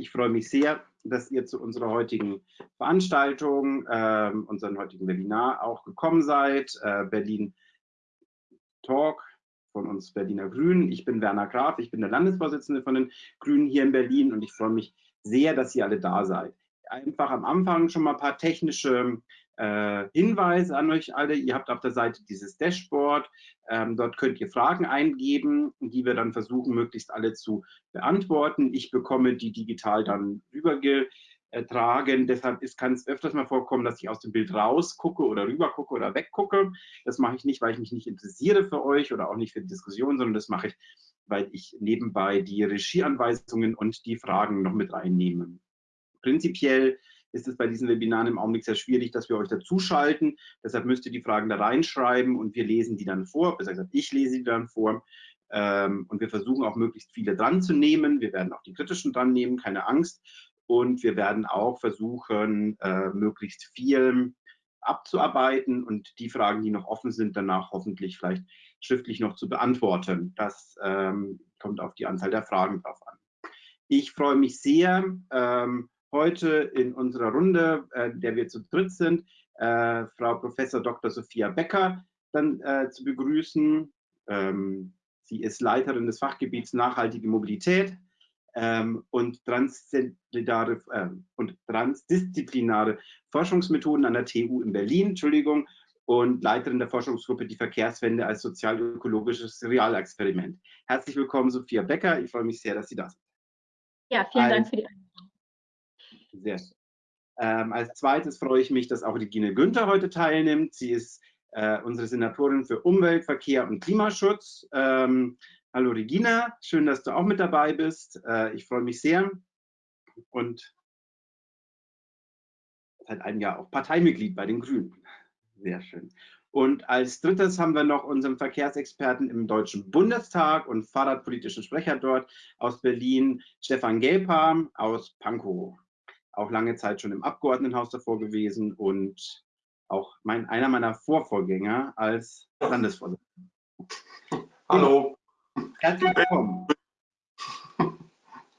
Ich freue mich sehr, dass ihr zu unserer heutigen Veranstaltung, äh, unserem heutigen Webinar auch gekommen seid. Äh, Berlin Talk von uns Berliner Grünen. Ich bin Werner Graf, ich bin der Landesvorsitzende von den Grünen hier in Berlin und ich freue mich sehr, dass ihr alle da seid. Einfach am Anfang schon mal ein paar technische äh, Hinweise an euch alle. Ihr habt auf der Seite dieses Dashboard. Ähm, dort könnt ihr Fragen eingeben, die wir dann versuchen, möglichst alle zu beantworten. Ich bekomme die digital dann rübergetragen. Deshalb kann es öfters mal vorkommen, dass ich aus dem Bild rausgucke oder rübergucke oder weggucke. Das mache ich nicht, weil ich mich nicht interessiere für euch oder auch nicht für die Diskussion, sondern das mache ich, weil ich nebenbei die Regieanweisungen und die Fragen noch mit reinnehme. Prinzipiell ist es bei diesen Webinaren im Augenblick sehr schwierig, dass wir euch dazuschalten. Deshalb müsst ihr die Fragen da reinschreiben und wir lesen die dann vor. Besser gesagt, ich lese die dann vor. Ähm, und wir versuchen auch möglichst viele dran zu nehmen. Wir werden auch die kritischen dran nehmen, keine Angst. Und wir werden auch versuchen, äh, möglichst viel abzuarbeiten und die Fragen, die noch offen sind, danach hoffentlich vielleicht schriftlich noch zu beantworten. Das ähm, kommt auf die Anzahl der Fragen drauf an. Ich freue mich sehr, ähm, heute in unserer Runde, äh, der wir zu dritt sind, äh, Frau Professor Dr. Sophia Becker dann äh, zu begrüßen. Ähm, sie ist Leiterin des Fachgebiets Nachhaltige Mobilität ähm, und, transdisziplinare, äh, und transdisziplinare Forschungsmethoden an der TU in Berlin, Entschuldigung, und Leiterin der Forschungsgruppe Die Verkehrswende als sozial-ökologisches Realexperiment. Herzlich willkommen, Sophia Becker. Ich freue mich sehr, dass Sie da sind. Ja, vielen Dank für die Einladung. Sehr schön. Ähm, als zweites freue ich mich, dass auch Regine Günther heute teilnimmt. Sie ist äh, unsere Senatorin für Umwelt, Verkehr und Klimaschutz. Ähm, hallo Regina, schön, dass du auch mit dabei bist. Äh, ich freue mich sehr und seit einem Jahr auch Parteimitglied bei den Grünen. Sehr schön. Und als drittes haben wir noch unseren Verkehrsexperten im Deutschen Bundestag und Fahrradpolitischen Sprecher dort aus Berlin, Stefan Gelper aus Pankow auch lange Zeit schon im Abgeordnetenhaus davor gewesen und auch mein, einer meiner Vorvorgänger als Landesvorsitzender. Hallo. Herzlich willkommen.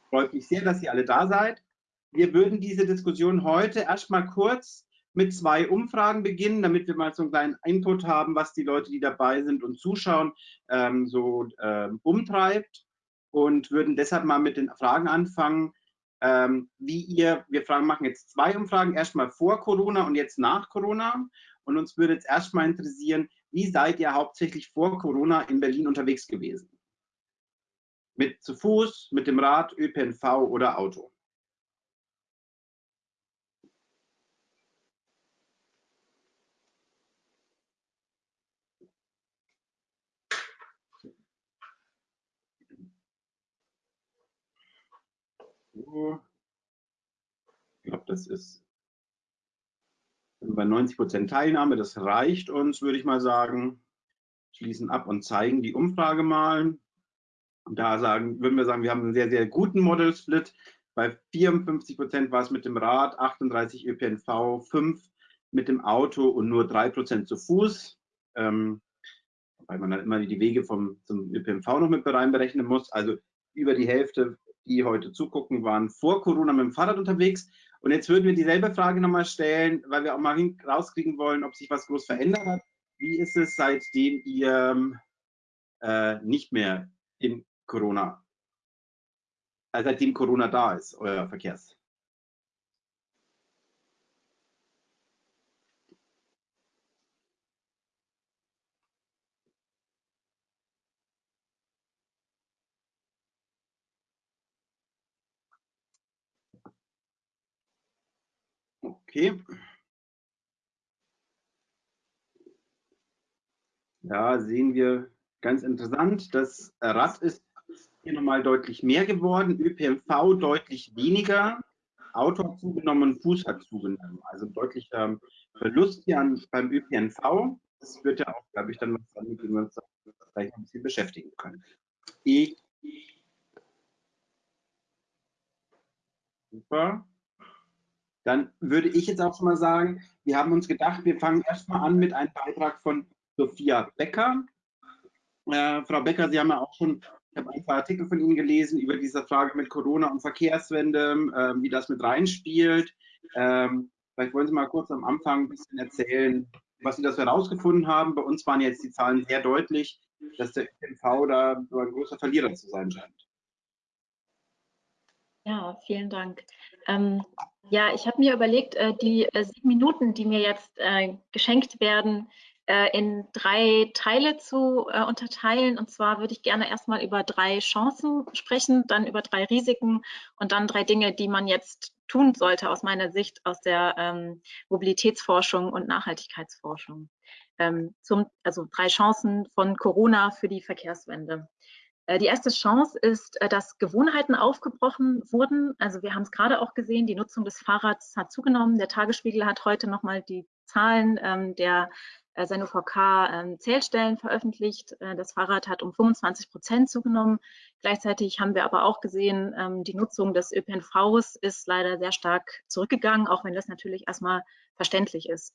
Freut mich sehr, dass ihr alle da seid. Wir würden diese Diskussion heute erstmal kurz mit zwei Umfragen beginnen, damit wir mal so einen kleinen Input haben, was die Leute, die dabei sind und zuschauen, ähm, so ähm, umtreibt und würden deshalb mal mit den Fragen anfangen, ähm, wie ihr, wir fragen, machen jetzt zwei Umfragen, erstmal vor Corona und jetzt nach Corona. Und uns würde jetzt erstmal interessieren, wie seid ihr hauptsächlich vor Corona in Berlin unterwegs gewesen? Mit zu Fuß, mit dem Rad, ÖPNV oder Auto? Ich glaube, das ist bei 90 Prozent Teilnahme. Das reicht uns, würde ich mal sagen. Schließen ab und zeigen die Umfrage mal. Da sagen, würden wir sagen, wir haben einen sehr, sehr guten Model Split. Bei 54 Prozent war es mit dem Rad, 38 ÖPNV, 5 mit dem Auto und nur 3 Prozent zu Fuß. Ähm, weil man dann immer die Wege vom, zum ÖPNV noch mit reinberechnen muss. Also über die Hälfte die heute zugucken, waren vor Corona mit dem Fahrrad unterwegs. Und jetzt würden wir dieselbe Frage nochmal stellen, weil wir auch mal rauskriegen wollen, ob sich was groß verändert hat. Wie ist es, seitdem ihr äh, nicht mehr in Corona, äh, seitdem Corona da ist, euer Verkehrs? Okay. Da sehen wir ganz interessant, das Rad ist hier nochmal deutlich mehr geworden, ÖPNV deutlich weniger, Auto hat zugenommen, Fuß hat zugenommen. Also deutlicher Verlust hier beim ÖPNV. Das wird ja auch, glaube ich, dann was damit, wir uns vielleicht ein bisschen beschäftigen können. Ich Super. Dann würde ich jetzt auch schon mal sagen, wir haben uns gedacht, wir fangen erstmal an mit einem Beitrag von Sophia Becker. Äh, Frau Becker, Sie haben ja auch schon Ich habe ein paar Artikel von Ihnen gelesen über diese Frage mit Corona und Verkehrswende, ähm, wie das mit reinspielt. Ähm, vielleicht wollen Sie mal kurz am Anfang ein bisschen erzählen, was Sie das herausgefunden haben. Bei uns waren jetzt die Zahlen sehr deutlich, dass der ÖPNV da so ein großer Verlierer zu sein scheint. Ja, vielen Dank. Ähm, ja, ich habe mir überlegt, äh, die äh, sieben Minuten, die mir jetzt äh, geschenkt werden, äh, in drei Teile zu äh, unterteilen. Und zwar würde ich gerne erstmal über drei Chancen sprechen, dann über drei Risiken und dann drei Dinge, die man jetzt tun sollte aus meiner Sicht aus der ähm, Mobilitätsforschung und Nachhaltigkeitsforschung. Ähm, zum, also drei Chancen von Corona für die Verkehrswende. Äh, die erste Chance ist, äh, dass Gewohnheiten aufgebrochen wurden. Also wir haben es gerade auch gesehen, die Nutzung des Fahrrads hat zugenommen. Der Tagesspiegel hat heute nochmal die Zahlen ähm, der äh, sein UVK ähm, veröffentlicht. Äh, das Fahrrad hat um 25 Prozent zugenommen. Gleichzeitig haben wir aber auch gesehen, ähm, die Nutzung des ÖPNVs ist leider sehr stark zurückgegangen, auch wenn das natürlich erstmal verständlich ist.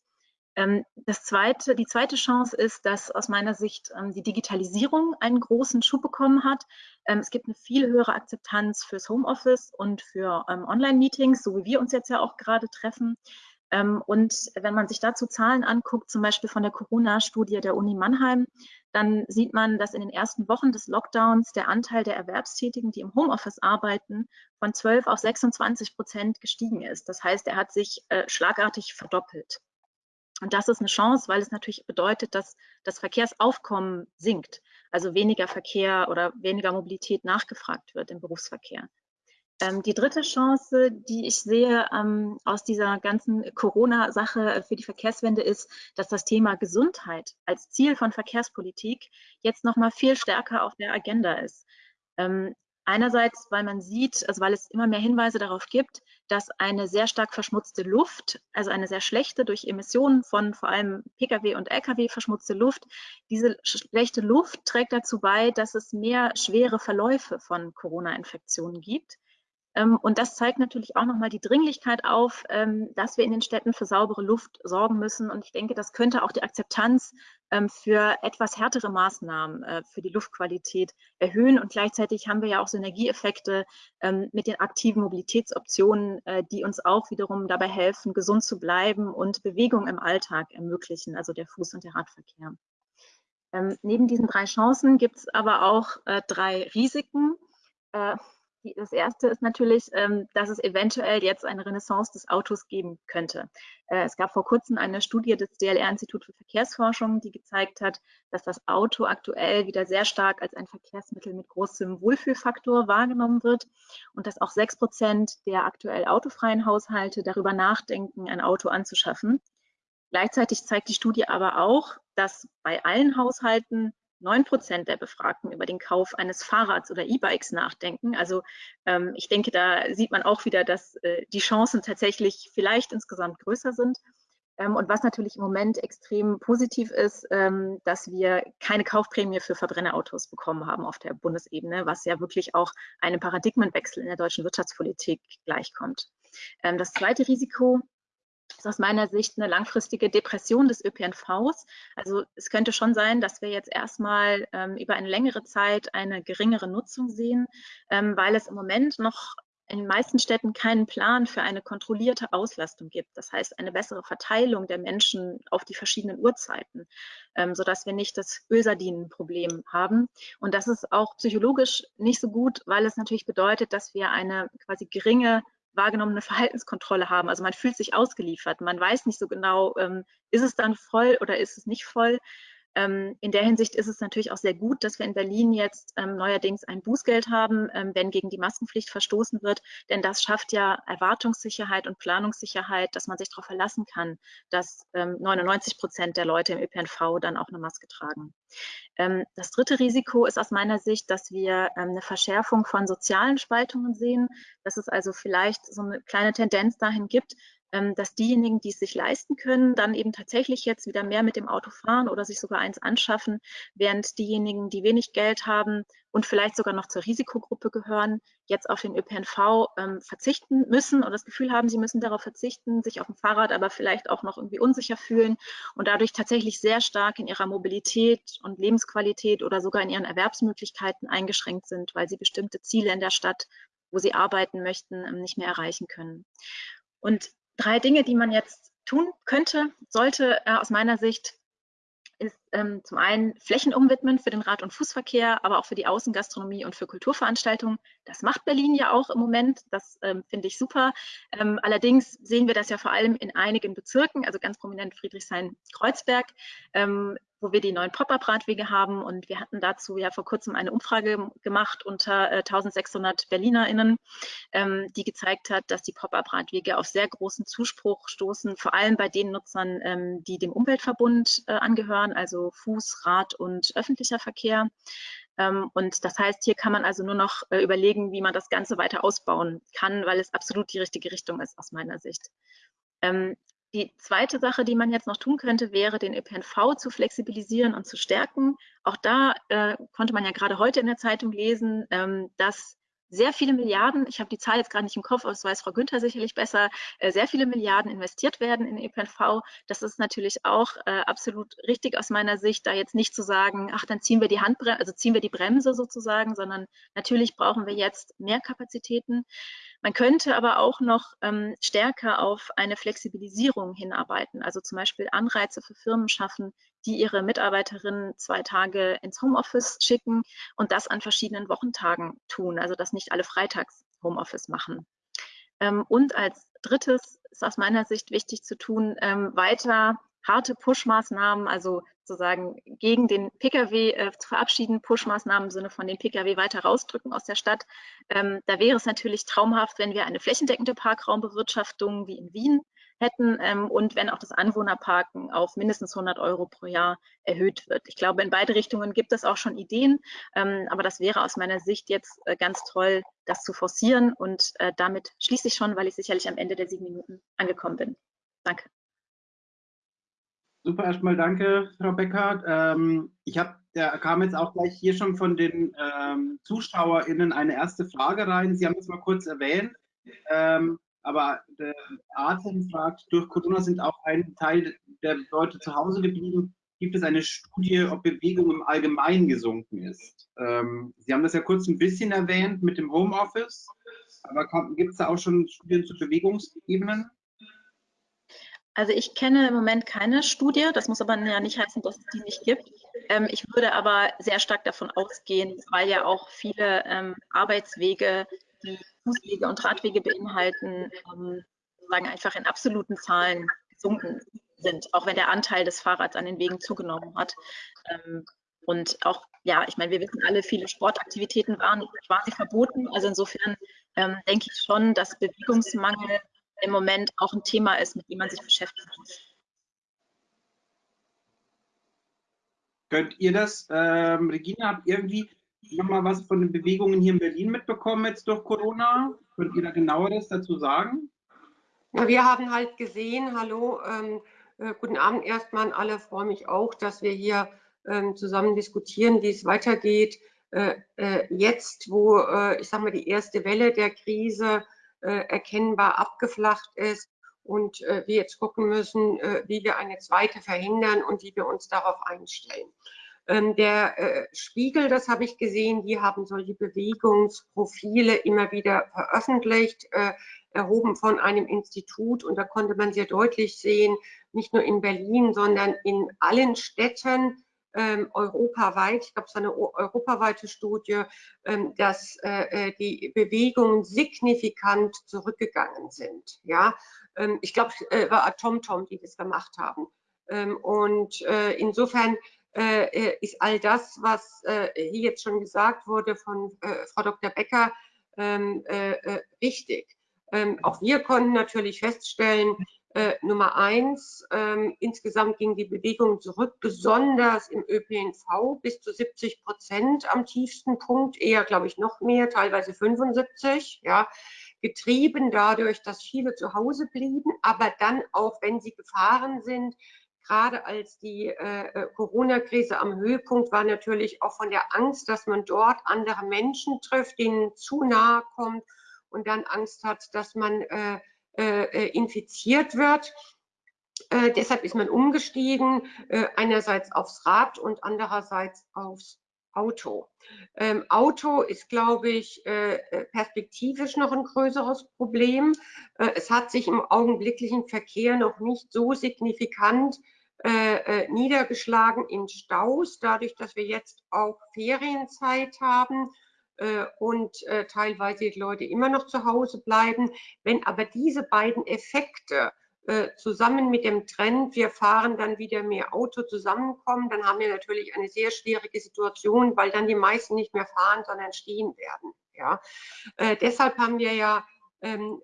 Ähm, das zweite, die zweite Chance ist, dass aus meiner Sicht die Digitalisierung einen großen Schub bekommen hat. Es gibt eine viel höhere Akzeptanz fürs Homeoffice und für Online-Meetings, so wie wir uns jetzt ja auch gerade treffen. Ähm, und wenn man sich dazu Zahlen anguckt, zum Beispiel von der Corona-Studie der Uni Mannheim, dann sieht man, dass in den ersten Wochen des Lockdowns der Anteil der Erwerbstätigen, die im Homeoffice arbeiten, von 12 auf 26 Prozent gestiegen ist. Das heißt, er hat sich äh, schlagartig verdoppelt. Und das ist eine Chance, weil es natürlich bedeutet, dass das Verkehrsaufkommen sinkt, also weniger Verkehr oder weniger Mobilität nachgefragt wird im Berufsverkehr. Ähm, die dritte Chance, die ich sehe ähm, aus dieser ganzen Corona-Sache für die Verkehrswende, ist, dass das Thema Gesundheit als Ziel von Verkehrspolitik jetzt noch mal viel stärker auf der Agenda ist. Ähm, einerseits, weil man sieht, also weil es immer mehr Hinweise darauf gibt, dass eine sehr stark verschmutzte Luft, also eine sehr schlechte durch Emissionen von vor allem Pkw und Lkw verschmutzte Luft, diese schlechte Luft trägt dazu bei, dass es mehr schwere Verläufe von Corona-Infektionen gibt. Ähm, und das zeigt natürlich auch nochmal die Dringlichkeit auf, ähm, dass wir in den Städten für saubere Luft sorgen müssen. Und ich denke, das könnte auch die Akzeptanz für etwas härtere Maßnahmen äh, für die Luftqualität erhöhen. Und gleichzeitig haben wir ja auch Synergieeffekte mit den aktiven Mobilitätsoptionen, äh, die uns auch wiederum dabei helfen, gesund zu bleiben und Bewegung im Alltag ermöglichen, also der Fuß- und der Radverkehr. neben diesen drei Chancen gibt es aber auch äh, drei Risiken das erste ist natürlich, ähm, dass es eventuell jetzt eine Renaissance des Autos geben könnte. Äh, es gab vor kurzem eine Studie des DLR-Institut für Verkehrsforschung, die gezeigt hat, dass das Auto aktuell wieder sehr stark als ein Verkehrsmittel mit großem Wohlfühlfaktor wahrgenommen wird und dass auch sechs Prozent der aktuell autofreien Haushalte darüber nachdenken, ein Auto anzuschaffen. Gleichzeitig zeigt die Studie aber auch, dass bei allen Haushalten 9 Prozent der Befragten über den Kauf eines Fahrrads oder E-Bikes nachdenken. Also ähm, ich denke, da sieht man auch wieder, dass äh, die Chancen tatsächlich vielleicht insgesamt größer sind. Ähm, und was natürlich im Moment extrem positiv ist, ähm, dass wir keine Kaufprämie für Verbrennerautos bekommen haben auf der Bundesebene, was ja wirklich auch einem Paradigmenwechsel in der deutschen Wirtschaftspolitik gleichkommt. Ähm, das zweite Risiko ist aus meiner Sicht eine langfristige Depression des ÖPNVs. Also es könnte schon sein, dass wir jetzt erstmal ähm, über eine längere Zeit eine geringere Nutzung sehen, ähm, weil es im Moment noch in den meisten Städten keinen Plan für eine kontrollierte Auslastung gibt. Das heißt, eine bessere Verteilung der Menschen auf die verschiedenen Uhrzeiten, ähm, sodass wir nicht das Ölsardinenproblem haben. Und das ist auch psychologisch nicht so gut, weil es natürlich bedeutet, dass wir eine quasi geringe wahrgenommene Verhaltenskontrolle haben. Also man fühlt sich ausgeliefert. Man weiß nicht so genau, ähm, ist es dann voll oder ist es nicht voll. Ähm, in der Hinsicht ist es natürlich auch sehr gut, dass wir in Berlin jetzt ähm, neuerdings ein Bußgeld haben, ähm, wenn gegen die Maskenpflicht verstoßen wird. Denn das schafft ja Erwartungssicherheit und Planungssicherheit, dass man sich darauf verlassen kann, dass 99 ähm, Prozent der Leute im ÖPNV dann auch eine Maske tragen. Das dritte Risiko ist aus meiner Sicht, dass wir eine Verschärfung von sozialen Spaltungen sehen, dass es also vielleicht so eine kleine Tendenz dahin gibt, dass diejenigen, die es sich leisten können, dann eben tatsächlich jetzt wieder mehr mit dem Auto fahren oder sich sogar eins anschaffen, während diejenigen, die wenig Geld haben und vielleicht sogar noch zur Risikogruppe gehören, jetzt auf den ÖPNV ähm, verzichten müssen oder das Gefühl haben, sie müssen darauf verzichten, sich auf dem Fahrrad aber vielleicht auch noch irgendwie unsicher fühlen und dadurch tatsächlich sehr stark in ihrer Mobilität und Lebensqualität oder sogar in ihren Erwerbsmöglichkeiten eingeschränkt sind, weil sie bestimmte Ziele in der Stadt, wo sie arbeiten möchten, ähm, nicht mehr erreichen können. Und drei Dinge, die man jetzt tun könnte, sollte äh, aus meiner Sicht ist ähm, zum einen Flächen umwidmen für den Rad- und Fußverkehr, aber auch für die Außengastronomie und für Kulturveranstaltungen. Das macht Berlin ja auch im Moment. Das ähm, finde ich super. Ähm, allerdings sehen wir das ja vor allem in einigen Bezirken, also ganz prominent Friedrichshain-Kreuzberg. Wo wir die neuen Pop-up-Radwege haben. Und wir hatten dazu ja vor kurzem eine Umfrage gemacht unter äh, 1600 BerlinerInnen, ähm, die gezeigt hat, dass die Pop-up-Radwege auf sehr großen Zuspruch stoßen, vor allem bei den Nutzern, ähm, die dem Umweltverbund äh, angehören, also Fuß, Rad und öffentlicher Verkehr. Ähm, und das heißt, hier kann man also nur noch äh, überlegen, wie man das Ganze weiter ausbauen kann, weil es absolut die richtige Richtung ist aus meiner Sicht. Die zweite Sache, die man jetzt noch tun könnte, wäre, den ÖPNV zu flexibilisieren und zu stärken. Auch da äh, konnte man ja gerade heute in der Zeitung lesen, ähm, dass sehr viele Milliarden, ich habe die Zahl jetzt gerade nicht im Kopf, aber das weiß Frau Günther sicherlich besser, äh, sehr viele Milliarden investiert werden in ÖPNV. Das ist natürlich auch äh, absolut richtig aus meiner Sicht, da jetzt nicht zu sagen, ach, dann ziehen wir die Handbremse, also ziehen wir die Bremse sozusagen, sondern natürlich brauchen wir jetzt mehr Kapazitäten. Man könnte aber auch noch ähm, stärker auf eine Flexibilisierung hinarbeiten, also zum Beispiel Anreize für Firmen schaffen, die ihre Mitarbeiterinnen zwei Tage ins Homeoffice schicken und das an verschiedenen Wochentagen tun, also dass nicht alle freitags Homeoffice machen. Ähm, und als drittes ist aus meiner Sicht wichtig zu tun, ähm, weiter harte Push-Maßnahmen, also sozusagen gegen den Pkw äh, zu verabschieden, Push-Maßnahmen im Sinne von den Pkw weiter rausdrücken aus der Stadt. Ähm, da wäre es natürlich traumhaft, wenn wir eine flächendeckende Parkraumbewirtschaftung wie in Wien hätten ähm, und wenn auch das Anwohnerparken auf mindestens 100 Euro pro Jahr erhöht wird. Ich glaube, in beide Richtungen gibt es auch schon Ideen, ähm, aber das wäre aus meiner Sicht jetzt äh, ganz toll, das zu forcieren und äh, damit schließe ich schon, weil ich sicherlich am Ende der sieben Minuten angekommen bin. Danke. Super, erstmal danke, Frau Beckert. Ähm, ich habe, da kam jetzt auch gleich hier schon von den ähm, ZuschauerInnen eine erste Frage rein. Sie haben es mal kurz erwähnt. Ähm, aber der Atem fragt, durch Corona sind auch ein Teil der Leute zu Hause geblieben. Gibt es eine Studie, ob Bewegung im Allgemeinen gesunken ist? Ähm, Sie haben das ja kurz ein bisschen erwähnt mit dem Homeoffice, aber gibt es da auch schon Studien zu Bewegungsebenen? Also ich kenne im Moment keine Studie, das muss aber ja nicht heißen, dass es die nicht gibt. Ähm, ich würde aber sehr stark davon ausgehen, weil ja auch viele ähm, Arbeitswege die Fußwege und Radwege beinhalten, ähm, sagen einfach in absoluten Zahlen gesunken sind, auch wenn der Anteil des Fahrrads an den Wegen zugenommen hat. Ähm, und auch, ja, ich meine, wir wissen alle, viele Sportaktivitäten waren quasi verboten. Also insofern ähm, denke ich schon, dass Bewegungsmangel im Moment auch ein Thema ist, mit dem man sich beschäftigen muss. Könnt ihr das, ähm, Regina, habt irgendwie nochmal was von den Bewegungen hier in Berlin mitbekommen jetzt durch Corona? Könnt ihr da genaueres dazu sagen? Ja, wir haben halt gesehen, hallo, ähm, äh, guten Abend erstmal an alle, freue mich auch, dass wir hier ähm, zusammen diskutieren, wie es weitergeht. Äh, äh, jetzt, wo, äh, ich sage mal, die erste Welle der Krise äh, erkennbar abgeflacht ist und äh, wir jetzt gucken müssen, wie wir eine zweite verhindern und wie wir uns darauf einstellen. Ähm, der äh, Spiegel, das habe ich gesehen, die haben solche Bewegungsprofile immer wieder veröffentlicht, äh, erhoben von einem Institut. Und da konnte man sehr deutlich sehen, nicht nur in Berlin, sondern in allen Städten, ähm, europaweit, ich glaube, es ist eine europaweite Studie, ähm, dass äh, die Bewegungen signifikant zurückgegangen sind. Ja, ich glaube, es war TomTom, die das gemacht haben. und insofern äh, äh, ist all das, was äh, hier jetzt schon gesagt wurde von Frau Dr. Becker, ähm, richtig. Ähm, auch wir konnten natürlich feststellen, Nummer eins, ähm, insgesamt ging die Bewegung zurück, besonders im ÖPNV bis zu 70 Prozent am tiefsten Punkt, eher, glaube ich, noch mehr, teilweise 75. Ja. getrieben dadurch, dass viele zu Hause blieben, aber dann auch, wenn sie gefahren sind, gerade als die äh, äh, Corona-Krise am Höhepunkt war, natürlich auch von der Angst, dass man dort andere Menschen trifft, denen zu nahe kommt und dann Angst hat, dass man äh, äh, äh infiziert wird. Äh, deshalb ist man umgestiegen, einerseits aufs Rad und andererseits aufs Auto. Ähm, Auto ist, glaube ich, äh, perspektivisch noch ein größeres Problem. Äh, es hat sich im augenblicklichen Verkehr noch nicht so signifikant äh, äh, niedergeschlagen in Staus, dadurch, dass wir jetzt auch Ferienzeit haben äh, und äh, teilweise die Leute immer noch zu Hause bleiben. Wenn aber diese beiden Effekte äh, zusammen mit dem Trend, wir fahren dann wieder mehr Auto zusammenkommen, dann haben wir natürlich eine sehr schwierige Situation, weil dann die meisten nicht mehr fahren, sondern stehen werden. Ja? Äh, deshalb haben wir ja ähm,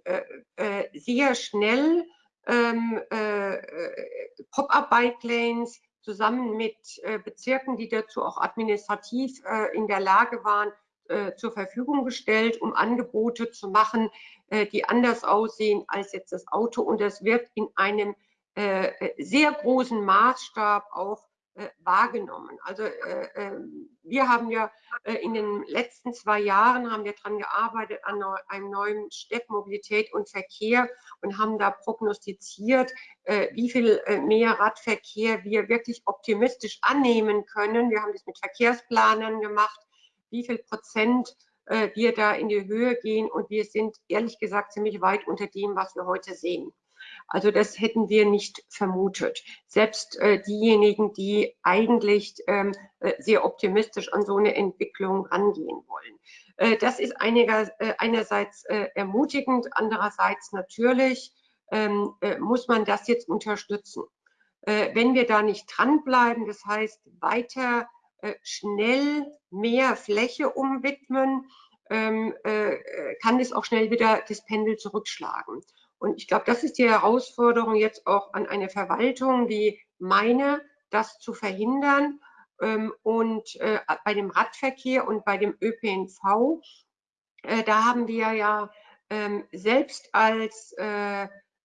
sehr schnell ähm, äh, äh, Pop-up-Bike-Lanes zusammen mit äh, Bezirken, die dazu auch administrativ äh, in der Lage waren, äh, zur Verfügung gestellt, um Angebote zu machen, äh, die anders aussehen als jetzt das Auto. Und das wird in einem sehr großen Maßstab auch äh, wahrgenommen. Also äh, wir haben ja äh, in den letzten zwei Jahren haben wir daran gearbeitet an einem neuen Städtmobilität und Verkehr und haben da prognostiziert, äh, wie viel äh, mehr Radverkehr wir wirklich optimistisch annehmen können. Wir haben das mit Verkehrsplanern gemacht, wie viel Prozent äh, wir da in die Höhe gehen und wir sind ehrlich gesagt ziemlich weit unter dem, was wir heute sehen. Also das hätten wir nicht vermutet. Selbst äh, diejenigen, die eigentlich ähm, äh, sehr optimistisch an so eine Entwicklung angehen wollen. Äh, das ist einiger, äh, einerseits äh, ermutigend, andererseits natürlich ähm, äh, muss man das jetzt unterstützen. wenn wir da nicht dranbleiben, das heißt weiter schnell mehr Fläche umwidmen, ähm, kann es auch schnell wieder das Pendel zurückschlagen. Und ich glaube, das ist die Herausforderung jetzt auch an eine Verwaltung wie meine, das zu verhindern. Ähm, und äh, bei dem Radverkehr und bei dem ÖPNV, äh, da haben wir ja ähm, selbst als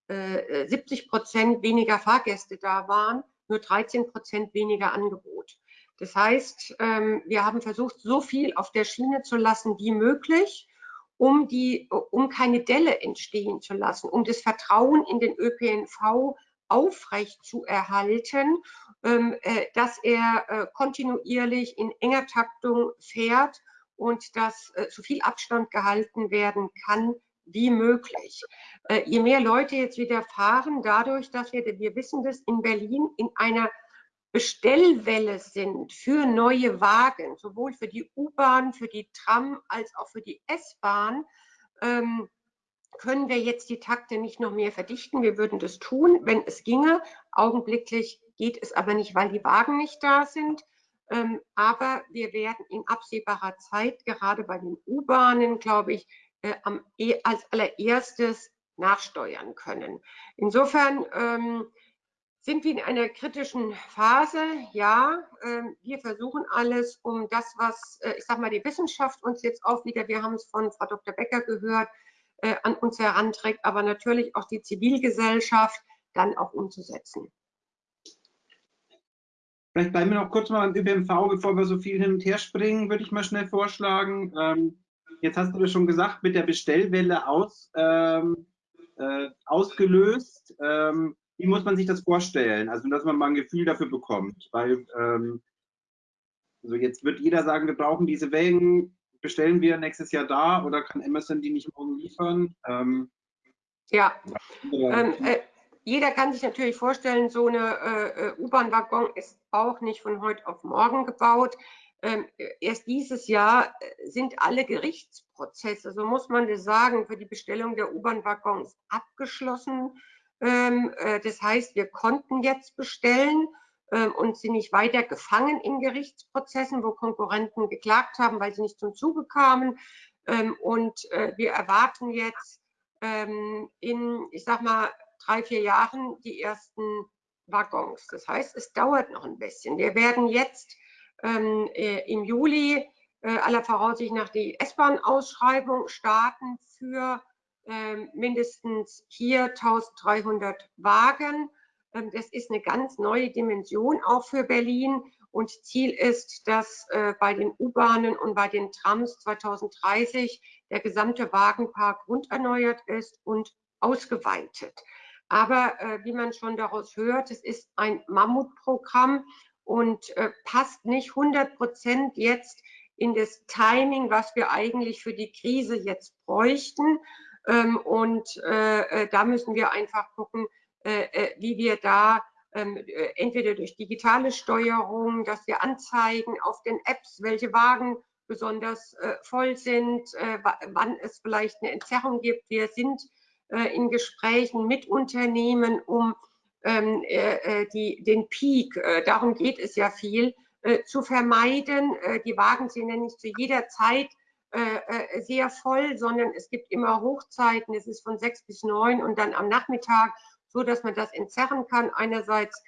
70 Prozent weniger Fahrgäste da waren, nur 13 Prozent weniger Angebot. Das heißt, ähm, wir haben versucht, so viel auf der Schiene zu lassen wie möglich um, die, um keine Delle entstehen zu lassen, um das Vertrauen in den ÖPNV aufrecht zu erhalten, ähm, äh, dass er äh, kontinuierlich in enger Taktung fährt und dass äh, so viel Abstand gehalten werden kann wie möglich. Äh, je mehr Leute jetzt wieder fahren, dadurch, dass wir, wir wissen das, in Berlin in einer Bestellwelle sind für neue Wagen, sowohl für die U-Bahn, für die Tram als auch für die S-Bahn, ähm, können wir jetzt die Takte nicht noch mehr verdichten. Wir würden das tun, wenn es ginge. Augenblicklich geht es aber nicht, weil die Wagen nicht da sind. Ähm, aber wir werden in absehbarer Zeit, gerade bei den U-Bahnen, glaube ich, äh, am, e, als allererstes nachsteuern können. Insofern ähm, sind wir in einer kritischen Phase? Ja, ähm, wir versuchen alles, um das, was, äh, ich sage mal, die Wissenschaft uns jetzt auch wieder, wir haben es von Frau Dr. Becker gehört, äh, an uns heranträgt, aber natürlich auch die Zivilgesellschaft dann auch umzusetzen. Vielleicht bleiben wir noch kurz mal beim ÖPNV, bevor wir so viel hin und her springen, würde ich mal schnell vorschlagen. Ähm, jetzt hast du das schon gesagt, mit der Bestellwelle aus, ähm, äh, ausgelöst. Ähm, wie muss man sich das vorstellen? Also, dass man mal ein Gefühl dafür bekommt. Weil, ähm, also jetzt wird jeder sagen, wir brauchen diese Wellen, bestellen wir nächstes Jahr da oder kann Amazon die nicht morgen liefern? Ähm, ja, ähm, äh, jeder kann sich natürlich vorstellen, so eine äh, äh, U-Bahn-Waggon ist auch nicht von heute auf morgen gebaut. Ähm, erst dieses Jahr äh, sind alle Gerichtsprozesse, so muss man das sagen, für die Bestellung der U-Bahn-Waggons abgeschlossen. Ähm, äh, das heißt, wir konnten jetzt bestellen ähm, und sind nicht weiter gefangen in Gerichtsprozessen, wo Konkurrenten geklagt haben, weil sie nicht zum Zuge kamen. Ähm, und äh, wir erwarten jetzt in, ich sag mal, drei, vier Jahren die ersten Waggons. Das heißt, es dauert noch ein bisschen. Wir werden jetzt äh, im Juli aller Voraussicht nach die S-Bahn-Ausschreibung starten für mindestens hier 1300 Wagen. Ähm, das ist eine ganz neue Dimension auch für Berlin. Und Ziel ist, dass äh, bei den U-Bahnen und bei den Trams 2030 der gesamte Wagenpark grunderneuert ist und ausgeweitet. Aber äh, wie man schon daraus hört, es ist ein Mammutprogramm und äh, passt nicht 100 Prozent jetzt in das Timing, was wir eigentlich für die Krise jetzt bräuchten. Ähm, und äh, äh da müssen wir einfach gucken, äh, äh, wie wir da ähm, entweder durch digitale Steuerung, dass wir anzeigen auf den Apps, welche Wagen besonders voll sind, wann es vielleicht eine Entzerrung gibt. Wir sind in Gesprächen mit Unternehmen, um ähm, die, den Peak, darum geht es ja viel, äh, zu vermeiden. Äh, die Wagen sind ja nicht zu jeder Zeit äh, sehr voll, sondern es gibt immer Hochzeiten. Es ist von sechs bis neun und dann am Nachmittag, so dass man das entzerren kann. Einerseits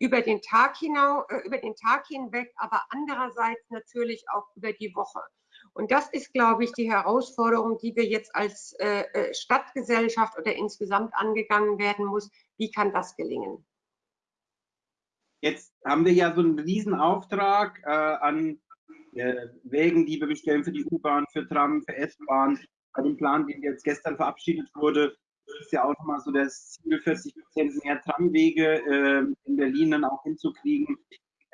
über den Tag hinaus, über den Tag hinweg, aber andererseits natürlich auch über die Woche. Und das ist, glaube ich, die Herausforderung, die wir jetzt als Stadtgesellschaft oder insgesamt angegangen werden muss. Wie kann das gelingen? Jetzt haben wir ja so einen Riesenauftrag äh, an äh, Wegen, die wir bestellen für die U-Bahn, für Tram, für S-Bahn. Bei dem Plan, den jetzt gestern verabschiedet wurde, ist ja auch nochmal so das Ziel, 40 Prozent mehr Tramwege äh, in Berlin dann auch hinzukriegen.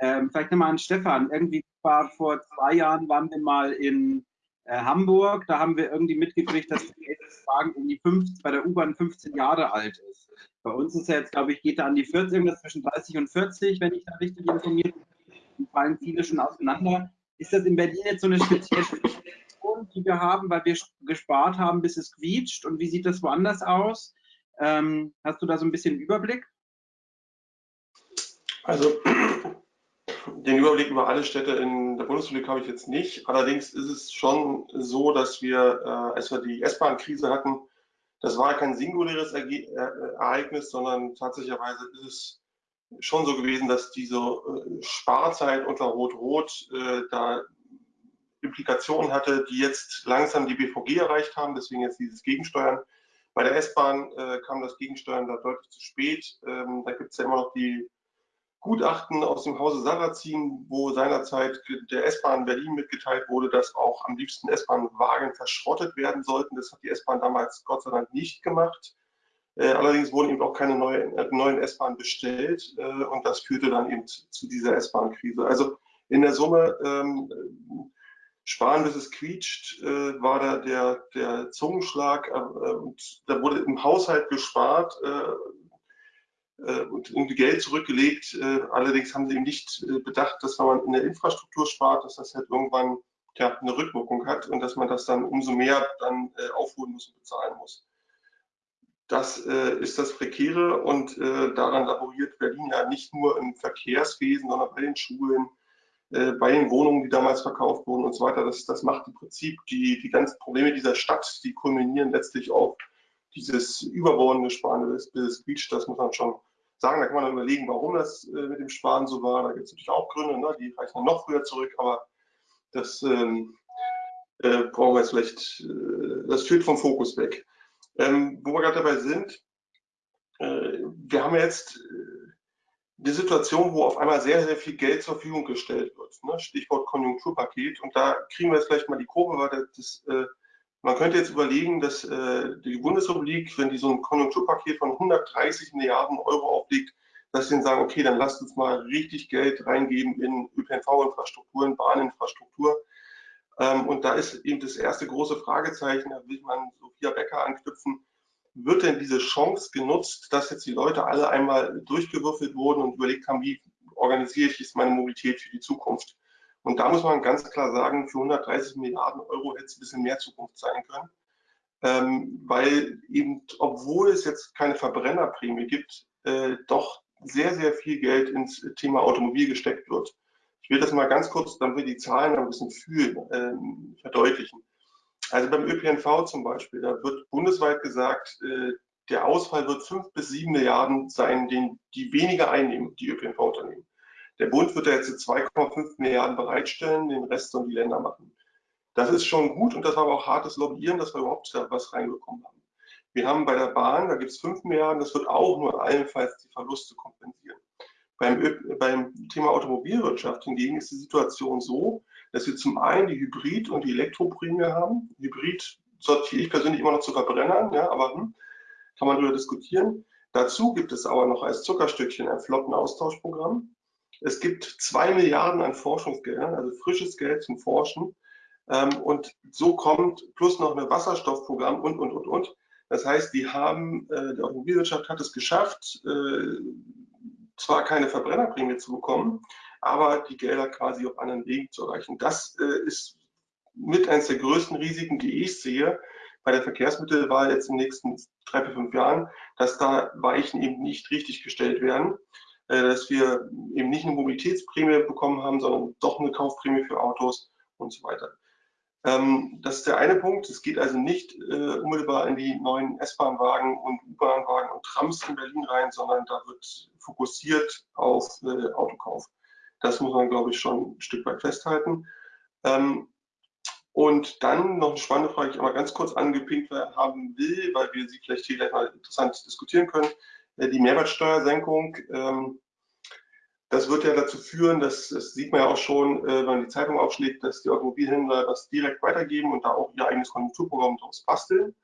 Ähm, vielleicht nochmal an Stefan. Irgendwie war vor zwei Jahren waren wir mal in äh, Hamburg. Da haben wir irgendwie mitgekriegt, dass der Wagen irgendwie 50, bei der U-Bahn 15 Jahre alt ist. Bei uns ist er jetzt, glaube ich, geht er an die 40, irgendwas zwischen 30 und 40, wenn ich da richtig informiert bin. fallen viele schon auseinander. Ist das in Berlin jetzt so eine spezielle Situation, die wir haben, weil wir gespart haben, bis es quietscht? Und wie sieht das woanders aus? Ähm, hast du da so ein bisschen Überblick? Also den Überblick über alle Städte in der Bundesrepublik habe ich jetzt nicht. Allerdings ist es schon so, dass wir, äh, als wir die S-Bahn-Krise hatten, das war kein singuläres äh, Ereignis, sondern tatsächlich ist es schon so gewesen, dass diese äh, Sparzeit unter Rot-Rot äh, da Implikationen hatte, die jetzt langsam die BVG erreicht haben, deswegen jetzt dieses Gegensteuern. Bei der S-Bahn kam das Gegensteuern da deutlich zu spät. Ähm, da gibt es ja immer noch die Gutachten aus dem Hause Sarrazin, wo seinerzeit der S-Bahn Berlin mitgeteilt wurde, dass auch am liebsten S-Bahn-Wagen verschrottet werden sollten. Das hat die S-Bahn damals Gott sei Dank nicht gemacht. Äh, allerdings wurden eben auch keine neue, äh, neuen S-Bahnen bestellt äh, und das führte dann eben zu dieser S-Bahn-Krise. Also in der Summe ähm, sparen bis es quietscht, äh, war da der, der Zungenschlag äh, und da wurde im Haushalt gespart äh, und irgendwie Geld zurückgelegt. Allerdings haben sie eben nicht bedacht, dass wenn man in der Infrastruktur spart, dass das halt irgendwann ja, eine Rückwirkung hat und dass man das dann umso mehr dann aufholen muss und bezahlen muss. Das äh, ist das Prekäre und äh, daran laboriert Berlin ja nicht nur im Verkehrswesen, sondern bei den Schulen, äh, bei den Wohnungen, die damals verkauft wurden und so weiter. Das, das macht im Prinzip die, die ganzen Probleme dieser Stadt, die kulminieren letztlich auf dieses überbordende Sparen des, Beach, das muss man schon sagen. Da kann man überlegen, warum das äh, mit dem Sparen so war. Da gibt es natürlich auch Gründe, ne? die reichen dann noch früher zurück, aber das ähm, äh, brauchen wir jetzt vielleicht, äh, das führt vom Fokus weg. Ähm, wo wir gerade dabei sind, äh, wir haben jetzt äh, die Situation, wo auf einmal sehr, sehr viel Geld zur Verfügung gestellt wird. Ne? Stichwort Konjunkturpaket. Und da kriegen wir jetzt vielleicht mal die Kurve, weil das, äh, man könnte jetzt überlegen, dass äh, die Bundesrepublik, wenn die so ein Konjunkturpaket von 130 Milliarden Euro auflegt, dass sie dann sagen, okay, dann lasst uns mal richtig Geld reingeben in ÖPNV-Infrastruktur, in Bahninfrastruktur. Ähm, und da ist eben das erste große Fragezeichen, da will man Sophia Becker anknüpfen, wird denn diese Chance genutzt, dass jetzt die Leute alle einmal durchgewürfelt wurden und überlegt haben, wie organisiere ich jetzt meine Mobilität für die Zukunft? Und da muss man ganz klar sagen, für 130 Milliarden Euro hätte es ein bisschen mehr Zukunft sein können. Ähm, weil eben, obwohl es jetzt keine Verbrennerprämie gibt, äh, doch sehr, sehr viel Geld ins Thema Automobil gesteckt wird. Ich will das mal ganz kurz, damit wir die Zahlen ein bisschen fühlen, äh, verdeutlichen. Also beim ÖPNV zum Beispiel, da wird bundesweit gesagt, äh, der Ausfall wird fünf bis sieben Milliarden sein, den die weniger einnehmen, die ÖPNV-Unternehmen. Der Bund wird da jetzt 2,5 Milliarden bereitstellen, den Rest sollen die Länder machen. Das ist schon gut und das war aber auch hartes Lobbyieren, dass wir überhaupt da was reinbekommen haben. Wir haben bei der Bahn, da gibt es 5 Milliarden, das wird auch nur allenfalls die Verluste kompensieren. Beim, beim Thema Automobilwirtschaft hingegen ist die Situation so, dass wir zum einen die Hybrid- und die Elektroprämie haben. Hybrid sortiere ich persönlich immer noch zu Verbrennern, ja, aber hm, kann man darüber diskutieren. Dazu gibt es aber noch als Zuckerstückchen ein Flottenaustauschprogramm. Es gibt zwei Milliarden an Forschungsgeldern, also frisches Geld zum Forschen. Ähm, und so kommt plus noch ein Wasserstoffprogramm und, und, und, und. Das heißt, die haben, äh, die Automobilwirtschaft hat es geschafft, äh, zwar keine Verbrennerprämie zu bekommen, aber die Gelder quasi auf anderen Wegen zu erreichen. Das äh, ist mit eines der größten Risiken, die ich sehe bei der Verkehrsmittelwahl jetzt in den nächsten drei, vier, fünf Jahren, dass da Weichen eben nicht richtig gestellt werden, äh, dass wir eben nicht eine Mobilitätsprämie bekommen haben, sondern doch eine Kaufprämie für Autos und so weiter. Ähm, das ist der eine Punkt. Es geht also nicht äh, unmittelbar in die neuen S-Bahn-Wagen und U-Bahn-Wagen und Trams in Berlin rein, sondern da wird fokussiert auf äh, Autokauf. Das muss man, glaube ich, schon ein Stück weit festhalten. Ähm, und dann noch eine spannende Frage, die ich aber ganz kurz angepinkt haben will, weil wir sie vielleicht hier gleich mal interessant diskutieren können. Äh, die Mehrwertsteuersenkung. Ähm, das wird ja dazu führen, dass, das sieht man ja auch schon, äh, wenn man die Zeitung aufschlägt, dass die Automobilhändler das direkt weitergeben und da auch ihr eigenes Konjunkturprogramm daraus basteln.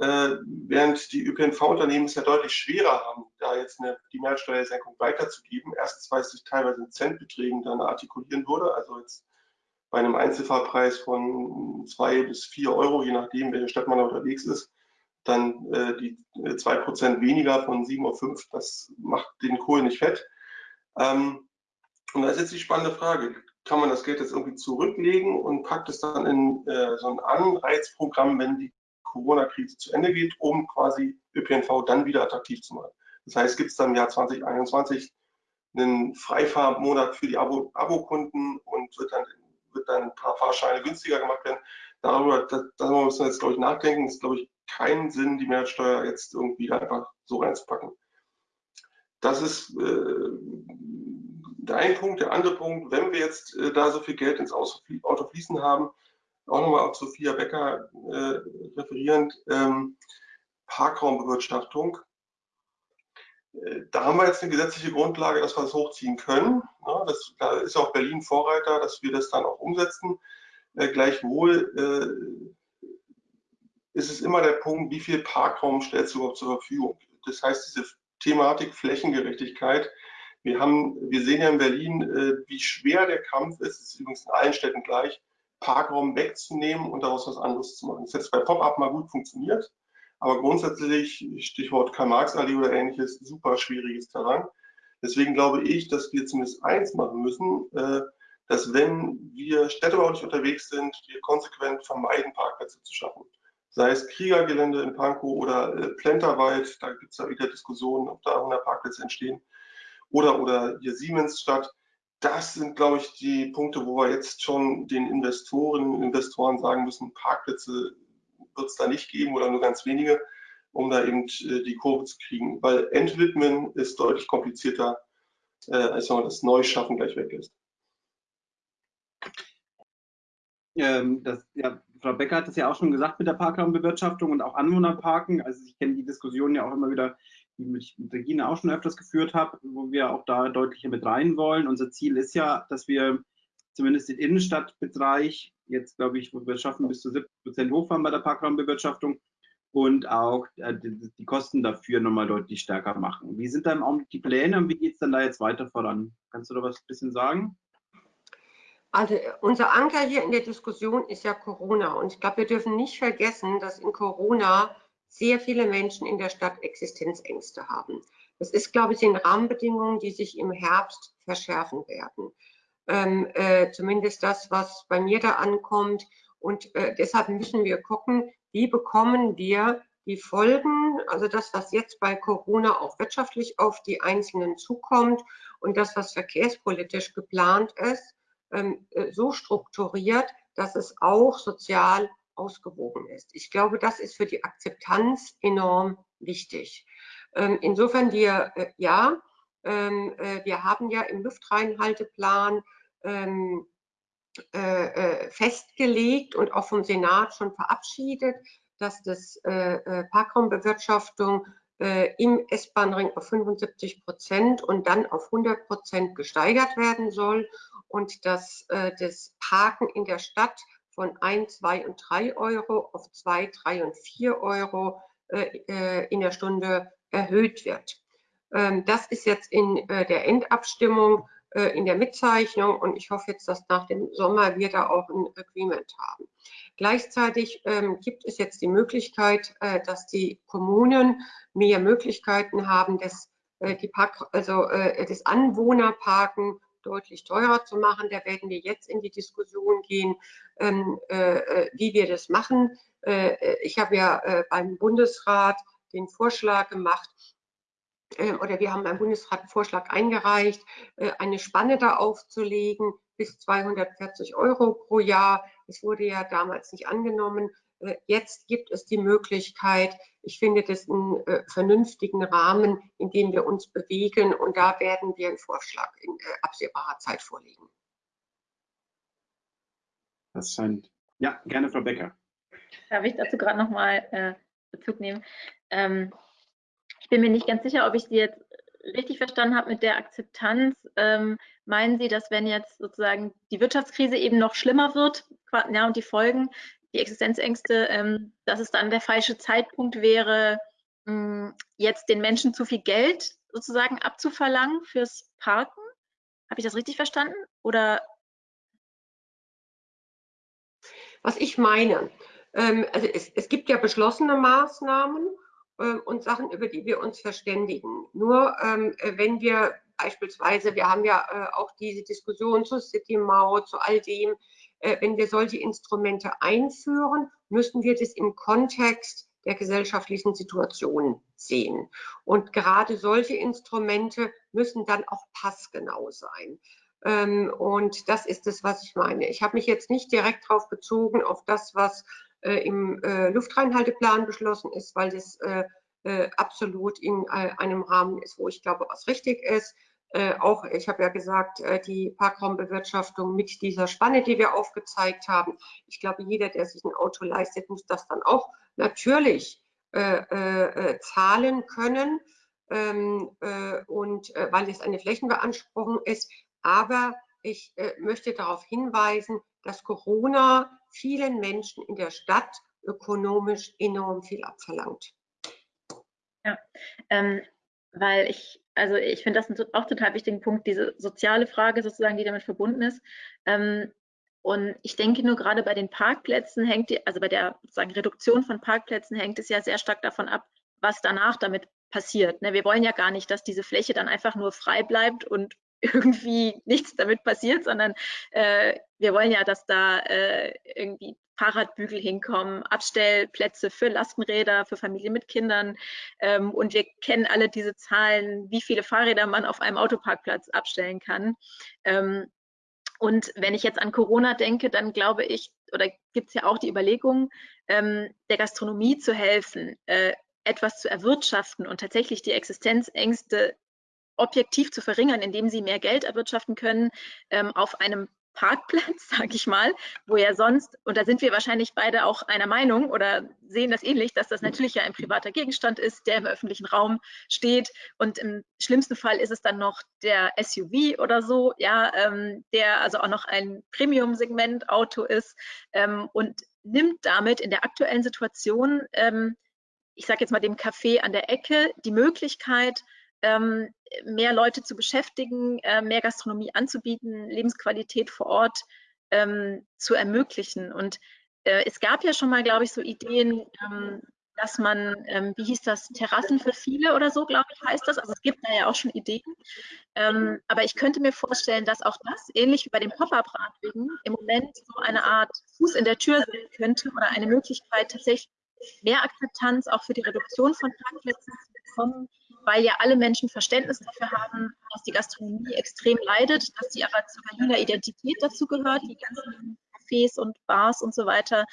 Äh, während die ÖPNV-Unternehmen es ja deutlich schwerer haben, da jetzt eine, die Mehrwertsteuersenkung weiterzugeben. Erstens, weil es sich teilweise in Centbeträgen dann artikulieren würde, also jetzt bei einem Einzelfahrpreis von zwei bis vier Euro, je nachdem, welche Stadt man unterwegs ist, dann äh, die zwei Prozent weniger von 7,5 Uhr, das macht den Kohl nicht fett. Ähm, und da ist jetzt die spannende Frage, kann man das Geld jetzt irgendwie zurücklegen und packt es dann in äh, so ein Anreizprogramm, wenn die Corona-Krise zu Ende geht, um quasi ÖPNV dann wieder attraktiv zu machen. Das heißt, gibt es dann im Jahr 2021 einen Freifahrmonat für die Abo-Kunden und wird dann, wird dann ein paar Fahrscheine günstiger gemacht werden. Darüber, da, darüber müssen wir jetzt, glaube ich, nachdenken. Es ist, glaube ich, keinen Sinn, die Mehrwertsteuer jetzt irgendwie einfach so reinzupacken. Das ist äh, der eine Punkt. Der andere Punkt, wenn wir jetzt äh, da so viel Geld ins Auto fließen haben, auch nochmal auf Sophia Becker äh, referierend, ähm, Parkraumbewirtschaftung. Äh, da haben wir jetzt eine gesetzliche Grundlage, dass wir das hochziehen können. Ja, das, da ist auch Berlin Vorreiter, dass wir das dann auch umsetzen. Äh, gleichwohl äh, ist es immer der Punkt, wie viel Parkraum stellst du überhaupt zur Verfügung. Das heißt, diese Thematik Flächengerechtigkeit. Wir, haben, wir sehen ja in Berlin, äh, wie schwer der Kampf ist, es ist übrigens in allen Städten gleich, Parkraum wegzunehmen und daraus was anderes zu machen. Das hat bei Pop-Up mal gut funktioniert, aber grundsätzlich, Stichwort Karl-Marx-Allee oder ähnliches, super schwieriges Terrain. Deswegen glaube ich, dass wir zumindest eins machen müssen, äh, dass wenn wir städtebaulich unterwegs sind, wir konsequent vermeiden, Parkplätze zu schaffen sei es Kriegergelände in Pankow oder äh, Plenterwald, da gibt es ja wieder Diskussionen, ob da 100 Parkplätze entstehen, oder, oder hier Siemensstadt. Das sind, glaube ich, die Punkte, wo wir jetzt schon den Investoren Investoren sagen müssen, Parkplätze wird es da nicht geben oder nur ganz wenige, um da eben äh, die Kurve zu kriegen. Weil Entwidmen ist deutlich komplizierter, äh, als wenn man das Neuschaffen gleich weg ist. Ähm, das, ja, Frau Becker hat es ja auch schon gesagt mit der Parkraumbewirtschaftung und auch Anwohnerparken. Also ich kenne die Diskussion ja auch immer wieder, die ich mit Regina auch schon öfters geführt habe, wo wir auch da deutlicher mit rein wollen. Unser Ziel ist ja, dass wir zumindest den Innenstadtbereich jetzt, glaube ich, wo wir schaffen, bis zu 70 Prozent hochfahren bei der Parkraumbewirtschaftung und auch äh, die, die, Kosten dafür nochmal deutlich stärker machen. Wie sind dann auch die Pläne und wie geht es dann da jetzt weiter voran? Kannst du da was ein bisschen sagen? Also äh, unser Anker hier in der Diskussion ist ja Corona. Und ich glaube, wir dürfen nicht vergessen, dass in Corona sehr viele Menschen in der Stadt Existenzängste haben. Das ist, glaube ich, sind Rahmenbedingungen, die sich im Herbst verschärfen werden. Ähm, äh, zumindest das, was bei mir da ankommt. Und äh, deshalb müssen wir gucken, wie bekommen wir die Folgen, also das, was jetzt bei Corona auch wirtschaftlich auf die Einzelnen zukommt und das, was verkehrspolitisch geplant ist, so strukturiert, dass es auch sozial ausgewogen ist. Ich glaube, das ist für die Akzeptanz enorm wichtig. Ähm, insofern wir, äh, ja, ähm, äh, wir haben ja im Luftreinhalteplan festgelegt und auch vom Senat schon verabschiedet, dass das äh, äh Parkraumbewirtschaftung äh, im S-Bahn-Ring auf 75 Prozent und dann auf 100 Prozent gesteigert werden soll und dass äh, das Parken in der Stadt von 1, 2 und 3 Euro auf 2, 3 und 4 Euro äh, äh, in der Stunde erhöht wird. Ähm, das ist jetzt in äh, der Endabstimmung äh, in der Mitzeichnung und ich hoffe jetzt, dass nach dem Sommer wir da auch ein Agreement haben. Gleichzeitig ähm, gibt es jetzt die Möglichkeit, äh, dass die Kommunen mehr Möglichkeiten haben, das, äh, die Park, also, äh, das Anwohnerparken deutlich teurer zu machen. Da werden wir jetzt in die Diskussion gehen, ähm, äh, äh, wie wir das machen. Äh, ich habe ja beim Bundesrat den Vorschlag gemacht, oder wir haben beim Bundesrat einen Vorschlag eingereicht, eine Spanne da aufzulegen bis 240 Euro pro Jahr. Es wurde ja damals nicht angenommen. Äh, jetzt gibt es die Möglichkeit, ich finde das einen äh, vernünftigen Rahmen, in dem wir uns bewegen und da werden wir einen Vorschlag in äh, absehbarer Zeit vorlegen. Das scheint, ja, gerne Frau Becker. Darf ich dazu gerade nochmal äh, Bezug nehmen? Ähm, bin mir nicht ganz sicher, ob ich Sie jetzt richtig verstanden habe mit der Akzeptanz. Ähm, meinen Sie, dass wenn jetzt sozusagen die Wirtschaftskrise eben noch schlimmer wird ja, und die Folgen, die Existenzängste, ähm, dass es dann der falsche Zeitpunkt wäre, mh, hm, jetzt den Menschen zu viel Geld sozusagen abzuverlangen fürs Parken? Habe ich das richtig verstanden? Oder? Was ich meine, ähm, also es, es gibt ja beschlossene Maßnahmen äh, und Sachen, über die wir uns verständigen. Nur ähm, wenn wir beispielsweise, wir haben ja äh, auch diese Diskussion zur City Maut, zu all dem, äh, wenn wir solche Instrumente einführen, müssen wir das im Kontext der gesellschaftlichen Situation sehen. Und gerade solche Instrumente müssen dann auch passgenau sein. Ähm, und das ist es, was ich meine. Ich habe mich jetzt nicht direkt darauf bezogen, auf das, was äh, im äh, Luftreinhalteplan beschlossen ist, weil das absolut in einem Rahmen ist, wo ich glaube, was richtig ist. Äh, auch, ich habe ja gesagt, äh, die Parkraumbewirtschaftung mit dieser Spanne, die wir aufgezeigt haben. Ich glaube, jeder, der sich ein Auto leistet, muss das dann auch natürlich äh, äh zahlen können ähm, äh, und weil es eine Flächenbeanspruchung ist. Aber ich möchte darauf hinweisen, dass Corona vielen Menschen in der Stadt ökonomisch enorm viel abverlangt. Ja, ähm, weil ich also ich finde das auch total wichtigen Punkt, diese soziale Frage sozusagen, die damit verbunden ist. Ähm, und ich denke nur gerade bei den Parkplätzen hängt die, also bei der sozusagen Reduktion von Parkplätzen hängt es ja sehr stark davon ab, was danach damit passiert. Ne? Wir wollen ja gar nicht, dass diese Fläche dann einfach nur frei bleibt und irgendwie nichts damit passiert, sondern äh, wir wollen ja, dass da äh, irgendwie Fahrradbügel hinkommen, Abstellplätze für Lastenräder, für Familien mit Kindern. Ähm, und wir kennen alle diese Zahlen, wie viele Fahrräder man auf einem Autoparkplatz abstellen kann. Ähm, und wenn ich jetzt an Corona denke, dann glaube ich, oder gibt es ja auch die Überlegung, ähm, der Gastronomie zu helfen, äh, etwas zu erwirtschaften und tatsächlich die Existenzängste objektiv zu verringern, indem sie mehr Geld erwirtschaften können ähm, auf einem Parkplatz, sage ich mal, wo ja sonst, und da sind wir wahrscheinlich beide auch einer Meinung oder sehen das ähnlich, dass das natürlich ja ein privater Gegenstand ist, der im öffentlichen Raum steht. Und im schlimmsten Fall ist es dann noch der SUV oder so, ja, ähm, der also auch noch ein Premium-Segment-Auto ist ähm, und nimmt damit in der aktuellen Situation, ähm, ich sage jetzt mal dem Café an der Ecke, die Möglichkeit, ähm, mehr Leute zu beschäftigen, äh, mehr Gastronomie anzubieten, Lebensqualität vor Ort ähm, zu ermöglichen. Und äh, es gab ja schon mal, glaube ich, so Ideen, ähm, dass man, ähm, wie hieß das, Terrassen für viele oder so, glaube ich, heißt das. Also es gibt da ja auch schon Ideen. Ähm, aber ich könnte mir vorstellen, dass auch das, ähnlich wie bei den Pop-Up-Radwegen, im Moment so eine Art Fuß in der Tür sein könnte oder eine Möglichkeit, tatsächlich mehr Akzeptanz auch für die Reduktion von Parkplätzen zu bekommen, weil ja alle Menschen Verständnis dafür haben, dass die Gastronomie extrem leidet, dass sie aber zu Berliner Identität dazu gehört, die ganzen Cafés und Bars und so weiter.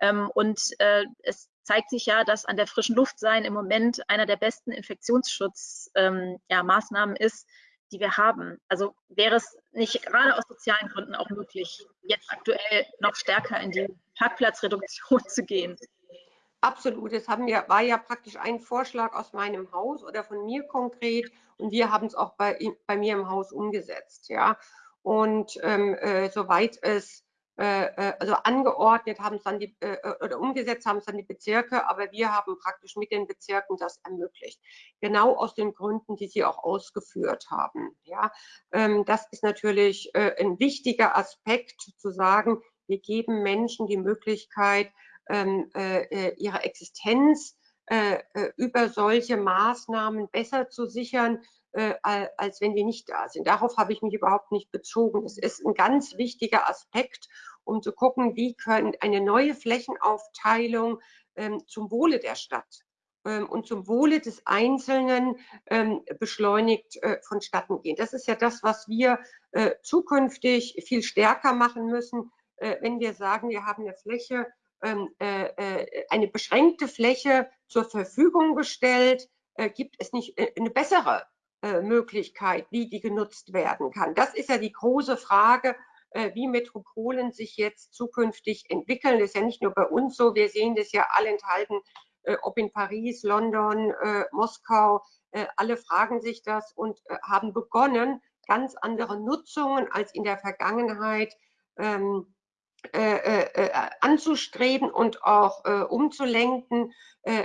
Ähm, und äh, es zeigt sich ja, dass an der frischen Luft sein im Moment einer der besten Infektionsschutzmaßnahmen ähm, ist, die wir haben. Also wäre es nicht gerade aus sozialen Gründen auch möglich, jetzt aktuell noch stärker in die Parkplatzreduktion zu gehen? Absolut. Das haben wir, war ja praktisch ein Vorschlag aus meinem Haus oder von mir konkret und wir haben es auch bei, bei mir im Haus umgesetzt. Ja. Und ähm, äh, soweit es äh, äh, also angeordnet haben es dann die, äh, oder umgesetzt haben es dann die Bezirke, aber wir haben praktisch mit den Bezirken das ermöglicht. Genau aus den Gründen, die Sie auch ausgeführt haben. Ja, ähm, das ist natürlich ein wichtiger Aspekt zu sagen, wir geben Menschen die Möglichkeit, ähm, ihre Existenz über solche Maßnahmen besser zu sichern, als wenn die nicht da sind. Darauf habe ich mich überhaupt nicht bezogen. Es ist ein ganz wichtiger Aspekt, um zu gucken, wie können eine neue Flächenaufteilung ähm, zum Wohle der Stadt ähm, und zum Wohle des Einzelnen ähm, beschleunigt äh, vonstatten gehen. Das ist ja das, was wir äh, zukünftig viel stärker machen müssen, äh, wenn wir sagen, wir haben eine Fläche, äh, äh, eine beschränkte Fläche zur Verfügung gestellt, äh, gibt es nicht eine bessere äh, Möglichkeit, wie die genutzt werden kann. Das ist ja die große Frage, äh, wie Metropolen sich jetzt zukünftig entwickeln. Das ist ja nicht nur bei uns so, wir sehen das ja allenthalben, äh, ob in Paris, London, Moskau, alle fragen sich das und haben begonnen, ganz andere Nutzungen als in der Vergangenheit ähm, äh, äh, anzustreben und auch äh, umzulenken,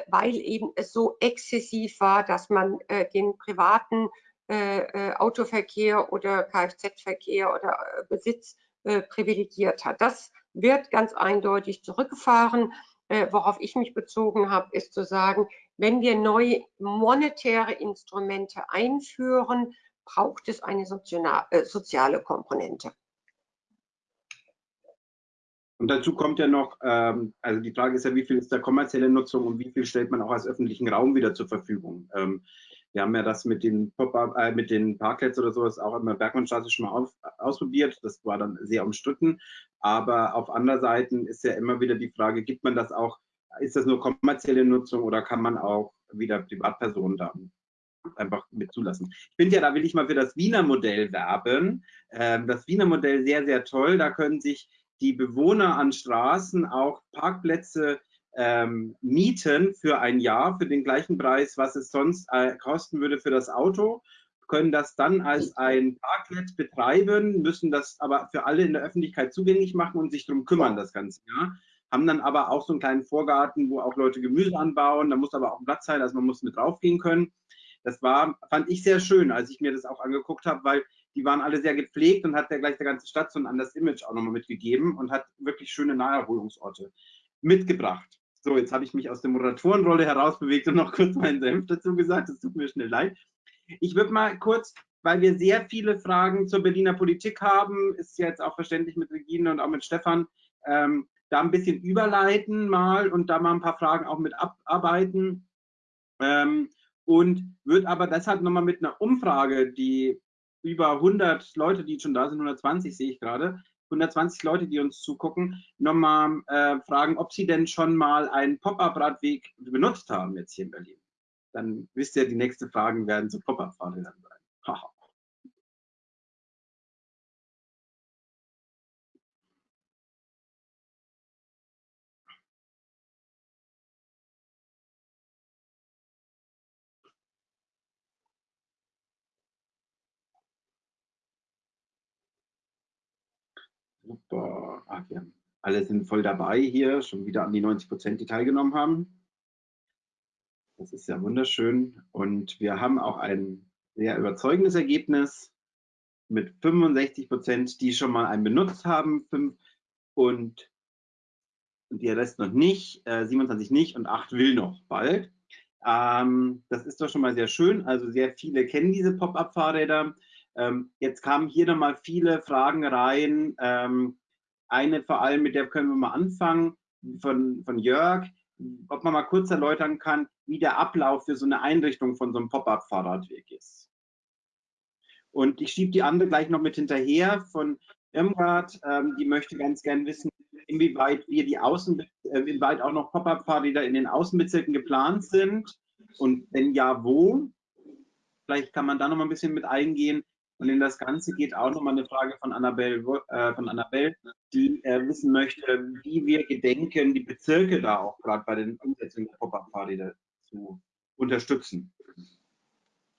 weil eben es so exzessiv war, dass man den privaten Autoverkehr oder Kfz-Verkehr oder Besitz privilegiert hat. Das wird ganz eindeutig zurückgefahren. worauf ich mich bezogen habe, ist zu sagen, wenn wir neue monetäre Instrumente einführen, braucht es eine soziale Komponente. Und dazu kommt ja noch, ähm, also die Frage ist ja, wie viel ist da kommerzielle Nutzung und wie viel stellt man auch als öffentlichen Raum wieder zur Verfügung? Ähm, wir haben ja das mit den, äh, mit den Parklets oder sowas auch immer Bergmannstraße schon mal auf, ausprobiert. Das war dann sehr umstritten. Aber auf anderen Seiten ist ja immer wieder die Frage, gibt man das auch, ist das nur kommerzielle Nutzung oder kann man auch wieder Privatpersonen da einfach mit zulassen. Ich finde ja, da will ich mal für das Wiener Modell werben. Ähm, das Wiener Modell sehr, sehr toll. Da können sich die Bewohner an Straßen auch Parkplätze ähm, mieten für ein Jahr für den gleichen Preis, was es sonst äh, kosten würde für das Auto, können das dann als ein Parkplatz betreiben, müssen das aber für alle in der Öffentlichkeit zugänglich machen und sich darum kümmern das ganze Jahr. Haben dann aber auch so einen kleinen Vorgarten, wo auch Leute Gemüse anbauen. Da muss aber auch Platz sein, also man muss mit draufgehen können. Das war, fand ich sehr schön, als ich mir das auch angeguckt habe, weil die waren alle sehr gepflegt und hat der gleich der ganzen Stadt so ein anderes Image auch nochmal mitgegeben und hat wirklich schöne Naherholungsorte mitgebracht. So, jetzt habe ich mich aus der Moderatorenrolle herausbewegt und noch kurz meinen Senf dazu gesagt. Das tut mir schnell leid. Ich würde mal kurz, weil wir sehr viele Fragen zur Berliner Politik haben, ist jetzt auch verständlich mit Regine und auch mit Stefan, ähm, da ein bisschen überleiten mal und da mal ein paar Fragen auch mit abarbeiten. Ähm, und wird aber deshalb nochmal mit einer Umfrage, die über 100 Leute, die schon da sind, 120 sehe ich gerade, 120 Leute, die uns zugucken, nochmal äh, fragen, ob sie denn schon mal einen Pop-up-Radweg benutzt haben jetzt hier in Berlin. Dann wisst ihr, die nächsten Fragen werden zu Pop-up-Fahrrädern sein. Super. Ach, wir alle sind voll dabei hier, schon wieder an die 90 Prozent, die teilgenommen haben. Das ist ja wunderschön. Und wir haben auch ein sehr überzeugendes Ergebnis mit 65 Prozent, die schon mal einen benutzt haben und der Rest noch nicht, äh, 27 nicht und 8 will noch bald. Ähm, das ist doch schon mal sehr schön. Also sehr viele kennen diese Pop-up-Fahrräder. Ähm, jetzt kamen hier nochmal viele Fragen rein. Ähm, eine vor allem, mit der können wir mal anfangen, von, von Jörg, ob man mal kurz erläutern kann, wie der Ablauf für so eine Einrichtung von so einem Pop-up-Fahrradweg ist. Und ich schiebe die andere gleich noch mit hinterher von Irmgard. Ähm, die möchte ganz gern wissen, inwieweit wir die Außen, äh, inwieweit auch noch Pop-up-Fahrräder in den Außenbezirken geplant sind und wenn ja, wo. Vielleicht kann man da noch mal ein bisschen mit eingehen. Und in das Ganze geht auch nochmal eine Frage von Annabelle, äh, von Annabelle die äh, wissen möchte, wie wir gedenken, die Bezirke da auch gerade bei den Umsetzungen der Pop-Up-Fahrräder zu unterstützen.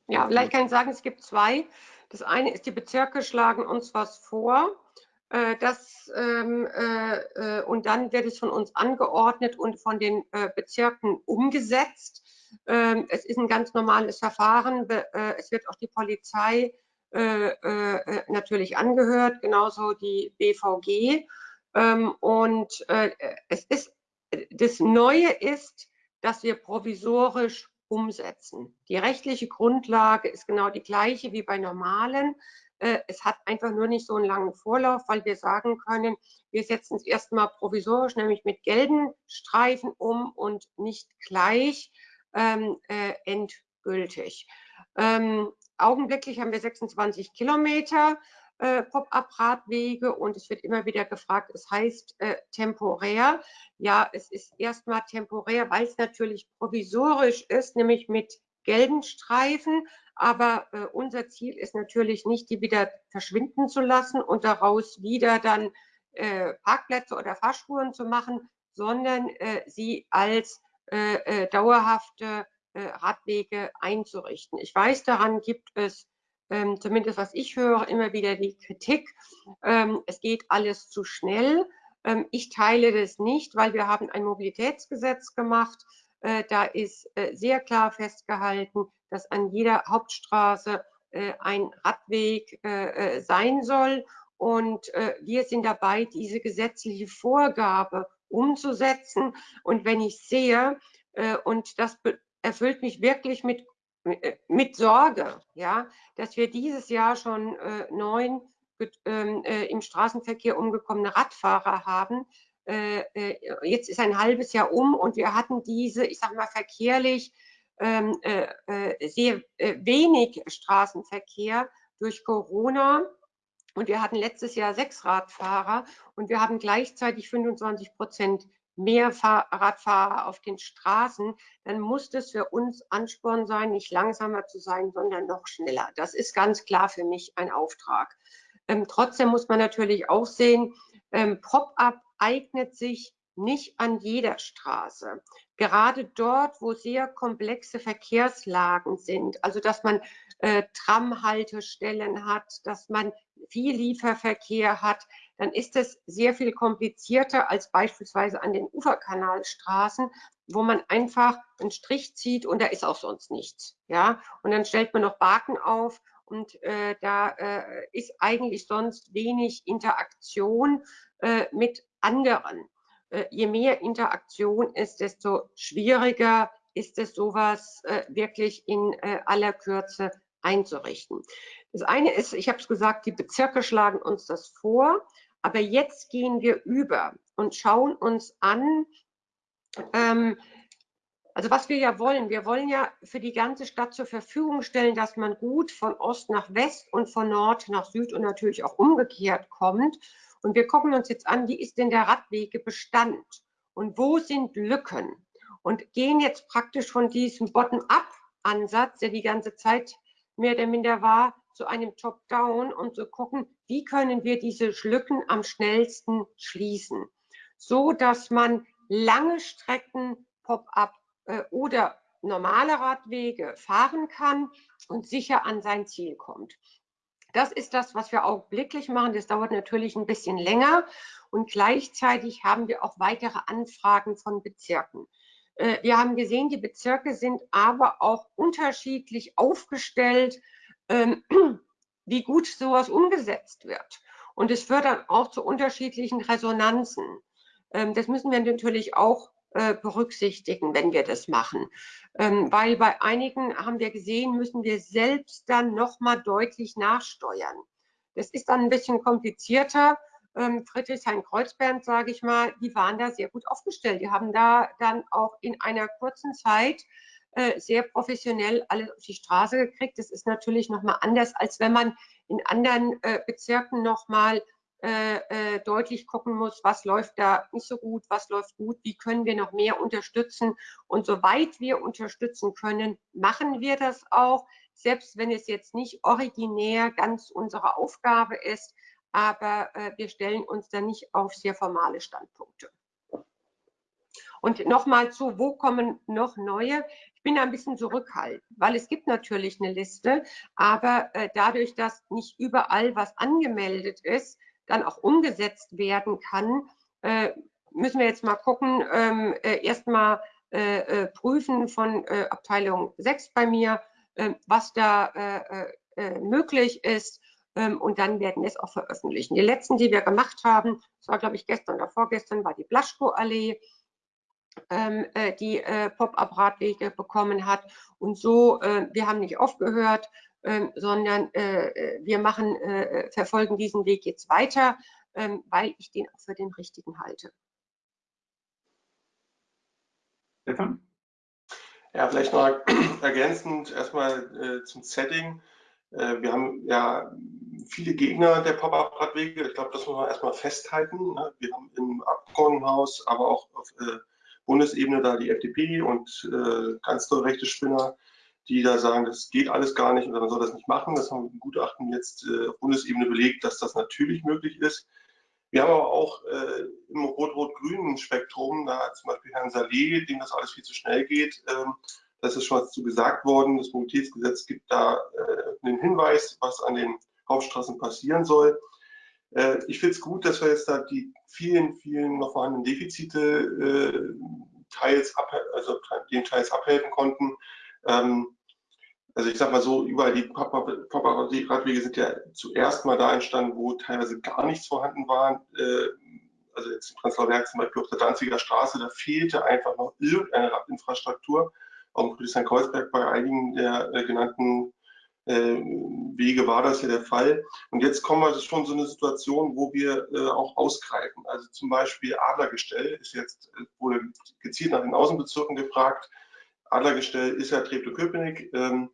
Ja, vielleicht kann ich sagen, es gibt zwei. Das eine ist, die Bezirke schlagen uns was vor. Äh, das, ähm, äh, äh, und dann wird es von uns angeordnet und von den äh, Bezirken umgesetzt. Ähm, es ist ein ganz normales Verfahren. Äh, es wird auch die Polizei natürlich angehört, genauso die BVG. Ähm, und es ist, das Neue ist, dass wir provisorisch umsetzen. Die rechtliche Grundlage ist genau die gleiche wie bei normalen. Es hat einfach nur nicht so einen langen Vorlauf, weil wir sagen können, wir setzen es erstmal provisorisch, nämlich mit gelben Streifen um und nicht gleich ähm, äh, endgültig. Ähm, augenblicklich haben wir 26 Kilometer äh, Pop-up-Radwege und es wird immer wieder gefragt, es heißt äh, temporär. Ja, es ist erstmal temporär, weil es natürlich provisorisch ist, nämlich mit gelben Streifen. Aber äh, unser Ziel ist natürlich nicht, die wieder verschwinden zu lassen und daraus wieder dann äh, Parkplätze oder Fahrspuren zu machen, sondern äh, sie als äh, dauerhafte Radwege einzurichten. Ich weiß, daran gibt es ähm, zumindest was ich höre, immer wieder die Kritik, ähm, es geht alles zu schnell. Ähm, ich teile das nicht, weil wir haben ein Mobilitätsgesetz gemacht. Äh, da ist äh, sehr klar festgehalten, dass an jeder Hauptstraße äh, ein Radweg äh, sein soll. Und wir sind dabei, diese gesetzliche Vorgabe umzusetzen. Und wenn ich sehe, äh, und das erfüllt mich wirklich mit, äh, mit Sorge, ja, dass wir dieses Jahr schon äh, neun ähm, im Straßenverkehr umgekommene Radfahrer haben. jetzt ist ein halbes Jahr um und wir hatten diese, ich sage mal, verkehrlich ähm, sehr wenig Straßenverkehr durch Corona. Und wir hatten letztes Jahr sechs Radfahrer und wir haben gleichzeitig 25 Prozent mehr Fahrradfahrer auf den Straßen, dann muss das für uns Ansporn sein, nicht langsamer zu sein, sondern noch schneller. Das ist ganz klar für mich ein Auftrag. Ähm, trotzdem muss man natürlich auch sehen, ähm, Pop-up eignet sich nicht an jeder Straße. Gerade dort, wo sehr komplexe Verkehrslagen sind, also dass man äh, Tramhaltestellen hat, dass man viel Lieferverkehr hat, dann ist es sehr viel komplizierter als beispielsweise an den Uferkanalstraßen, wo man einfach einen Strich zieht und da ist auch sonst nichts. Ja? Und dann stellt man noch Baken auf und äh, da äh, ist eigentlich sonst wenig Interaktion äh, mit anderen. Äh, je mehr Interaktion ist, desto schwieriger ist es, sowas äh, wirklich in äh, aller Kürze einzurichten. Das eine ist, ich habe es gesagt, die Bezirke schlagen uns das vor, aber jetzt gehen wir über und schauen uns an, ähm, also was wir ja wollen, wir wollen ja für die ganze Stadt zur Verfügung stellen, dass man gut von Ost nach West und von Nord nach Süd und natürlich auch umgekehrt kommt. Und wir gucken uns jetzt an, wie ist denn der Radwegebestand und wo sind Lücken? Und gehen jetzt praktisch von diesem Bottom-up-Ansatz, der die ganze Zeit mehr oder minder war, zu einem Top-Down und zu gucken, wie können wir diese Lücken am schnellsten schließen, so dass man lange Strecken Pop-up äh, oder normale Radwege fahren kann und sicher an sein Ziel kommt. Das ist das, was wir augenblicklich machen. Das dauert natürlich ein bisschen länger und gleichzeitig haben wir auch weitere Anfragen von Bezirken. Äh, wir haben gesehen, die Bezirke sind aber auch unterschiedlich aufgestellt, ähm, wie gut sowas umgesetzt wird. Und es führt dann auch zu unterschiedlichen Resonanzen. Ähm, das müssen wir natürlich auch äh, berücksichtigen, wenn wir das machen. Ähm, weil bei einigen haben wir gesehen, müssen wir selbst dann nochmal deutlich nachsteuern. Das ist dann ein bisschen komplizierter. Ähm, Friedrichshain-Kreuzberg, sage ich mal, die waren da sehr gut aufgestellt. Die haben da dann auch in einer kurzen Zeit äh, sehr professionell alles auf die Straße gekriegt. Das ist natürlich nochmal anders, als wenn man in anderen äh, Bezirken nochmal äh, äh, deutlich gucken muss, was läuft da nicht so gut, was läuft gut, wie können wir noch mehr unterstützen. Und soweit wir unterstützen können, machen wir das auch, selbst wenn es jetzt nicht originär ganz unsere Aufgabe ist, aber äh, wir stellen uns da nicht auf sehr formale Standpunkte. Und nochmal zu, wo kommen noch neue? Ich bin da ein bisschen zurückhaltend, weil es gibt natürlich eine Liste, aber äh, dadurch, dass nicht überall was angemeldet ist, dann auch umgesetzt werden kann, äh, müssen wir jetzt mal gucken, ähm, äh, erstmal äh, äh, prüfen von äh, Abteilung 6 bei mir, ähm, was da möglich ist ähm, und dann werden wir es auch veröffentlichen. Die letzten, die wir gemacht haben, das war glaube ich gestern oder vorgestern, war die Blaschko-Allee, äh, die äh, Pop-up-Radwege bekommen hat. Und so, äh, wir haben nicht aufgehört, ähm, sondern wir machen, verfolgen diesen Weg jetzt weiter, ähm, weil ich den auch für den richtigen halte. Stefan? Ja, vielleicht noch ergänzend erstmal zum Setting. wir haben ja viele Gegner der Pop-up-Radwege. Ich glaube, das muss man erstmal festhalten. Ne? Wir haben im Abgeordnetenhaus, aber auch auf Bundesebene da die FDP und äh, ganz tolle rechte Spinner, die da sagen, das geht alles gar nicht oder man soll das nicht machen. Das haben wir im Gutachten jetzt äh, auf Bundesebene belegt, dass das natürlich möglich ist. Wir haben aber auch äh, im rot-rot-grünen Spektrum, da zum Beispiel Herrn Saleh, dem das alles viel zu schnell geht, ähm, das ist schon was zu gesagt worden. Das Mobilitätsgesetz gibt da äh, einen Hinweis, was an den Hauptstraßen passieren soll. Äh, ich finde es gut, dass wir jetzt da die vielen, vielen noch vorhandenen Defizite äh, teils ab, also den teils abhelfen konnten. Ähm, also ich sag mal so, überall die Papa-Radwege sind ja zuerst mal da entstanden, wo teilweise gar nichts vorhanden war. Äh, also jetzt in Prenzlauer Berg zum Beispiel auf der Danziger Straße, da fehlte einfach noch irgendeine Radinfrastruktur. Auch in Friedrichshain-Kreuzberg bei einigen der genannten Wege war das ja der Fall. Und jetzt kommen wir schon so eine Situation, wo wir äh, auch ausgreifen. Also zum Beispiel Adlergestell ist jetzt, äh, wurde gezielt nach den Außenbezirken gefragt. Adlergestell ist ja Treptow-Köpenick. Ähm,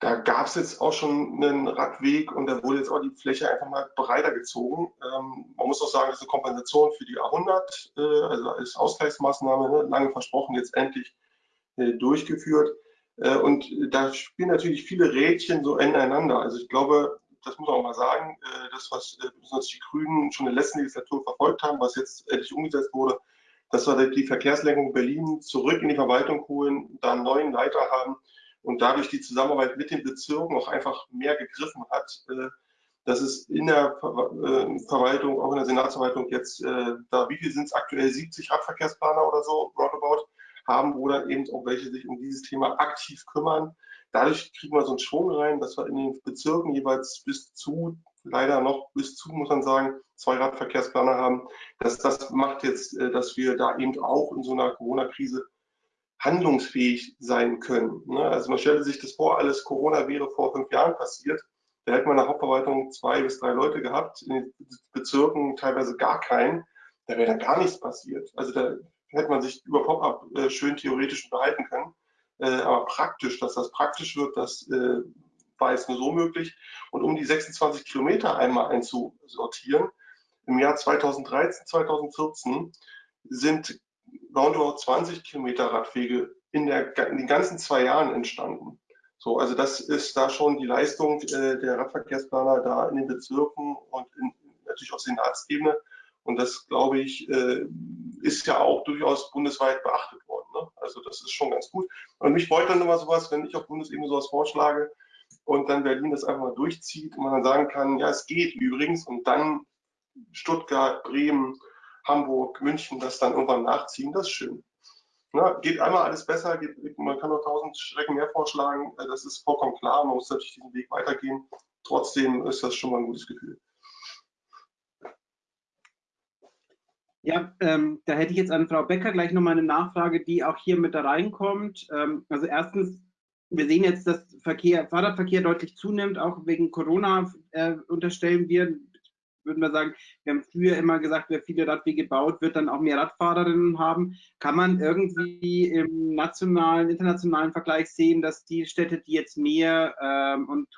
da gab es jetzt auch schon einen Radweg und da wurde jetzt auch die Fläche einfach mal breiter gezogen. Ähm, man muss auch sagen, das ist eine Kompensation für die A100, äh, also als Ausgleichsmaßnahme, ne, lange versprochen, jetzt endlich äh, durchgeführt. Äh, und da spielen natürlich viele Rädchen so ineinander. Also ich glaube, das muss man auch mal sagen, äh, das, was äh, besonders die Grünen schon in der letzten Legislatur verfolgt haben, was jetzt endlich umgesetzt wurde, dass wir die Verkehrslenkung Berlin zurück in die Verwaltung holen, da einen neuen Leiter haben und dadurch die Zusammenarbeit mit den Bezirken auch einfach mehr gegriffen hat, dass es in der Verwaltung, auch in der Senatsverwaltung jetzt, da wie viel sind es aktuell, 70 Radverkehrsplaner oder so, roundabout, haben oder eben auch welche sich um dieses Thema aktiv kümmern. Dadurch kriegen wir so einen Schwung rein, dass wir in den Bezirken jeweils bis zu, leider noch bis zu, muss man sagen, zwei Radverkehrsplaner haben. Das, das macht jetzt, äh, dass wir da eben auch in so einer Corona-Krise handlungsfähig sein können. Ne? Also man stellt sich das vor, alles Corona wäre vor fünf Jahren passiert. Da hätte man in der Hauptverwaltung zwei bis drei Leute gehabt, in den Bezirken teilweise gar keinen. Da wäre da gar nichts passiert. Also da hätte man sich über Pop-up äh, schön theoretisch unterhalten können. Äh, aber praktisch, dass das praktisch wird, das äh, war jetzt nur so möglich. Und um die 26 Kilometer einmal einzusortieren, im Jahr 2013, 2014 sind roundabout 20 Kilometer Radwege in, der, in den ganzen zwei Jahren entstanden. So, also das ist da schon die Leistung äh, der Radverkehrsplaner da in den Bezirken und in, natürlich auf Senatsebene. Und das, glaube ich, äh, ist ja auch durchaus bundesweit beachtet worden. Ne? Also das ist schon ganz gut. Und mich freut dann immer sowas, wenn ich auf Bundesebene sowas vorschlage und dann Berlin das einfach mal durchzieht und man dann sagen kann, ja, es geht übrigens und dann Stuttgart, Bremen, Hamburg, München das dann irgendwann nachziehen, das ist schön. Na, geht einmal alles besser, geht, man kann noch tausend Strecken mehr vorschlagen, das ist vollkommen klar, man muss natürlich diesen Weg weitergehen. Trotzdem ist das schon mal ein gutes Gefühl. Ja, ähm, da hätte ich jetzt an Frau Becker gleich nochmal eine Nachfrage, die auch hier mit da reinkommt. Ähm, also erstens, wir sehen jetzt, dass Verkehr, Fahrradverkehr deutlich zunimmt, auch wegen Corona äh, unterstellen wir, würden wir sagen, wir haben früher immer gesagt, wer viele Radwege baut, wird dann auch mehr Radfahrerinnen haben. Kann man irgendwie im nationalen, internationalen Vergleich sehen, dass die Städte, die jetzt mehr ähm, und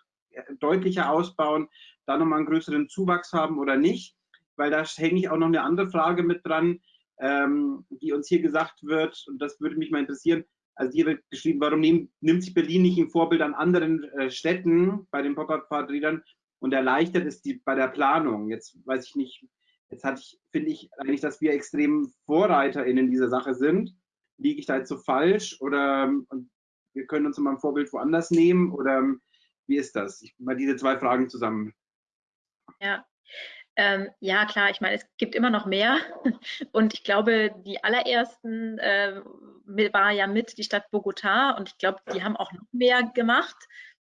deutlicher ausbauen, da nochmal einen größeren Zuwachs haben oder nicht, weil da hänge ich auch noch eine andere Frage mit dran, ähm, die uns hier gesagt wird, und das würde mich mal interessieren. Also hier wird geschrieben, warum nehm, nimmt sich Berlin nicht ein Vorbild an anderen äh, Städten bei den Pop-Up-Fahrrädern und erleichtert es die bei der Planung? Jetzt weiß ich nicht, jetzt hatte ich, finde ich eigentlich, dass wir extrem VorreiterInnen in dieser Sache sind. Liege ich da jetzt so falsch oder wir können uns mal ein Vorbild woanders nehmen oder wie ist das? Ich mal diese zwei Fragen zusammen. Ja, ähm, ja, klar, ich meine, es gibt immer noch mehr. Und ich glaube, die allerersten äh, war ja mit die Stadt Bogota und ich glaube, die haben auch noch mehr gemacht.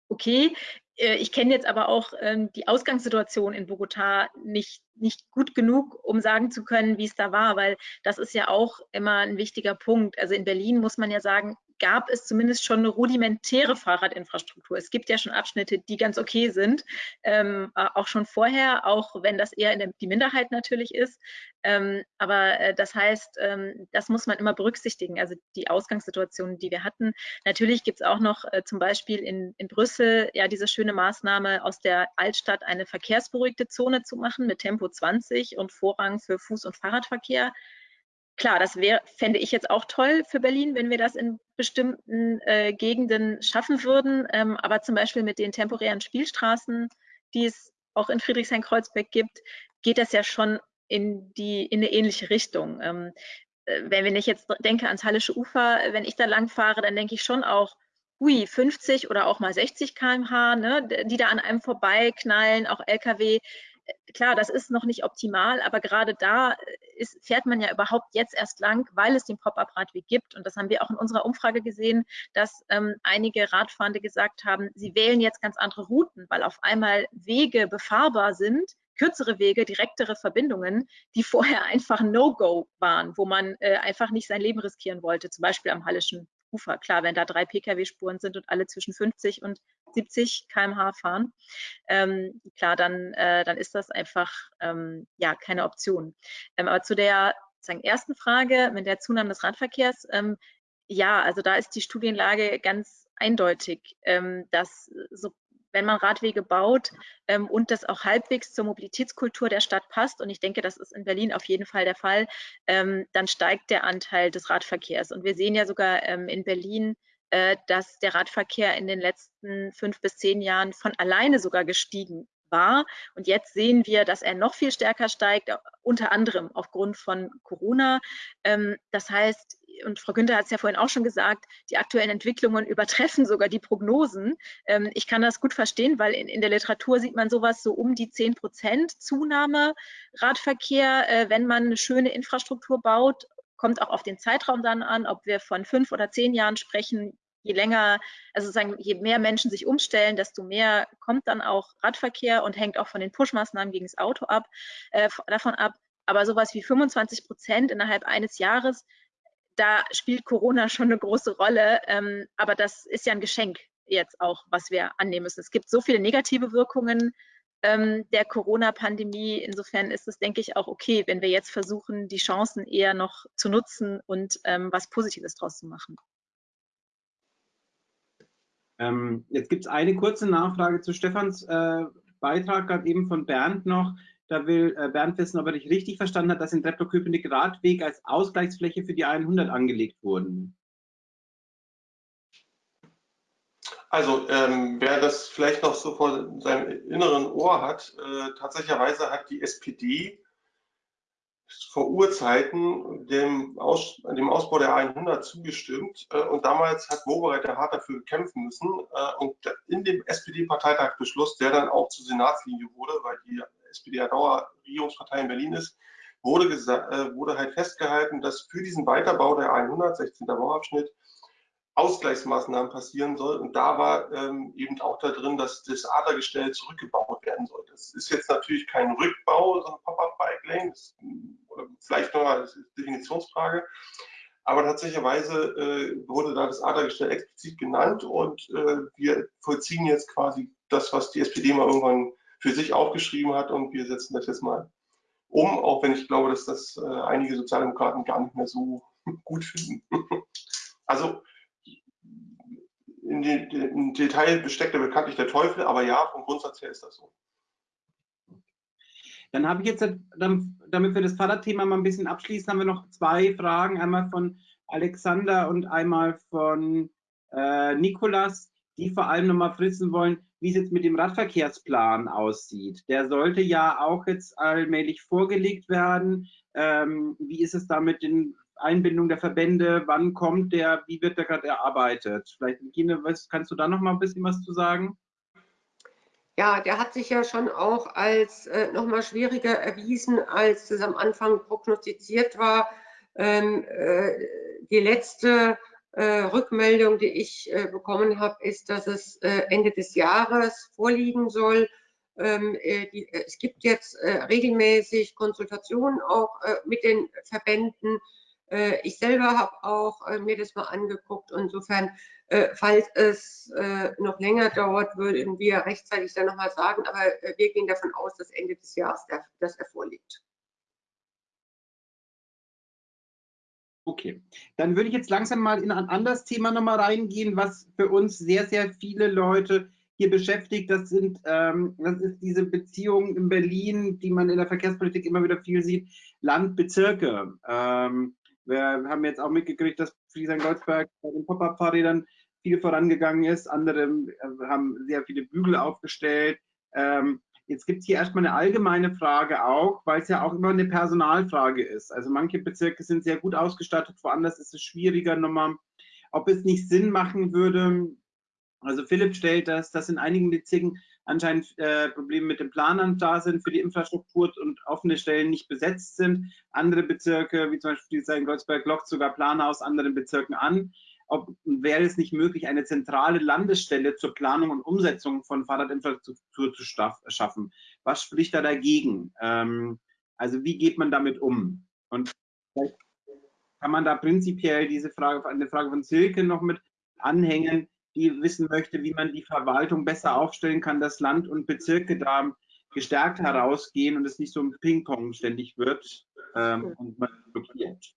Okay, äh, ich kenne jetzt aber auch ähm, die Ausgangssituation in Bogota nicht, nicht gut genug, um sagen zu können, wie es da war, weil das ist ja auch immer ein wichtiger Punkt. Also in Berlin muss man ja sagen, gab es zumindest schon eine rudimentäre Fahrradinfrastruktur. Es gibt ja schon Abschnitte, die ganz okay sind, ähm, auch schon vorher, auch wenn das eher in der, die Minderheit natürlich ist. Ähm, aber äh, das heißt, ähm, das muss man immer berücksichtigen, also die Ausgangssituation, die wir hatten. Natürlich gibt es auch noch äh, zum Beispiel in, in Brüssel ja diese schöne Maßnahme, aus der Altstadt eine verkehrsberuhigte Zone zu machen mit Tempo 20 und Vorrang für Fuß- und Fahrradverkehr klar, das wäre, fände ich jetzt auch toll für Berlin, wenn wir das in bestimmten äh, Gegenden schaffen würden. Ähm, aber zum Beispiel mit den temporären Spielstraßen, die es auch in Friedrichshain-Kreuzberg gibt, geht das ja schon in, die, in eine ähnliche Richtung. Ähm, äh, wenn ich jetzt denke ans Hallische Ufer, wenn ich da lang fahre, dann denke ich schon auch, ui, 50 oder auch mal 60 km/h, ne, die da an einem vorbeiknallen, auch Lkw klar, das ist noch nicht optimal, aber gerade da ist, fährt man ja überhaupt jetzt erst lang, weil es den Pop-up-Radweg gibt. Und das haben wir auch in unserer Umfrage gesehen, dass ähm, einige Radfahrende gesagt haben, sie wählen jetzt ganz andere Routen, weil auf einmal Wege befahrbar sind, kürzere Wege, direktere Verbindungen, die vorher einfach No-Go waren, wo man äh, einfach nicht sein Leben riskieren wollte, zum Beispiel am Hallischen Ufer. Klar, wenn da drei Pkw-Spuren sind und alle zwischen 50 und 70 km/h fahren, ähm, klar, dann, äh, dann ist das einfach ähm, ja keine Option. Ähm, aber zu der sagen, ersten Frage mit der Zunahme des Radverkehrs, ähm, ja, also da ist die Studienlage ganz eindeutig, ähm, dass so wenn man Radwege baut ähm, und das auch halbwegs zur Mobilitätskultur der Stadt passt, und ich denke, das ist in Berlin auf jeden Fall der Fall, ähm, dann steigt der Anteil des Radverkehrs. Und wir sehen ja sogar ähm, in Berlin, äh, dass der Radverkehr in den letzten fünf bis zehn Jahren von alleine sogar gestiegen war. Und jetzt sehen wir, dass er noch viel stärker steigt, unter anderem aufgrund von Corona. Ähm, das heißt, und Frau Günther hat es ja vorhin auch schon gesagt, die aktuellen Entwicklungen übertreffen sogar die Prognosen. Ähm, ich kann das gut verstehen, weil in, in, der Literatur sieht man sowas so um die 10 Prozent Zunahme Radverkehr, äh, wenn man eine schöne Infrastruktur baut. Kommt auch auf den Zeitraum dann an, ob wir von fünf oder zehn Jahren sprechen. Je länger, also sozusagen, je mehr Menschen sich umstellen, desto mehr kommt dann auch Radverkehr und hängt auch von den Push-Maßnahmen gegen das Auto ab, äh, davon ab. Aber sowas wie 25 Prozent innerhalb eines Jahres, da spielt Corona schon eine große Rolle. Ähm, aber das ist ja ein Geschenk jetzt auch, was wir annehmen müssen. Es gibt so viele negative Wirkungen ähm, der Corona-Pandemie. Insofern ist es, denke ich, auch okay, wenn wir jetzt versuchen, die Chancen eher noch zu nutzen und ähm, was Positives draus zu machen. Ähm, jetzt gibt es eine kurze Nachfrage zu Stefans äh, Beitrag gerade eben von Bernd noch. Da will äh, Bernd wissen, ob er dich richtig verstanden hat, dass in Treptow-Köpenick Radweg als Ausgleichsfläche für die 100 angelegt wurden. Also, ähm, wer das vielleicht noch so vor seinem inneren Ohr hat, äh, tatsächlicherweise hat die SPD vor Urzeiten dem, Aus, dem Ausbau der 100 zugestimmt äh, und damals hat Wobereiter hart dafür kämpfen müssen äh, und in dem SPD-Parteitagsbeschluss, der dann auch zur Senatslinie wurde, weil die SPD ja Dauerregierungspartei in Berlin ist, wurde, äh, wurde halt festgehalten, dass für diesen Weiterbau der 100, 16. Bauabschnitt, Ausgleichsmaßnahmen passieren soll. Und da war ähm, eben auch da drin, dass das Adergestell zurückgebaut werden soll. Das ist jetzt natürlich kein Rückbau, so ein Pop-up-Bike-Lane, vielleicht noch eine Definitionsfrage. Aber tatsächlicherweise äh, wurde da das Adergestell explizit genannt und äh, wir vollziehen jetzt quasi das, was die SPD mal irgendwann für sich aufgeschrieben hat und wir setzen das jetzt mal um, auch wenn ich glaube, dass das äh, einige Sozialdemokraten gar nicht mehr so gut finden. also in, die, in Detail besteckt er bekanntlich der Teufel, aber ja, vom Grundsatz her ist das so. Dann habe ich jetzt, damit wir das Fahrradthema mal ein bisschen abschließen, haben wir noch zwei Fragen. Einmal von Alexander und einmal von äh, Nikolas, die vor allem nochmal wissen wollen, wie es jetzt mit dem Radverkehrsplan aussieht. Der sollte ja auch jetzt allmählich vorgelegt werden. Ähm, wie ist es da mit den Einbindung der Verbände? Wann kommt der? Wie wird der gerade erarbeitet? Vielleicht, Gine, kannst du da noch mal ein bisschen was zu sagen? Ja, der hat sich ja schon auch als äh, noch mal schwieriger erwiesen, als es am Anfang prognostiziert war. Ähm, äh, die letzte äh, Rückmeldung, die ich äh, bekommen habe, ist, dass es äh, Ende des Jahres vorliegen soll. Ähm, äh, die, es gibt jetzt regelmäßig Konsultationen auch mit den Verbänden äh, ich selber habe auch äh, mir das mal angeguckt. Insofern, äh, falls es noch länger dauert, würden wir rechtzeitig dann nochmal sagen. Aber wir gehen davon aus, dass Ende des Jahres das er vorliegt. Okay, dann würde ich jetzt langsam mal in ein anderes Thema nochmal reingehen, was für uns sehr, sehr viele Leute hier beschäftigt. Das sind, ähm, das ist diese Beziehung in Berlin, die man in der Verkehrspolitik immer wieder viel sieht, Land-Bezirke. Ähm, wir haben jetzt auch mitgekriegt, dass Friesland-Goldsberg bei den Pop-Up-Fahrrädern viel vorangegangen ist. Andere äh, haben sehr viele Bügel aufgestellt. Ähm, jetzt gibt es hier erstmal eine allgemeine Frage auch, weil es ja auch immer eine Personalfrage ist. Also manche Bezirke sind sehr gut ausgestattet, woanders ist es schwieriger nochmal. Ob es nicht Sinn machen würde, also Philipp stellt das, dass in einigen Bezirken anscheinend äh, Probleme mit den Planern da sind für die Infrastruktur und offene Stellen nicht besetzt sind. Andere Bezirke, wie zum Beispiel in Goldsberg, lockt sogar Planer aus anderen Bezirken an. Ob, wäre es nicht möglich, eine zentrale Landesstelle zur Planung und Umsetzung von Fahrradinfrastruktur zu schaffen? Was spricht da dagegen? Ähm, also wie geht man damit um? Und vielleicht kann man da prinzipiell diese Frage, eine Frage von Silke noch mit anhängen die wissen möchte, wie man die Verwaltung besser aufstellen kann, dass Land und Bezirke da gestärkt herausgehen und es nicht so ein Ping-Pong ständig wird ähm, und man blockiert.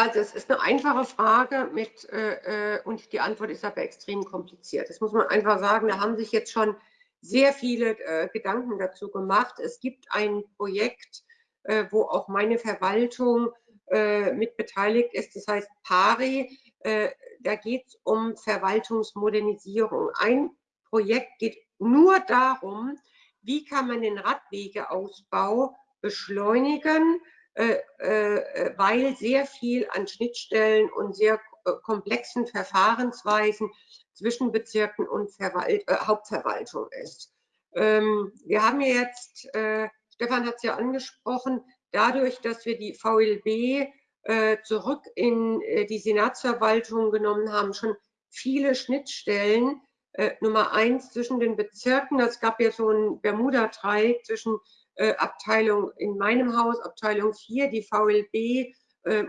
Also es ist eine einfache Frage mit, äh, äh, und die Antwort ist aber extrem kompliziert. Das muss man einfach sagen, da haben sich jetzt schon sehr viele äh, Gedanken dazu gemacht. Es gibt ein Projekt, äh, wo auch meine Verwaltung äh, mit beteiligt ist, das heißt PARI. Äh, da geht es um Verwaltungsmodernisierung. Ein Projekt geht nur darum, wie kann man den Radwegeausbau beschleunigen, weil sehr viel an Schnittstellen und sehr äh, komplexen Verfahrensweisen zwischen Bezirken und Verwalt äh, Hauptverwaltung ist. Ähm, wir haben jetzt, äh, Stefan hat es ja angesprochen, dadurch, dass wir die VLB äh, zurück in äh, die Senatsverwaltung genommen haben, schon viele Schnittstellen. Äh, Nummer eins zwischen den Bezirken. Es gab ja so ein Bermuda-Dreieck zwischen Abteilung in meinem Haus, Abteilung 4, die VLB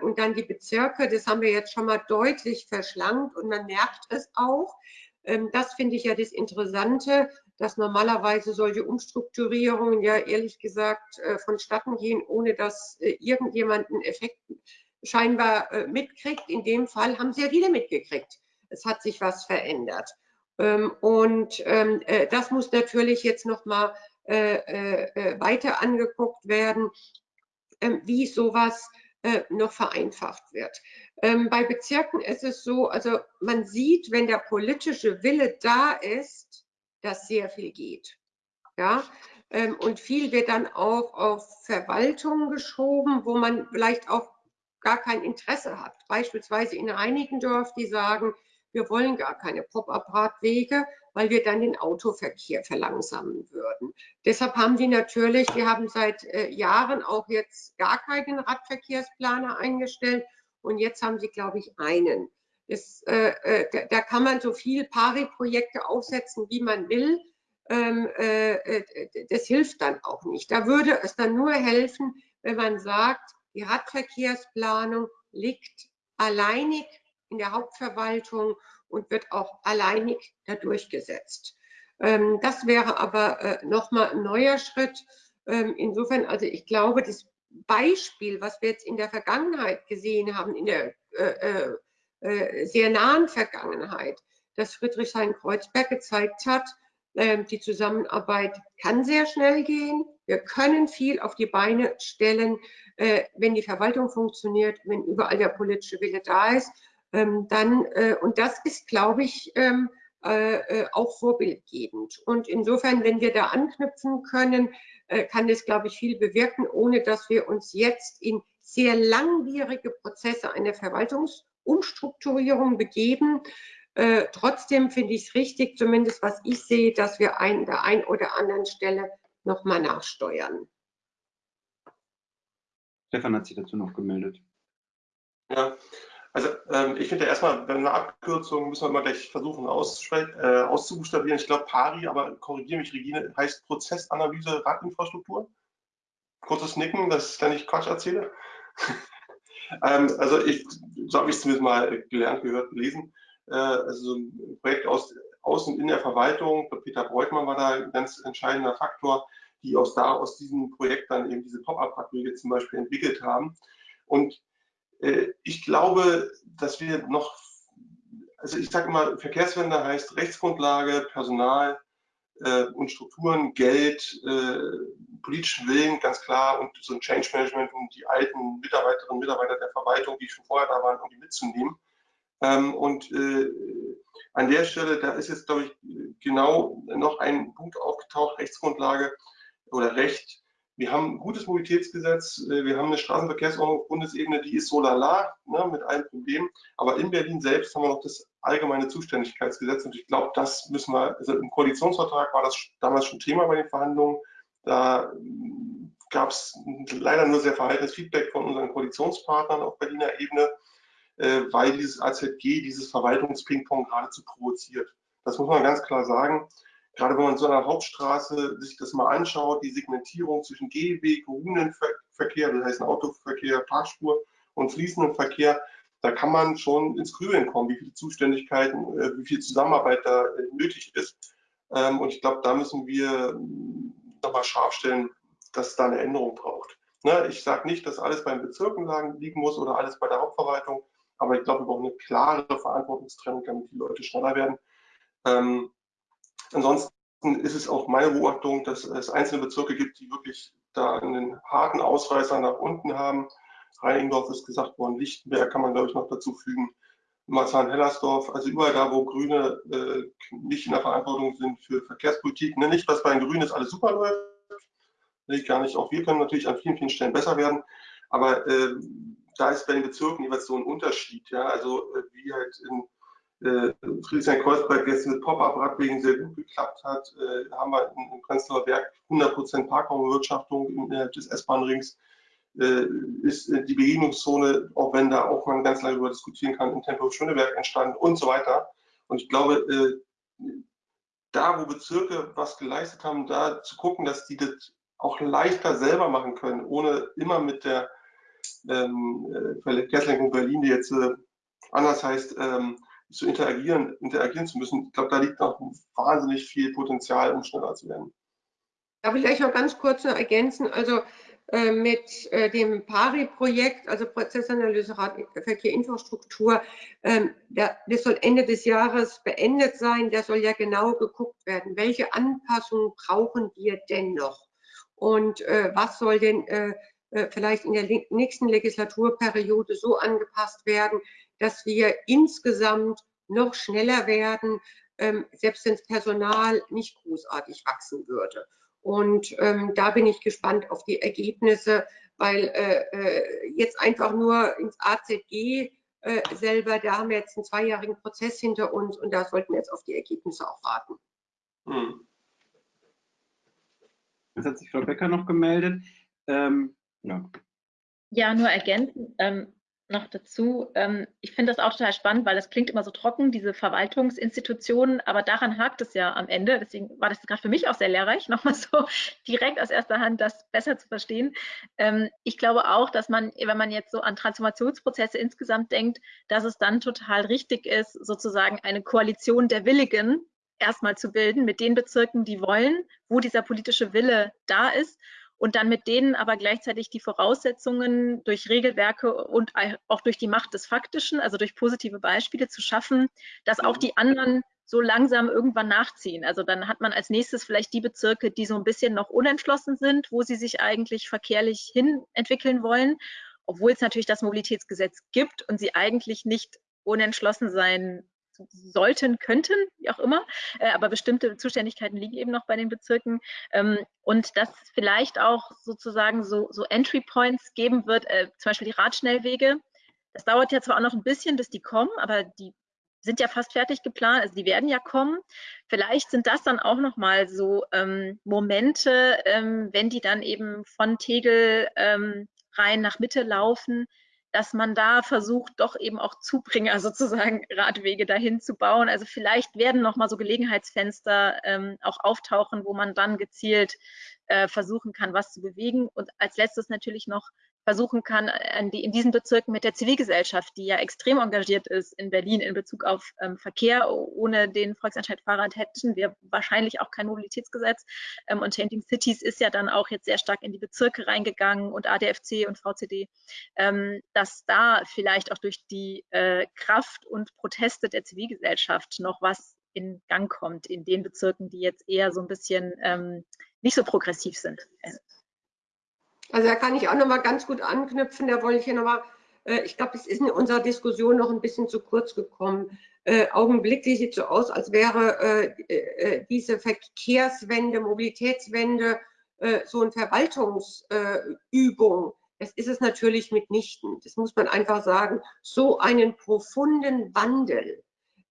und dann die Bezirke. Das haben wir jetzt schon mal deutlich verschlankt und man merkt es auch. Ähm, das finde ich ja das Interessante, dass normalerweise solche Umstrukturierungen ja ehrlich gesagt vonstatten gehen, ohne dass irgendjemand einen Effekt scheinbar äh, mitkriegt. In dem Fall haben sehr viele mitgekriegt. Es hat sich was verändert. Ähm, und ähm, äh, das muss natürlich jetzt nochmal äh, äh, weiter angeguckt werden, ähm, wie sowas äh, noch vereinfacht wird. Ähm, bei Bezirken ist es so, also man sieht, wenn der politische Wille da ist, dass sehr viel geht. Ja, ähm, und viel wird dann auch auf Verwaltung geschoben, wo man vielleicht auch gar kein Interesse hat. Beispielsweise in Reinickendorf, die sagen, wir wollen gar keine Pop-up-Radwege, weil wir dann den Autoverkehr verlangsamen würden. Deshalb haben die natürlich, die haben seit äh, Jahren auch jetzt gar keinen Radverkehrsplaner eingestellt und jetzt haben sie, glaube ich, einen. Das, äh, äh, da, da, kann man so viel Pari-Projekte aufsetzen, wie man will. Ähm, äh, äh, das hilft dann auch nicht. Da würde es dann nur helfen, wenn man sagt, die Radverkehrsplanung liegt alleinig in der Hauptverwaltung und wird auch alleinig da durchgesetzt. Ähm, das wäre aber äh, nochmal ein neuer Schritt. Ähm, insofern, also ich glaube, das Beispiel, was wir jetzt in der Vergangenheit gesehen haben, in der äh, äh, sehr nahen Vergangenheit, dass Friedrichshain-Kreuzberg gezeigt hat, Ähm, die Zusammenarbeit kann sehr schnell gehen. Wir können viel auf die Beine stellen, äh, wenn die Verwaltung funktioniert, wenn überall der politische Wille da ist. Ähm, dann, äh, und das ist, glaube ich, ähm, äh, auch vorbildgebend. Und insofern, wenn wir da anknüpfen können, kann das, glaube ich, viel bewirken, ohne dass wir uns jetzt in sehr langwierige Prozesse einer Verwaltungsumstrukturierung begeben. Äh, trotzdem finde ich es richtig, zumindest was ich sehe, dass wir an der einen oder anderen Stelle nochmal nachsteuern. Stefan hat sich dazu noch gemeldet. Ja, also ähm, ich finde erstmal, wenn eine Abkürzung müssen wir immer gleich versuchen äh, auszubuchstabieren. Ich glaube PARI, aber korrigiere mich, Regine, heißt Prozessanalyse Radinfrastruktur. Kurzes Nicken, dass ich da nicht Quatsch erzähle. ähm, also ich, so habe ich es zumindest mal gelernt, gehört, gelesen. Äh, also ein Projekt aus, aus und in der Verwaltung. Peter Breutmann war da ein ganz entscheidender Faktor, die aus da aus diesem Projekt dann eben diese Pop-up-Radwege zum Beispiel entwickelt haben. Und ich glaube, dass wir noch, also ich sage immer, Verkehrswende heißt Rechtsgrundlage, Personal äh, und Strukturen, Geld, äh, politischen Willen, ganz klar, und so ein Change Management, um die alten Mitarbeiterinnen und Mitarbeiter der Verwaltung, die schon vorher da waren, um die mitzunehmen. Ähm, und äh, an der Stelle, da ist jetzt, glaube ich, genau noch ein Punkt aufgetaucht, Rechtsgrundlage oder Recht. Wir haben ein gutes Mobilitätsgesetz, äh, wir haben eine Straßenverkehrsordnung auf Bundesebene, die ist so lala, ne, mit allen Problemen. Aber in Berlin selbst haben wir noch das allgemeine Zuständigkeitsgesetz und ich glaube, das müssen wir, also im Koalitionsvertrag war das damals schon Thema bei den Verhandlungen. Da gab es leider nur sehr verhaltenes Feedback von unseren Koalitionspartnern auf Berliner Ebene. Äh, weil dieses AZG dieses Verwaltungspingpong geradezu provoziert. Das muss man ganz klar sagen. Gerade wenn man so einer Hauptstraße sich das mal anschaut, die Segmentierung zwischen Gehweg, Runenverkehr, das heißt Autoverkehr, Parkspur und fließenden Verkehr, da kann man schon ins Grübeln kommen, wie viele Zuständigkeiten, äh, wie viel Zusammenarbeit da äh, nötig ist. Ähm, und ich glaube, da müssen wir nochmal scharf stellen, dass es da eine Änderung braucht. Ne, ich sage nicht, dass alles beim Bezirken liegen muss oder alles bei der Hauptverwaltung. Aber ich glaube, wir brauchen eine klare Verantwortungstrennung, damit die Leute schneller werden. Ansonsten ist es auch meine Beobachtung, dass es einzelne Bezirke gibt, die wirklich da einen harten Ausreißer nach unten haben. Reinigendorf ist gesagt worden, Lichtenberg kann man, glaube ich, noch dazu fügen. Marzahn-Hellersdorf, also überall da, wo Grüne äh, nicht in der Verantwortung sind für Verkehrspolitik. Ne, nicht, was bei den Grünen ist, alles super läuft. Ich gar nicht. Auch wir können natürlich an vielen, vielen Stellen besser werden. Aber äh, da ist bei den Bezirken jeweils so ein Unterschied. Ja? Also äh, wie halt in äh, Friedrichshain-Kreuzberg jetzt mit Pop-up-Radwegen sehr gut geklappt hat, äh, haben wir in, Prenzlauer Berg 100% Parkraumbewirtschaftung innerhalb des S-Bahn-Rings. Äh, ist äh, die Begegnungszone, auch wenn da auch man ganz lange darüber diskutieren kann, in Tempelhof-Schöneberg entstanden und so weiter. Und ich glaube, äh, da, wo Bezirke was geleistet haben, da zu gucken, dass die das auch leichter selber machen können, ohne immer mit der ähm, äh, Verkehrslenkung Berlin, die jetzt anders heißt, ähm, zu interagieren, interagieren zu müssen. Ich glaube, da liegt noch wahnsinnig viel Potenzial, um schneller zu werden. Darf ich gleich noch ganz kurz noch ergänzen? Also äh, mit äh, dem PARI-Projekt, also Prozessanalyse Verkehr-Infrastruktur, ähm, das soll Ende des Jahres beendet sein. Da soll ja genau geguckt werden, welche Anpassungen brauchen wir denn noch? Und äh, was soll denn äh, äh, vielleicht in der nächsten Legislaturperiode so angepasst werden, dass wir insgesamt noch schneller werden, ähm, selbst wenn das Personal nicht großartig wachsen würde. Und ähm, da bin ich gespannt auf die Ergebnisse, weil äh, äh jetzt einfach nur ins AZG äh, selber, da haben wir jetzt einen zweijährigen Prozess hinter uns und da sollten wir jetzt auf die Ergebnisse auch warten. Hm. Jetzt hat sich Frau Becker noch gemeldet. Ähm, ja. Ja, nur ergänzend ähm, noch dazu. Ähm, ich finde das auch total spannend, weil das klingt immer so trocken, diese Verwaltungsinstitutionen, aber daran hakt es ja am Ende. Deswegen war das gerade für mich auch sehr lehrreich, nochmal so direkt aus erster Hand das besser zu verstehen. Ähm, ich glaube auch, dass man, wenn man jetzt so an Transformationsprozesse insgesamt denkt, dass es dann total richtig ist, sozusagen eine Koalition der Willigen erstmal zu bilden mit den Bezirken, die wollen, wo dieser politische Wille da ist und dann mit denen aber gleichzeitig die Voraussetzungen durch Regelwerke und auch durch die Macht des Faktischen, also durch positive Beispiele zu schaffen, dass auch die anderen so langsam irgendwann nachziehen. Also dann hat man als nächstes vielleicht die Bezirke, die so ein bisschen noch unentschlossen sind, wo sie sich eigentlich verkehrlich hin entwickeln wollen, obwohl es natürlich das Mobilitätsgesetz gibt und sie eigentlich nicht unentschlossen sein sollten, könnten, wie auch immer. Äh, aber bestimmte Zuständigkeiten liegen eben noch bei den Bezirken. Ähm, und dass vielleicht auch sozusagen so, so Entry Points geben wird, äh, zum Beispiel die Radschnellwege. Das dauert ja zwar auch noch ein bisschen, bis die kommen, aber die sind ja fast fertig geplant, also die werden ja kommen. Vielleicht sind das dann auch nochmal so ähm, Momente, ähm, wenn die dann eben von Tegel ähm, rein nach Mitte laufen, dass man da versucht, doch eben auch Zubringer sozusagen Radwege dahin zu bauen. Also vielleicht werden nochmal so Gelegenheitsfenster ähm, auch auftauchen, wo man dann gezielt äh, versuchen kann, was zu bewegen. Und als letztes natürlich noch versuchen kann, in diesen Bezirken mit der Zivilgesellschaft, die ja extrem engagiert ist in Berlin in Bezug auf ähm, Verkehr. Ohne den Volksentscheid Fahrrad hätten wir wahrscheinlich auch kein Mobilitätsgesetz. Ähm, und Changing Cities ist ja dann auch jetzt sehr stark in die Bezirke reingegangen und ADFC und VCD, ähm, dass da vielleicht auch durch die äh, Kraft und Proteste der Zivilgesellschaft noch was in Gang kommt in den Bezirken, die jetzt eher so ein bisschen ähm, nicht so progressiv sind. Also da kann ich auch noch mal ganz gut anknüpfen. Da wollte ich hier noch mal, äh, ich glaube, es ist in unserer Diskussion noch ein bisschen zu kurz gekommen. Äh, augenblicklich sieht so aus, als wäre äh, äh diese Verkehrswende, Mobilitätswende äh, so eine Verwaltungsübung. das ist es natürlich mitnichten. Das muss man einfach sagen. So einen profunden Wandel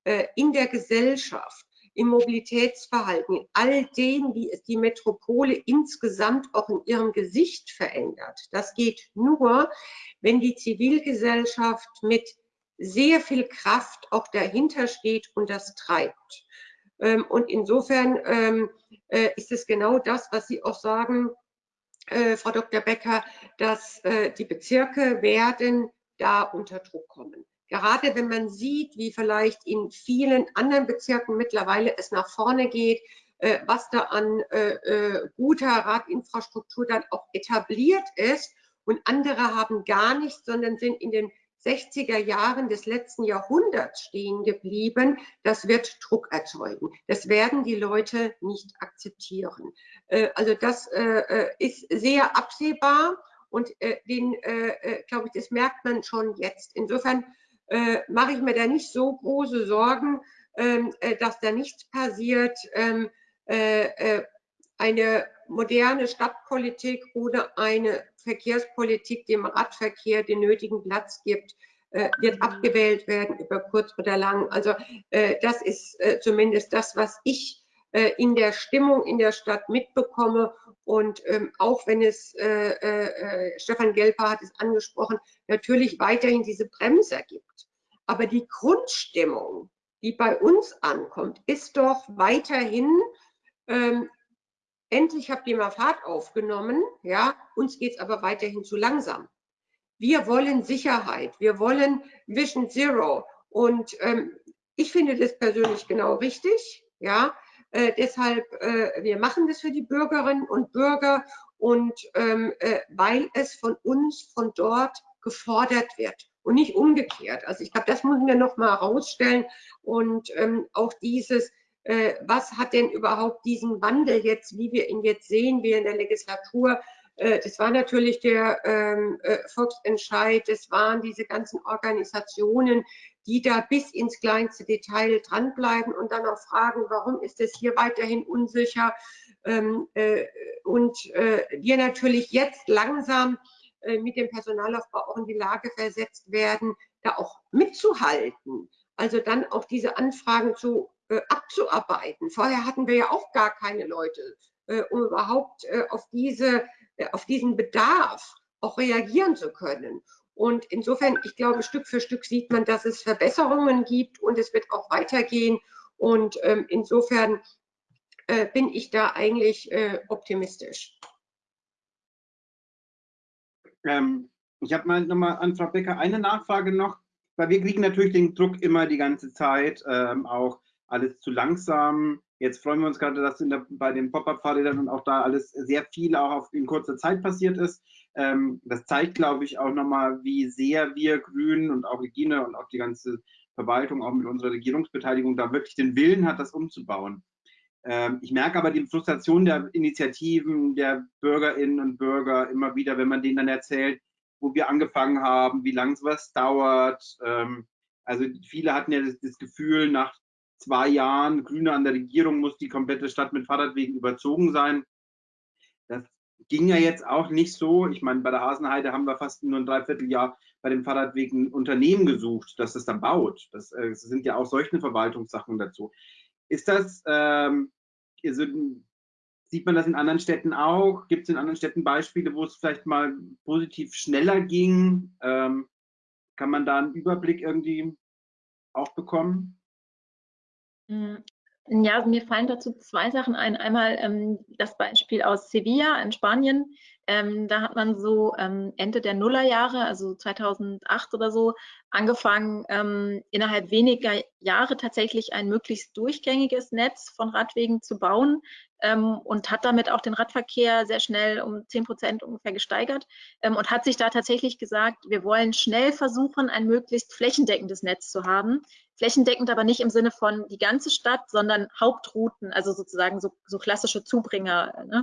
äh, in der Gesellschaft im Mobilitätsverhalten, in all dem, wie es die Metropole insgesamt auch in ihrem Gesicht verändert. Das geht nur, wenn die Zivilgesellschaft mit sehr viel Kraft auch dahinter steht und das treibt. Ähm, und insofern ähm, äh, ist es genau das, was Sie auch sagen, äh, Frau Dr. Becker, dass äh, die Bezirke werden da unter Druck kommen. Gerade wenn man sieht, wie vielleicht in vielen anderen Bezirken mittlerweile es nach vorne geht, äh, was da an äh, äh, guter Radinfrastruktur dann auch etabliert ist und andere haben gar nichts, sondern sind in den 60er Jahren des letzten Jahrhunderts stehen geblieben, das wird Druck erzeugen. Das werden die Leute nicht akzeptieren. Also das ist sehr absehbar und den, glaube ich, das merkt man schon jetzt. Insofern äh, mache ich mir da nicht so große Sorgen, ähm, äh, dass da nichts passiert. Ähm, äh, äh, eine moderne Stadtpolitik oder eine Verkehrspolitik dem Radverkehr den nötigen Platz gibt, äh, wird abgewählt werden über kurz oder lang. Also äh, das ist zumindest das, was ich in der Stimmung in der Stadt mitbekomme. Und ähm, auch wenn es, äh, äh, Stefan Gelper hat es angesprochen, natürlich weiterhin diese Bremser gibt. Aber die Grundstimmung, die bei uns ankommt, ist doch weiterhin, ähm, endlich habt ihr mal Fahrt aufgenommen, ja, uns geht es aber weiterhin zu langsam. Wir wollen Sicherheit, wir wollen Vision Zero und ähm, ich finde das persönlich genau richtig, ja, äh, deshalb, äh, wir machen das für die Bürgerinnen und Bürger und ähm, äh, weil es von uns von dort gefordert wird und nicht umgekehrt. Also ich glaube, das müssen wir noch mal herausstellen und ähm, auch dieses, äh, was hat denn überhaupt diesen Wandel jetzt, wie wir ihn jetzt sehen, wie in der Legislatur, äh, das war natürlich der ähm, äh, Volksentscheid, das waren diese ganzen Organisationen, die da bis ins kleinste Detail dranbleiben und dann auch fragen, warum ist es hier weiterhin unsicher? Ähm, äh, und äh, wir natürlich jetzt langsam äh, mit dem Personalaufbau auch in die Lage versetzt werden, da auch mitzuhalten. Also dann auch diese Anfragen zu äh, abzuarbeiten. Vorher hatten wir ja auch gar keine Leute, äh, um überhaupt äh, auf, diese, auf diesen Bedarf auch reagieren zu können. Und insofern, ich glaube, Stück für Stück sieht man, dass es Verbesserungen gibt und es wird auch weitergehen. Und ähm, insofern äh, bin ich da eigentlich optimistisch. Ähm, ich habe mal nochmal an Frau Becker eine Nachfrage noch, weil wir kriegen natürlich den Druck immer die ganze Zeit, ähm, auch alles zu langsam. Jetzt freuen wir uns gerade, dass der, bei den Pop-Up-Fahrrädern und auch da alles sehr viel auch auf, in kurzer Zeit passiert ist. Ähm, das zeigt, glaube ich, auch nochmal, wie sehr wir Grünen und auch Regine und auch die ganze Verwaltung, auch mit unserer Regierungsbeteiligung, da wirklich den Willen hat, das umzubauen. Ähm, ich merke aber die Frustration der Initiativen, der Bürgerinnen und Bürger immer wieder, wenn man denen dann erzählt, wo wir angefangen haben, wie lange sowas dauert. Ähm, also viele hatten ja das, das, Gefühl, nach zwei Jahren Grüne an der Regierung muss die komplette Stadt mit Fahrradwegen überzogen sein. Das ging ja jetzt auch nicht so. Ich meine, bei der Hasenheide haben wir fast nur ein Dreivierteljahr bei den Fahrradwegen Unternehmen gesucht, das es dann baut. Das, äh, das sind ja auch solche Verwaltungssachen dazu. Ist das, ähm, also, sieht man das in anderen Städten auch? Gibt es in anderen Städten Beispiele, wo es vielleicht mal positiv schneller ging? Ähm, kann man da einen Überblick irgendwie auch bekommen? Hm, ja, mir fallen dazu zwei Sachen ein. Einmal ähm, das Beispiel aus Sevilla in Spanien. Ähm, da hat man so ähm, Ende der Nullerjahre, also 2008 oder so, angefangen, ähm, innerhalb weniger Jahre tatsächlich ein möglichst durchgängiges Netz von Radwegen zu bauen ähm, und hat damit auch den Radverkehr sehr schnell um 10 Prozent ungefähr gesteigert ähm, und hat sich da tatsächlich gesagt, wir wollen schnell versuchen, ein möglichst flächendeckendes Netz zu haben. Flächendeckend aber nicht im Sinne von die ganze Stadt, sondern Hauptrouten, also sozusagen so, so klassische Zubringer. Ne?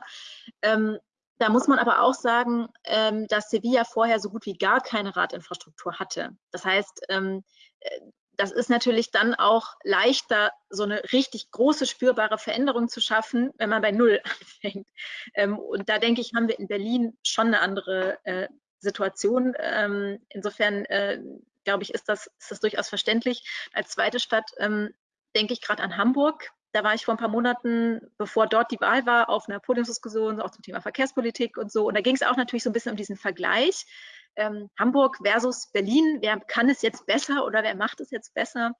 Da muss man aber auch sagen, ähm, dass Sevilla vorher so gut wie gar keine Radinfrastruktur hatte. Das heißt, ähm, äh, das ist natürlich dann auch leichter, so eine richtig große spürbare Veränderung zu schaffen, wenn man bei Null anfängt. Ähm, und da denke ich, haben wir in Berlin schon eine andere äh, Situation. Ähm, insofern, äh, glaube ich, ist das, ist das durchaus verständlich. Als zweite Stadt ähm, denke ich gerade an Hamburg. Da war ich vor ein paar Monaten, bevor dort die Wahl war, auf einer Podiumsdiskussion auch zum Thema Verkehrspolitik und so. Und da ging es auch natürlich so ein bisschen um diesen Vergleich. Ähm, Hamburg versus Berlin, wer kann es jetzt besser oder wer macht es jetzt besser?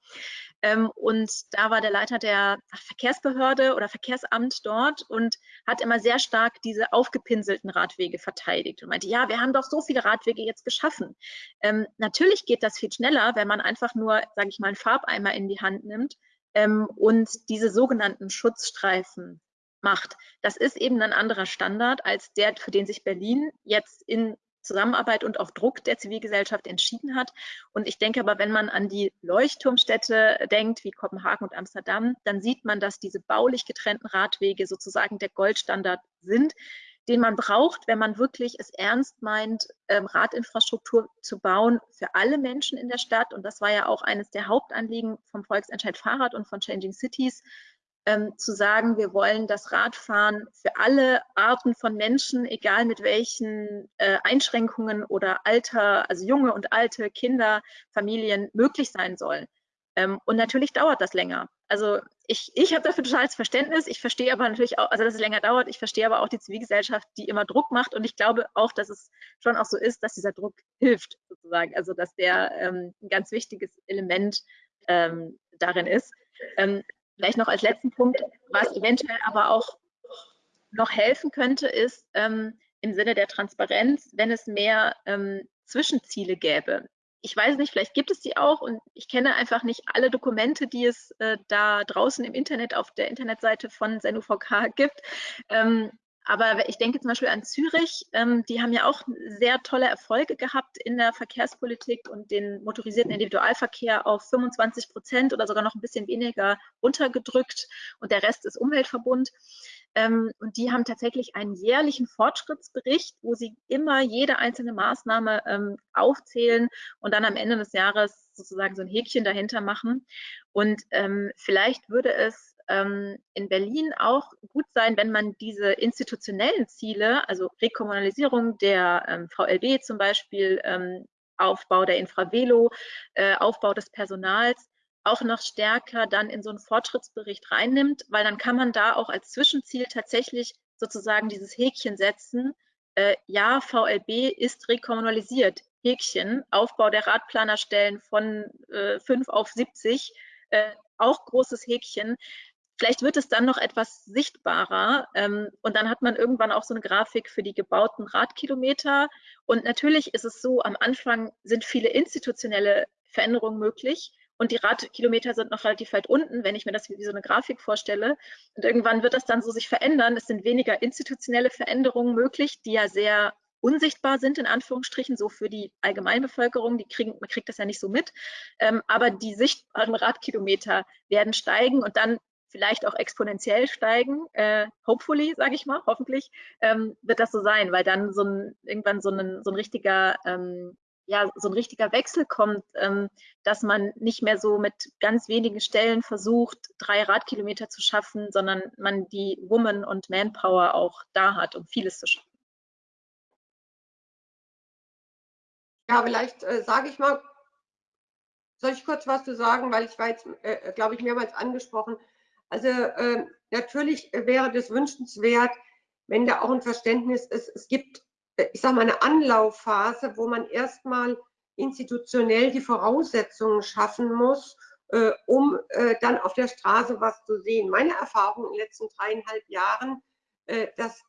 Ähm, und da war der Leiter der Verkehrsbehörde oder Verkehrsamt dort und hat immer sehr stark diese aufgepinselten Radwege verteidigt und meinte, ja, wir haben doch so viele Radwege jetzt geschaffen. Ähm, natürlich geht das viel schneller, wenn man einfach nur, sage ich mal, einen Farbeimer in die Hand nimmt ähm, und diese sogenannten Schutzstreifen macht. Das ist eben ein anderer Standard als der, für den sich Berlin jetzt in Zusammenarbeit und auf Druck der Zivilgesellschaft entschieden hat. Und ich denke aber, wenn man an die Leuchtturmstädte denkt, wie Kopenhagen und Amsterdam, dann sieht man, dass diese baulich getrennten Radwege sozusagen der Goldstandard sind, den man braucht, wenn man wirklich es ernst meint, ähm, Radinfrastruktur zu bauen für alle Menschen in der Stadt. Und das war ja auch eines der Hauptanliegen vom Volksentscheid Fahrrad und von Changing Cities, ähm, zu sagen, wir wollen das Radfahren für alle Arten von Menschen, egal mit welchen äh, Einschränkungen oder Alter, also junge und alte Kinder, Familien möglich sein soll. Ähm, und natürlich dauert das länger. Also ich, ich habe dafür totales Verständnis. Ich verstehe aber natürlich auch, also dass es länger dauert. Ich verstehe aber auch die Zivilgesellschaft, die immer Druck macht. Und ich glaube auch, dass es schon auch so ist, dass dieser Druck hilft, sozusagen. Also dass der ähm, ein ganz wichtiges Element ähm, darin ist. Ähm, vielleicht noch als letzten Punkt, was eventuell aber auch noch helfen könnte, ist ähm, im Sinne der Transparenz, wenn es mehr ähm, Zwischenziele gäbe ich weiß nicht, vielleicht gibt es die auch und ich kenne einfach nicht alle Dokumente, die es äh, da draußen im Internet auf der Internetseite von SenUVK gibt. Ähm, aber ich denke zum Beispiel an Zürich, ähm, die haben ja auch sehr tolle Erfolge gehabt in der Verkehrspolitik und den motorisierten Individualverkehr auf 25 Prozent oder sogar noch ein bisschen weniger runtergedrückt und der Rest ist Umweltverbund. Ähm, und die haben tatsächlich einen jährlichen Fortschrittsbericht, wo sie immer jede einzelne Maßnahme ähm, aufzählen und dann am Ende des Jahres sozusagen so ein Häkchen dahinter machen. Und ähm, vielleicht würde es in Berlin auch gut sein, wenn man diese institutionellen Ziele, also Rekommunalisierung der VLB zum Beispiel, Aufbau der Infravelo, äh, Aufbau des Personals, auch noch stärker dann in so einen Fortschrittsbericht reinnimmt, weil dann kann man da auch als Zwischenziel tatsächlich sozusagen dieses Häkchen setzen. Äh, ja, VLB ist rekommunalisiert. Häkchen, Aufbau der Radplanerstellen von äh, 5 auf 70, äh, auch großes Häkchen. Vielleicht wird es dann noch etwas sichtbarer ähm, und dann hat man irgendwann auch so eine Grafik für die gebauten Radkilometer. Und natürlich ist es so, am Anfang sind viele institutionelle Veränderungen möglich. Und die Radkilometer sind noch relativ weit unten, wenn ich mir das wie so eine Grafik vorstelle. Und irgendwann wird das dann so sich verändern. Es sind weniger institutionelle Veränderungen möglich, die ja sehr unsichtbar sind, in Anführungsstrichen, so für die Allgemeinbevölkerung, die kriegen, man kriegt das ja nicht so mit. Ähm, aber die sichtbaren Radkilometer werden steigen und dann vielleicht auch exponentiell steigen. Äh, hopefully, sage ich mal, hoffentlich ähm, wird das so sein, weil dann so ein, irgendwann so ein, so ein richtiger ähm, ja, so ein richtiger Wechsel kommt, ähm, dass man nicht mehr so mit ganz wenigen Stellen versucht, drei Radkilometer zu schaffen, sondern man die Woman- und Manpower auch da hat, um vieles zu schaffen. Ja, vielleicht äh, sage ich mal, soll ich kurz was zu sagen, weil ich war jetzt, äh, glaube ich, mehrmals angesprochen. Also äh, natürlich wäre das wünschenswert, wenn da auch ein Verständnis ist. Es gibt ich sage mal, eine Anlaufphase, wo man erstmal institutionell die Voraussetzungen schaffen muss, äh, um äh, dann auf der Straße was zu sehen. Meine Erfahrung in den letzten dreieinhalb Jahren, äh, dass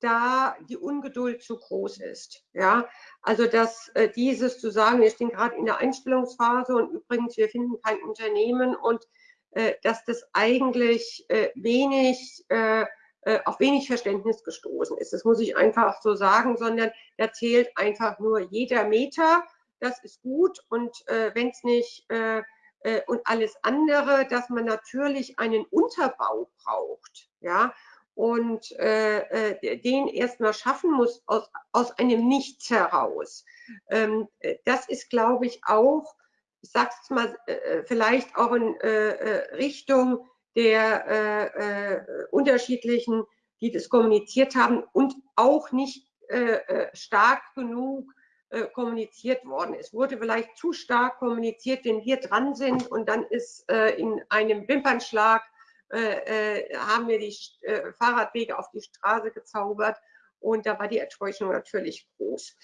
da die Ungeduld zu groß ist. Ja, also dass äh, dieses zu sagen, wir stehen gerade in der Einstellungsphase und übrigens wir finden kein Unternehmen und äh, dass das eigentlich äh, wenig äh, auf wenig Verständnis gestoßen ist. Das muss ich einfach so sagen, sondern da zählt einfach nur jeder Meter. Das ist gut und äh, wenn es nicht äh, äh, und alles andere, dass man natürlich einen Unterbau braucht, ja, und äh, äh, den erstmal schaffen muss aus, aus einem Nichts heraus. Ähm, das ist, glaube ich, auch, ich sage es mal, vielleicht auch in Richtung der äh, äh, unterschiedlichen, die das kommuniziert haben und auch nicht äh, äh, stark genug äh, kommuniziert worden. Es wurde vielleicht zu stark kommuniziert, wenn wir dran sind und dann ist äh, in einem Wimpernschlag haben wir die Fahrradwege auf die Straße gezaubert und da war die Enttäuschung natürlich groß.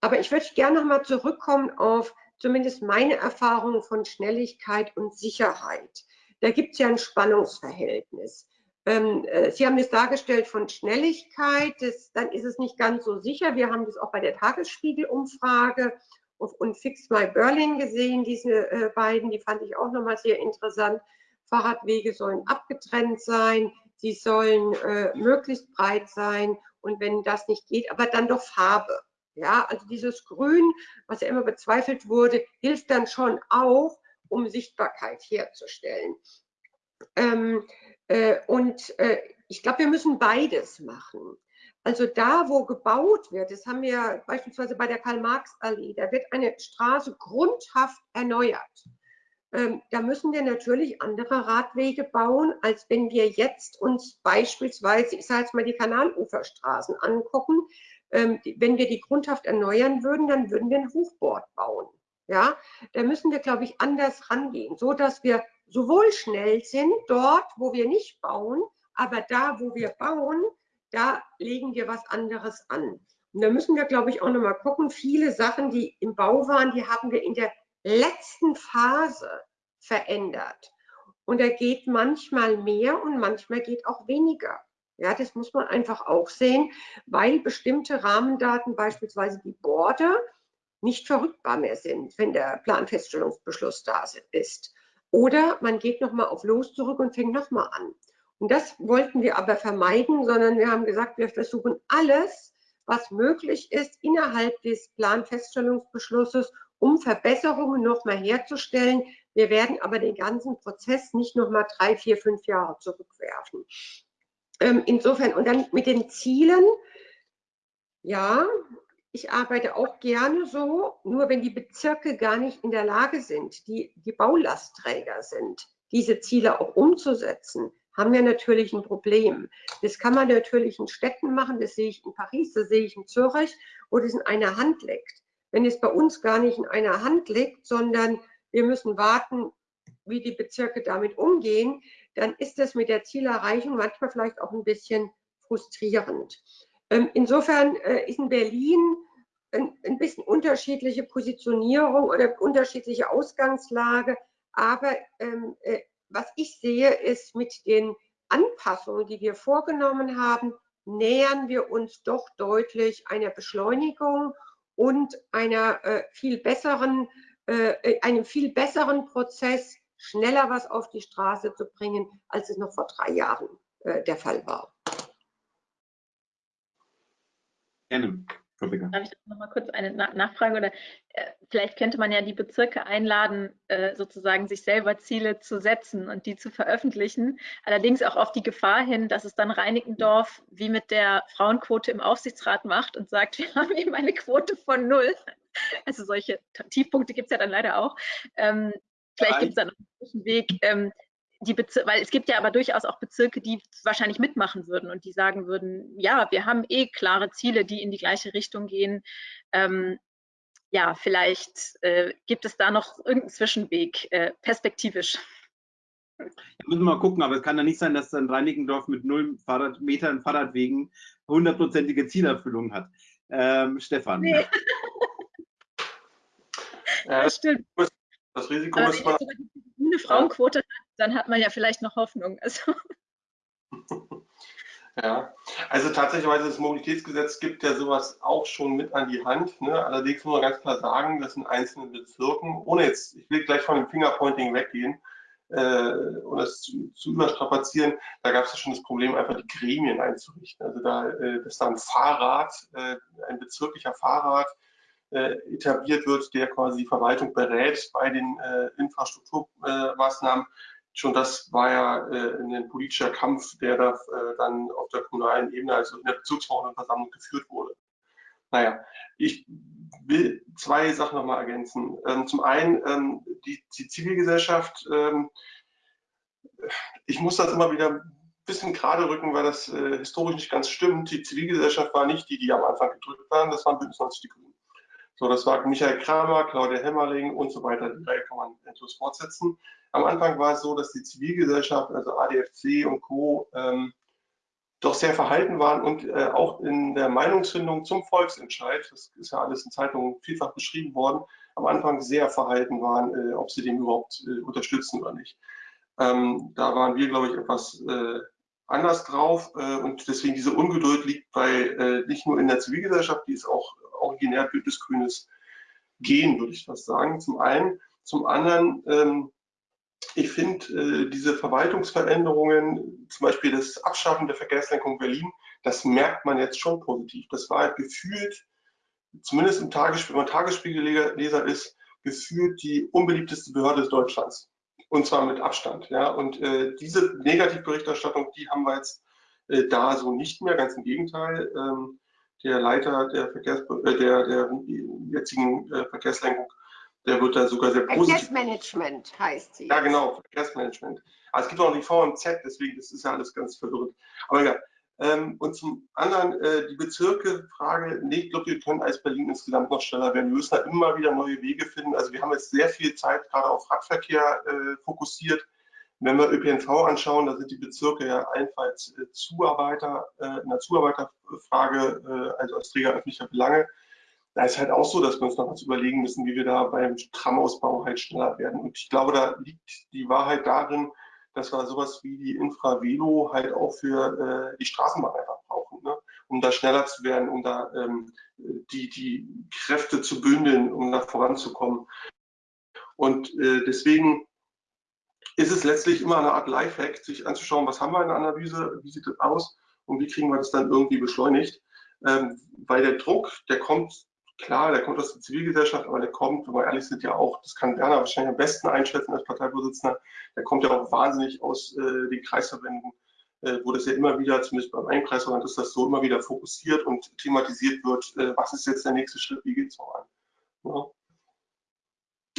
Aber ich würde gerne nochmal zurückkommen auf zumindest meine Erfahrungen von Schnelligkeit und Sicherheit da gibt es ja ein Spannungsverhältnis. Ähm, äh, Sie haben es dargestellt von Schnelligkeit, das, dann ist es nicht ganz so sicher. Wir haben das auch bei der Tagesspiegel-Umfrage und Fix My Berlin gesehen, diese äh, beiden, die fand ich auch nochmal sehr interessant. Fahrradwege sollen abgetrennt sein, sie sollen äh, möglichst breit sein und wenn das nicht geht, aber dann doch Farbe. Ja, also dieses Grün, was ja immer bezweifelt wurde, hilft dann schon auch, um Sichtbarkeit herzustellen. Ähm, äh, und äh, ich glaube, wir müssen beides machen. Also da, wo gebaut wird, das haben wir beispielsweise bei der Karl-Marx-Allee, da wird eine Straße grundhaft erneuert. Ähm, da müssen wir natürlich andere Radwege bauen, als wenn wir jetzt uns beispielsweise, ich sage jetzt mal die Kanaluferstraßen angucken. Ähm, wenn wir die grundhaft erneuern würden, dann würden wir ein Hochbord bauen. Ja, da müssen wir, glaube ich, anders rangehen, so dass wir sowohl schnell sind dort, wo wir nicht bauen, aber da, wo wir bauen, da legen wir was anderes an. Und da müssen wir, glaube ich, auch nochmal gucken. Viele Sachen, die im Bau waren, die haben wir in der letzten Phase verändert. Und da geht manchmal mehr und manchmal geht auch weniger. Ja, das muss man einfach auch sehen, weil bestimmte Rahmendaten, beispielsweise die Border, nicht verrückbar mehr sind, wenn der Planfeststellungsbeschluss da ist. Oder man geht nochmal auf Los zurück und fängt nochmal an. Und das wollten wir aber vermeiden, sondern wir haben gesagt, wir versuchen alles, was möglich ist, innerhalb des Planfeststellungsbeschlusses, um Verbesserungen nochmal herzustellen. Wir werden aber den ganzen Prozess nicht nochmal drei, vier, fünf Jahre zurückwerfen. Ähm, insofern, und dann mit den Zielen, ja, ich arbeite auch gerne so, nur wenn die Bezirke gar nicht in der Lage sind, die, die Baulastträger sind, diese Ziele auch umzusetzen, haben wir natürlich ein Problem. Das kann man natürlich in Städten machen, das sehe ich in Paris, das sehe ich in Zürich, wo das in einer Hand liegt. Wenn es bei uns gar nicht in einer Hand liegt, sondern wir müssen warten, wie die Bezirke damit umgehen, dann ist das mit der Zielerreichung manchmal vielleicht auch ein bisschen frustrierend. Ähm, insofern äh, ist in Berlin ein bisschen unterschiedliche Positionierung oder unterschiedliche Ausgangslage. Aber ähm, äh, was ich sehe, ist mit den Anpassungen, die wir vorgenommen haben, nähern wir uns doch deutlich einer Beschleunigung und einer äh, viel besseren, äh, einem viel besseren Prozess, schneller was auf die Straße zu bringen, als es noch vor drei Jahren äh, der Fall war. Gerne. Darf ich noch mal kurz eine Nachfrage oder äh, vielleicht könnte man ja die Bezirke einladen, äh, sozusagen sich selber Ziele zu setzen und die zu veröffentlichen. Allerdings auch auf die Gefahr hin, dass es dann Reinickendorf wie mit der Frauenquote im Aufsichtsrat macht und sagt, wir haben eben eine Quote von null. Also solche Tiefpunkte gibt es ja dann leider auch. Ähm, vielleicht gibt es dann noch einen Weg, ähm, die Bezir weil es gibt ja aber durchaus auch Bezirke, die wahrscheinlich mitmachen würden und die sagen würden, ja, wir haben eh klare Ziele, die in die gleiche Richtung gehen. Ähm, ja, vielleicht äh, gibt es da noch irgendeinen Zwischenweg, äh, perspektivisch. Da müssen wir mal gucken, aber es kann ja nicht sein, dass dann Reinickendorf mit null Fahrradmetern Fahrradwegen hundertprozentige Zielerfüllung hat. Ähm, Stefan. Nee. das stimmt. Das Risiko aber ist mal. Eine Frauenquote hat, dann hat man ja vielleicht noch Hoffnung. Also. Ja, also tatsächlich das Mobilitätsgesetz gibt ja sowas auch schon mit an die Hand. Ne? Allerdings muss man ganz klar sagen, dass in einzelnen Bezirken, ohne jetzt, ich will gleich von dem Fingerpointing weggehen äh, und das zu, zu überstrapazieren, da gab es ja schon das Problem, einfach die Gremien einzurichten. Also da, äh, dass da ein Fahrrad, äh, ein bezirklicher Fahrrad äh, etabliert wird, der quasi die Verwaltung berät bei den äh, Infrastrukturmaßnahmen schon das war ja äh, ein politischer Kampf, der da äh, dann auf der kommunalen Ebene, also in der Bezirksverordnetenversammlung geführt wurde. Naja, ich will zwei Sachen nochmal ergänzen. Ähm, zum einen ähm, die, die, Zivilgesellschaft, ähm, ich muss das immer wieder ein bisschen gerade rücken, weil das äh, historisch nicht ganz stimmt. Die Zivilgesellschaft war nicht die, die am Anfang gedrückt waren, das waren Bündnis 90 die Grünen. So, das war Michael Kramer, Claudia Hemmerling und so weiter. Die Reihe kann man endlos fortsetzen. Am Anfang war es so, dass die Zivilgesellschaft, also ADFC und Co., ähm, doch sehr verhalten waren und äh, auch in der Meinungsfindung zum Volksentscheid, das ist ja alles in Zeitungen vielfach beschrieben worden, am Anfang sehr verhalten waren, äh, ob sie den überhaupt äh, unterstützen oder nicht. Ähm, da waren wir, glaube ich, etwas äh, anders drauf äh, und deswegen diese Ungeduld liegt bei äh, nicht nur in der Zivilgesellschaft, die ist auch originär bündnisgrünes Gehen, würde ich fast sagen. Zum einen. Zum anderen ähm, ich finde äh, diese Verwaltungsveränderungen, zum Beispiel das Abschaffen der Verkehrslenkung Berlin, das merkt man jetzt schon positiv. Das war gefühlt, zumindest im Tagesspiegel, wenn man Tagesspiegelleser ist, gefühlt die unbeliebteste Behörde Deutschlands. Und zwar mit Abstand. Ja. Und äh, diese Negativberichterstattung, die haben wir jetzt äh, da so nicht mehr, ganz im Gegenteil. Ähm, der Leiter der, Verkehrs äh, der, der jetzigen äh, Verkehrslenkung der wird da sogar sehr positiv. Verkehrsmanagement heißt sie. Ja, genau, Verkehrsmanagement. Aber es gibt auch noch die VMZ, deswegen das ist ja alles ganz verwirrend. Aber egal. Ähm, und zum anderen äh, die Bezirke-Frage, nee, ich glaube, wir können als Berlin insgesamt noch schneller werden. Wir müssen da immer wieder neue Wege finden. Also wir haben jetzt sehr viel Zeit gerade auf Radverkehr fokussiert. Wenn wir ÖPNV anschauen, da sind die Bezirke ja allenfalls äh, Zuarbeiter, äh, in der Zuarbeiterfrage, äh, also als Träger öffentlicher Belange da ist halt auch so, dass wir uns noch was überlegen müssen, wie wir da beim Tramausbau halt schneller werden. Und ich glaube, da liegt die Wahrheit darin, dass wir sowas wie die Infravelo halt auch für äh, die Straßenbahn einfach brauchen, ne? um da schneller zu werden, um da ähm, die, die Kräfte zu bündeln, um da voranzukommen. Und äh, deswegen ist es letztlich immer eine Art Lifehack, sich anzuschauen, was haben wir in der Analyse, wie sieht das aus und wie kriegen wir das dann irgendwie beschleunigt. Ähm, weil der Druck, der kommt klar, der kommt aus der Zivilgesellschaft, aber der kommt, wenn wir ehrlich sind, ja auch, das kann Werner wahrscheinlich am besten einschätzen als Parteivorsitzender, der kommt ja auch wahnsinnig aus äh, den Kreisverbänden, äh, wo das ja immer wieder, zumindest beim Einkreisverband ist das so, immer wieder fokussiert und thematisiert wird, äh, was ist jetzt der nächste Schritt, wie geht es voran. Ja.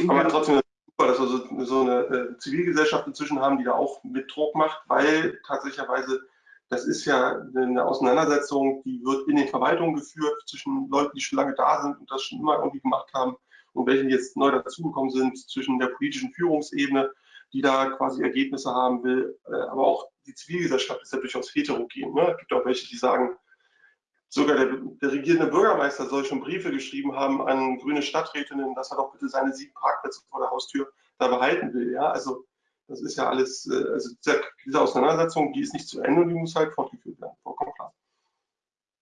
Aber trotzdem dass wir so, so eine äh, Zivilgesellschaft inzwischen haben, die da auch mit Druck macht, weil tatsächlicherweise das ist ja eine Auseinandersetzung, die wird in den Verwaltungen geführt zwischen Leuten, die schon lange da sind und das schon immer irgendwie gemacht haben und welche jetzt neu dazugekommen sind zwischen der politischen Führungsebene, die da quasi Ergebnisse haben will. Äh, aber auch die Zivilgesellschaft ist ja durchaus heterogen. Ne? Es gibt auch welche, die sagen, sogar der, der, regierende Bürgermeister soll schon Briefe geschrieben haben an grüne Stadträtinnen, dass er doch bitte seine sieben Parkplätze vor der Haustür da behalten will. Ja, also das ist ja alles, äh, also diese Auseinandersetzung, die ist nicht zu Ende und die muss halt fortgeführt werden, vollkommen klar.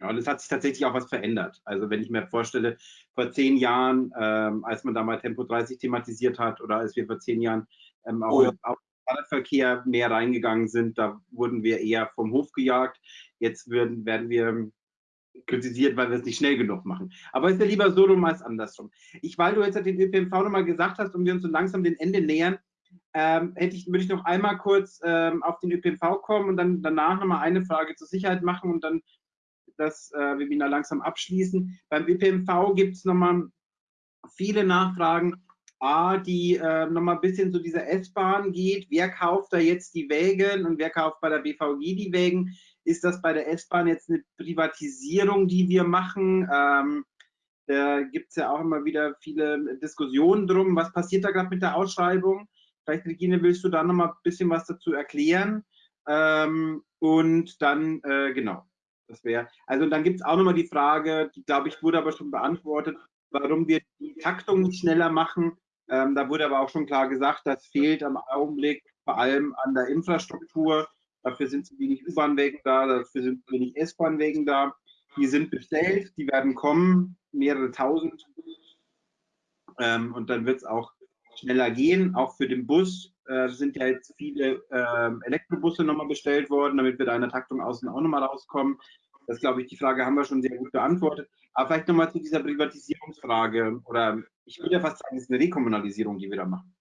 Ja, und es hat sich tatsächlich auch was verändert. Also wenn ich mir vorstelle, vor zehn Jahren, ähm, als man da mal Tempo 30 thematisiert hat oder als wir vor zehn Jahren ähm, auch oh ja. auf Fahrradverkehr mehr reingegangen sind, da wurden wir eher vom Hof gejagt. Jetzt würden, werden wir kritisiert, weil wir es nicht schnell genug machen. Aber ist ja lieber so rum als andersrum. Ich, weil du jetzt den ÖPNV nochmal gesagt hast und wir uns so langsam dem Ende nähern, ähm, hätte ich, würde ich noch einmal kurz ähm, auf den ÖPNV kommen und dann danach nochmal eine Frage zur Sicherheit machen und dann das äh, Webinar langsam abschließen. Beim ÖPNV gibt es nochmal viele Nachfragen. A, die äh, nochmal ein bisschen zu dieser S-Bahn geht. Wer kauft da jetzt die Wägen und wer kauft bei der BVG die Wägen? Ist das bei der S-Bahn jetzt eine Privatisierung, die wir machen? Ähm, da gibt es ja auch immer wieder viele Diskussionen drum. Was passiert da gerade mit der Ausschreibung? Vielleicht, Regine, willst du da nochmal ein bisschen was dazu erklären? Ähm, und dann, äh, genau, das wäre. Also dann gibt es auch nochmal die Frage, die glaube ich wurde aber schon beantwortet, warum wir die Taktung nicht schneller machen. Ähm, da wurde aber auch schon klar gesagt, das fehlt am Augenblick vor allem an der Infrastruktur. Dafür sind zu wenig U-Bahn-Wegen da, dafür sind zu wenig S-Bahn-Wegen da. Die sind bestellt, die werden kommen, mehrere tausend. Ähm, und dann wird es auch schneller gehen, auch für den Bus. Äh, sind ja jetzt viele äh, Elektrobusse nochmal bestellt worden, damit wir da in der Taktung außen auch nochmal rauskommen. Das glaube ich, die Frage haben wir schon sehr gut beantwortet. Aber vielleicht nochmal zu dieser Privatisierungsfrage oder ich würde ja fast sagen, es ist eine Rekommunalisierung, die wir da machen.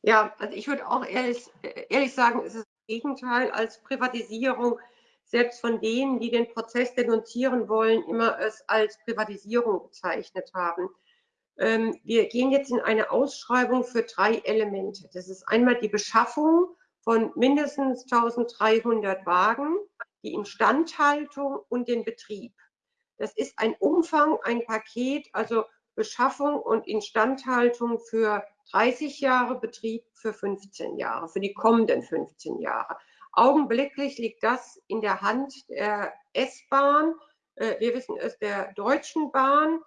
Ja, also ich würde auch ehrlich, ehrlich sagen, es ist Gegenteil als Privatisierung, selbst von denen, die den Prozess denunzieren wollen, immer es als Privatisierung bezeichnet haben. Ähm, wir gehen jetzt in eine Ausschreibung für drei Elemente. Das ist einmal die Beschaffung von mindestens 1300 Wagen, die Instandhaltung und den Betrieb. Das ist ein Umfang, ein Paket, also Beschaffung und Instandhaltung für 30 Jahre, Betrieb für 15 Jahre, für die kommenden 15 Jahre. Augenblicklich liegt das in der Hand der S-Bahn. Äh, wir wissen es der Deutschen Bahn.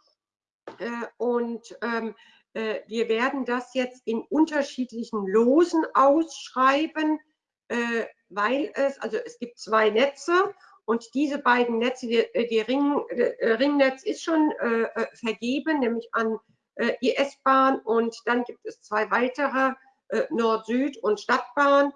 Äh, und ähm, äh, wir werden das jetzt in unterschiedlichen Losen ausschreiben, weil es, also es gibt zwei Netze und diese beiden Netze, die, die Ring, Ringnetz ist schon vergeben, nämlich an äh, die S-Bahn und dann gibt es zwei weitere, äh, Nord-Süd und Stadtbahn.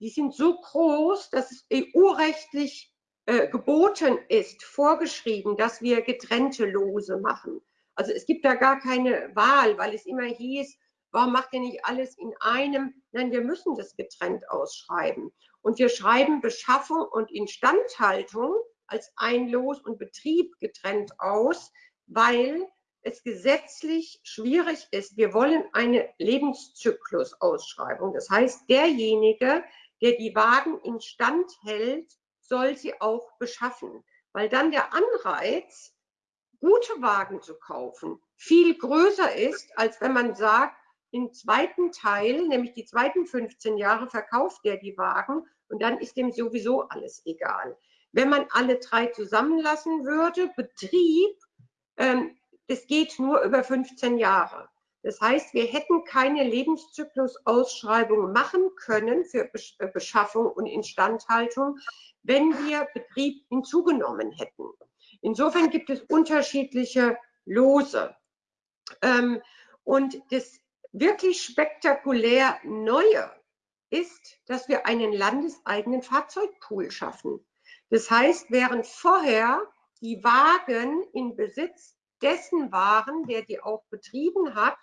Die sind so groß, dass es EU-rechtlich äh, geboten ist, vorgeschrieben, dass wir getrennte Lose machen. Also es gibt da gar keine Wahl, weil es immer hieß, warum macht ihr nicht alles in einem? Nein, wir müssen das getrennt ausschreiben. Und wir schreiben Beschaffung und Instandhaltung als ein Los und Betrieb getrennt aus, weil es gesetzlich schwierig ist. Wir wollen eine Lebenszyklusausschreibung. Das heißt, derjenige, der die Wagen instand hält, soll sie auch beschaffen, weil dann der Anreiz, gute Wagen zu kaufen, viel größer ist, als wenn man sagt, im zweiten Teil, nämlich die zweiten 15 Jahre, verkauft der die Wagen und dann ist dem sowieso alles egal. Wenn man alle drei zusammenlassen würde, Betrieb, ähm, das geht nur über 15 Jahre. Das heißt, wir hätten keine Lebenszyklusausschreibung machen können für äh, Beschaffung und Instandhaltung, wenn wir Betrieb hinzugenommen hätten. Insofern gibt es unterschiedliche Lose. Ähm, und das wirklich spektakulär Neue ist, dass wir einen landeseigenen Fahrzeugpool schaffen. Das heißt, während vorher die Wagen in Besitz dessen waren, der die auch betrieben hat,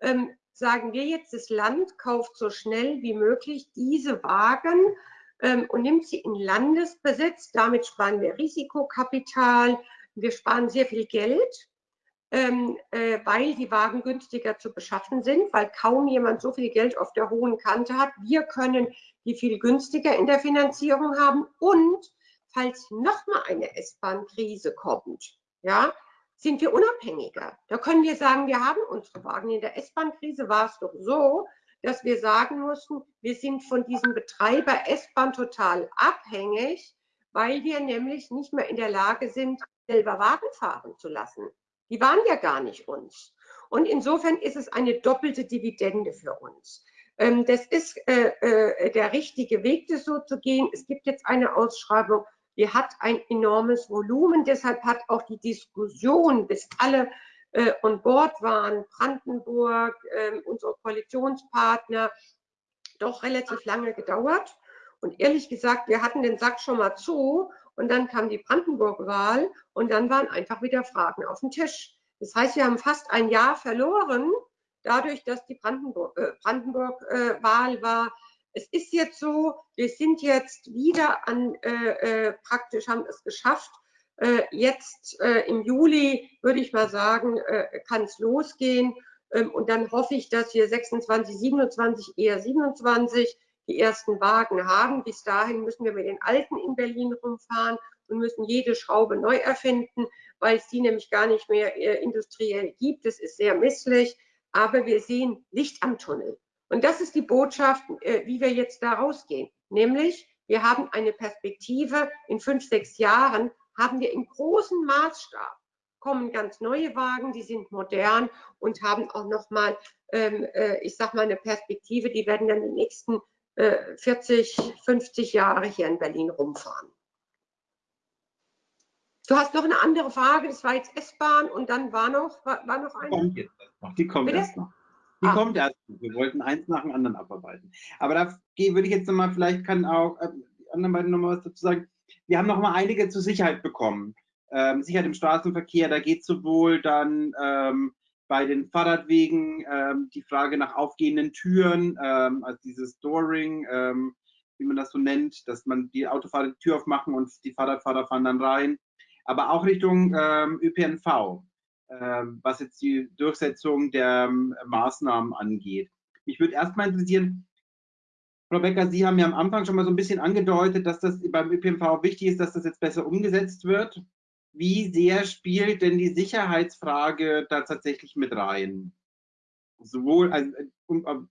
ähm, sagen wir jetzt, das Land kauft so schnell wie möglich diese Wagen ähm, und nimmt sie in Landesbesitz. Damit sparen wir Risikokapital, wir sparen sehr viel Geld, ähm, äh, weil die Wagen günstiger zu beschaffen sind, weil kaum jemand so viel Geld auf der hohen Kante hat. Wir können die viel günstiger in der Finanzierung haben und falls nochmal eine S-Bahn-Krise kommt, ja, sind wir unabhängiger. Da können wir sagen, wir haben unsere Wagen. In der S-Bahn-Krise war es doch so, dass wir sagen mussten, wir sind von diesem Betreiber S-Bahn total abhängig, weil wir nämlich nicht mehr in der Lage sind, selber Wagen fahren zu lassen. Die waren ja gar nicht uns. Und insofern ist es eine doppelte Dividende für uns. Ähm, das ist äh, äh, der richtige Weg, das so zu gehen. Es gibt jetzt eine Ausschreibung die hat ein enormes Volumen. Deshalb hat auch die Diskussion, bis alle äh, on board waren, Brandenburg, äh, unsere Koalitionspartner, doch relativ lange gedauert. Und ehrlich gesagt, wir hatten den Sack schon mal zu und dann kam die Brandenburg-Wahl und dann waren einfach wieder Fragen auf dem Tisch. Das heißt, wir haben fast ein Jahr verloren, dadurch, dass die Brandenburg-Wahl äh, Brandenburg, äh, war. Es ist jetzt so, wir sind jetzt wieder an, äh, äh praktisch haben es geschafft. Äh, jetzt im Juli, würde ich mal sagen, kann es losgehen. Ähm, und dann hoffe ich, dass wir 26, 27, eher 27 die ersten Wagen haben. Bis dahin müssen wir mit den alten in Berlin rumfahren und müssen jede Schraube neu erfinden, weil es die nämlich gar nicht mehr äh, industriell gibt. Das ist sehr misslich, aber wir sehen Licht am Tunnel. Und das ist die Botschaft, äh, wie wir jetzt da rausgehen. Nämlich, wir haben eine Perspektive. In fünf, sechs Jahren haben wir im großen Maßstab kommen ganz neue Wagen, die sind modern und haben auch nochmal, ähm, äh, ich sag mal, eine Perspektive, die werden dann die nächsten 40, äh, 50 Jahre hier in Berlin rumfahren. Du hast noch eine andere Frage, das war jetzt S-Bahn und dann war noch, war, war noch eine? Die kommt jetzt noch. Die kommt erst noch. Die ah. kommt erst noch. Wir wollten eins nach dem anderen abarbeiten. Aber da würde ich jetzt nochmal, vielleicht kann auch äh, die anderen beiden nochmal was dazu sagen. Wir haben noch mal einige zur Sicherheit bekommen. Ähm, Sicherheit im Straßenverkehr, da geht sowohl dann ähm, bei den Fahrradwegen ähm, die Frage nach aufgehenden Türen, ähm, also dieses Dooring, ähm, wie man das so nennt, dass man die Autofahrer die Tür aufmachen und die Fahrradfahrer fahren dann rein. Aber auch Richtung ähm, ÖPNV, ähm, was jetzt die Durchsetzung der ähm, Maßnahmen angeht. Mich würde erstmal interessieren, Frau Becker, Sie haben ja am Anfang schon mal so ein bisschen angedeutet, dass das beim ÖPNV wichtig ist, dass das jetzt besser umgesetzt wird wie sehr spielt denn die Sicherheitsfrage da tatsächlich mit rein? Sowohl, also,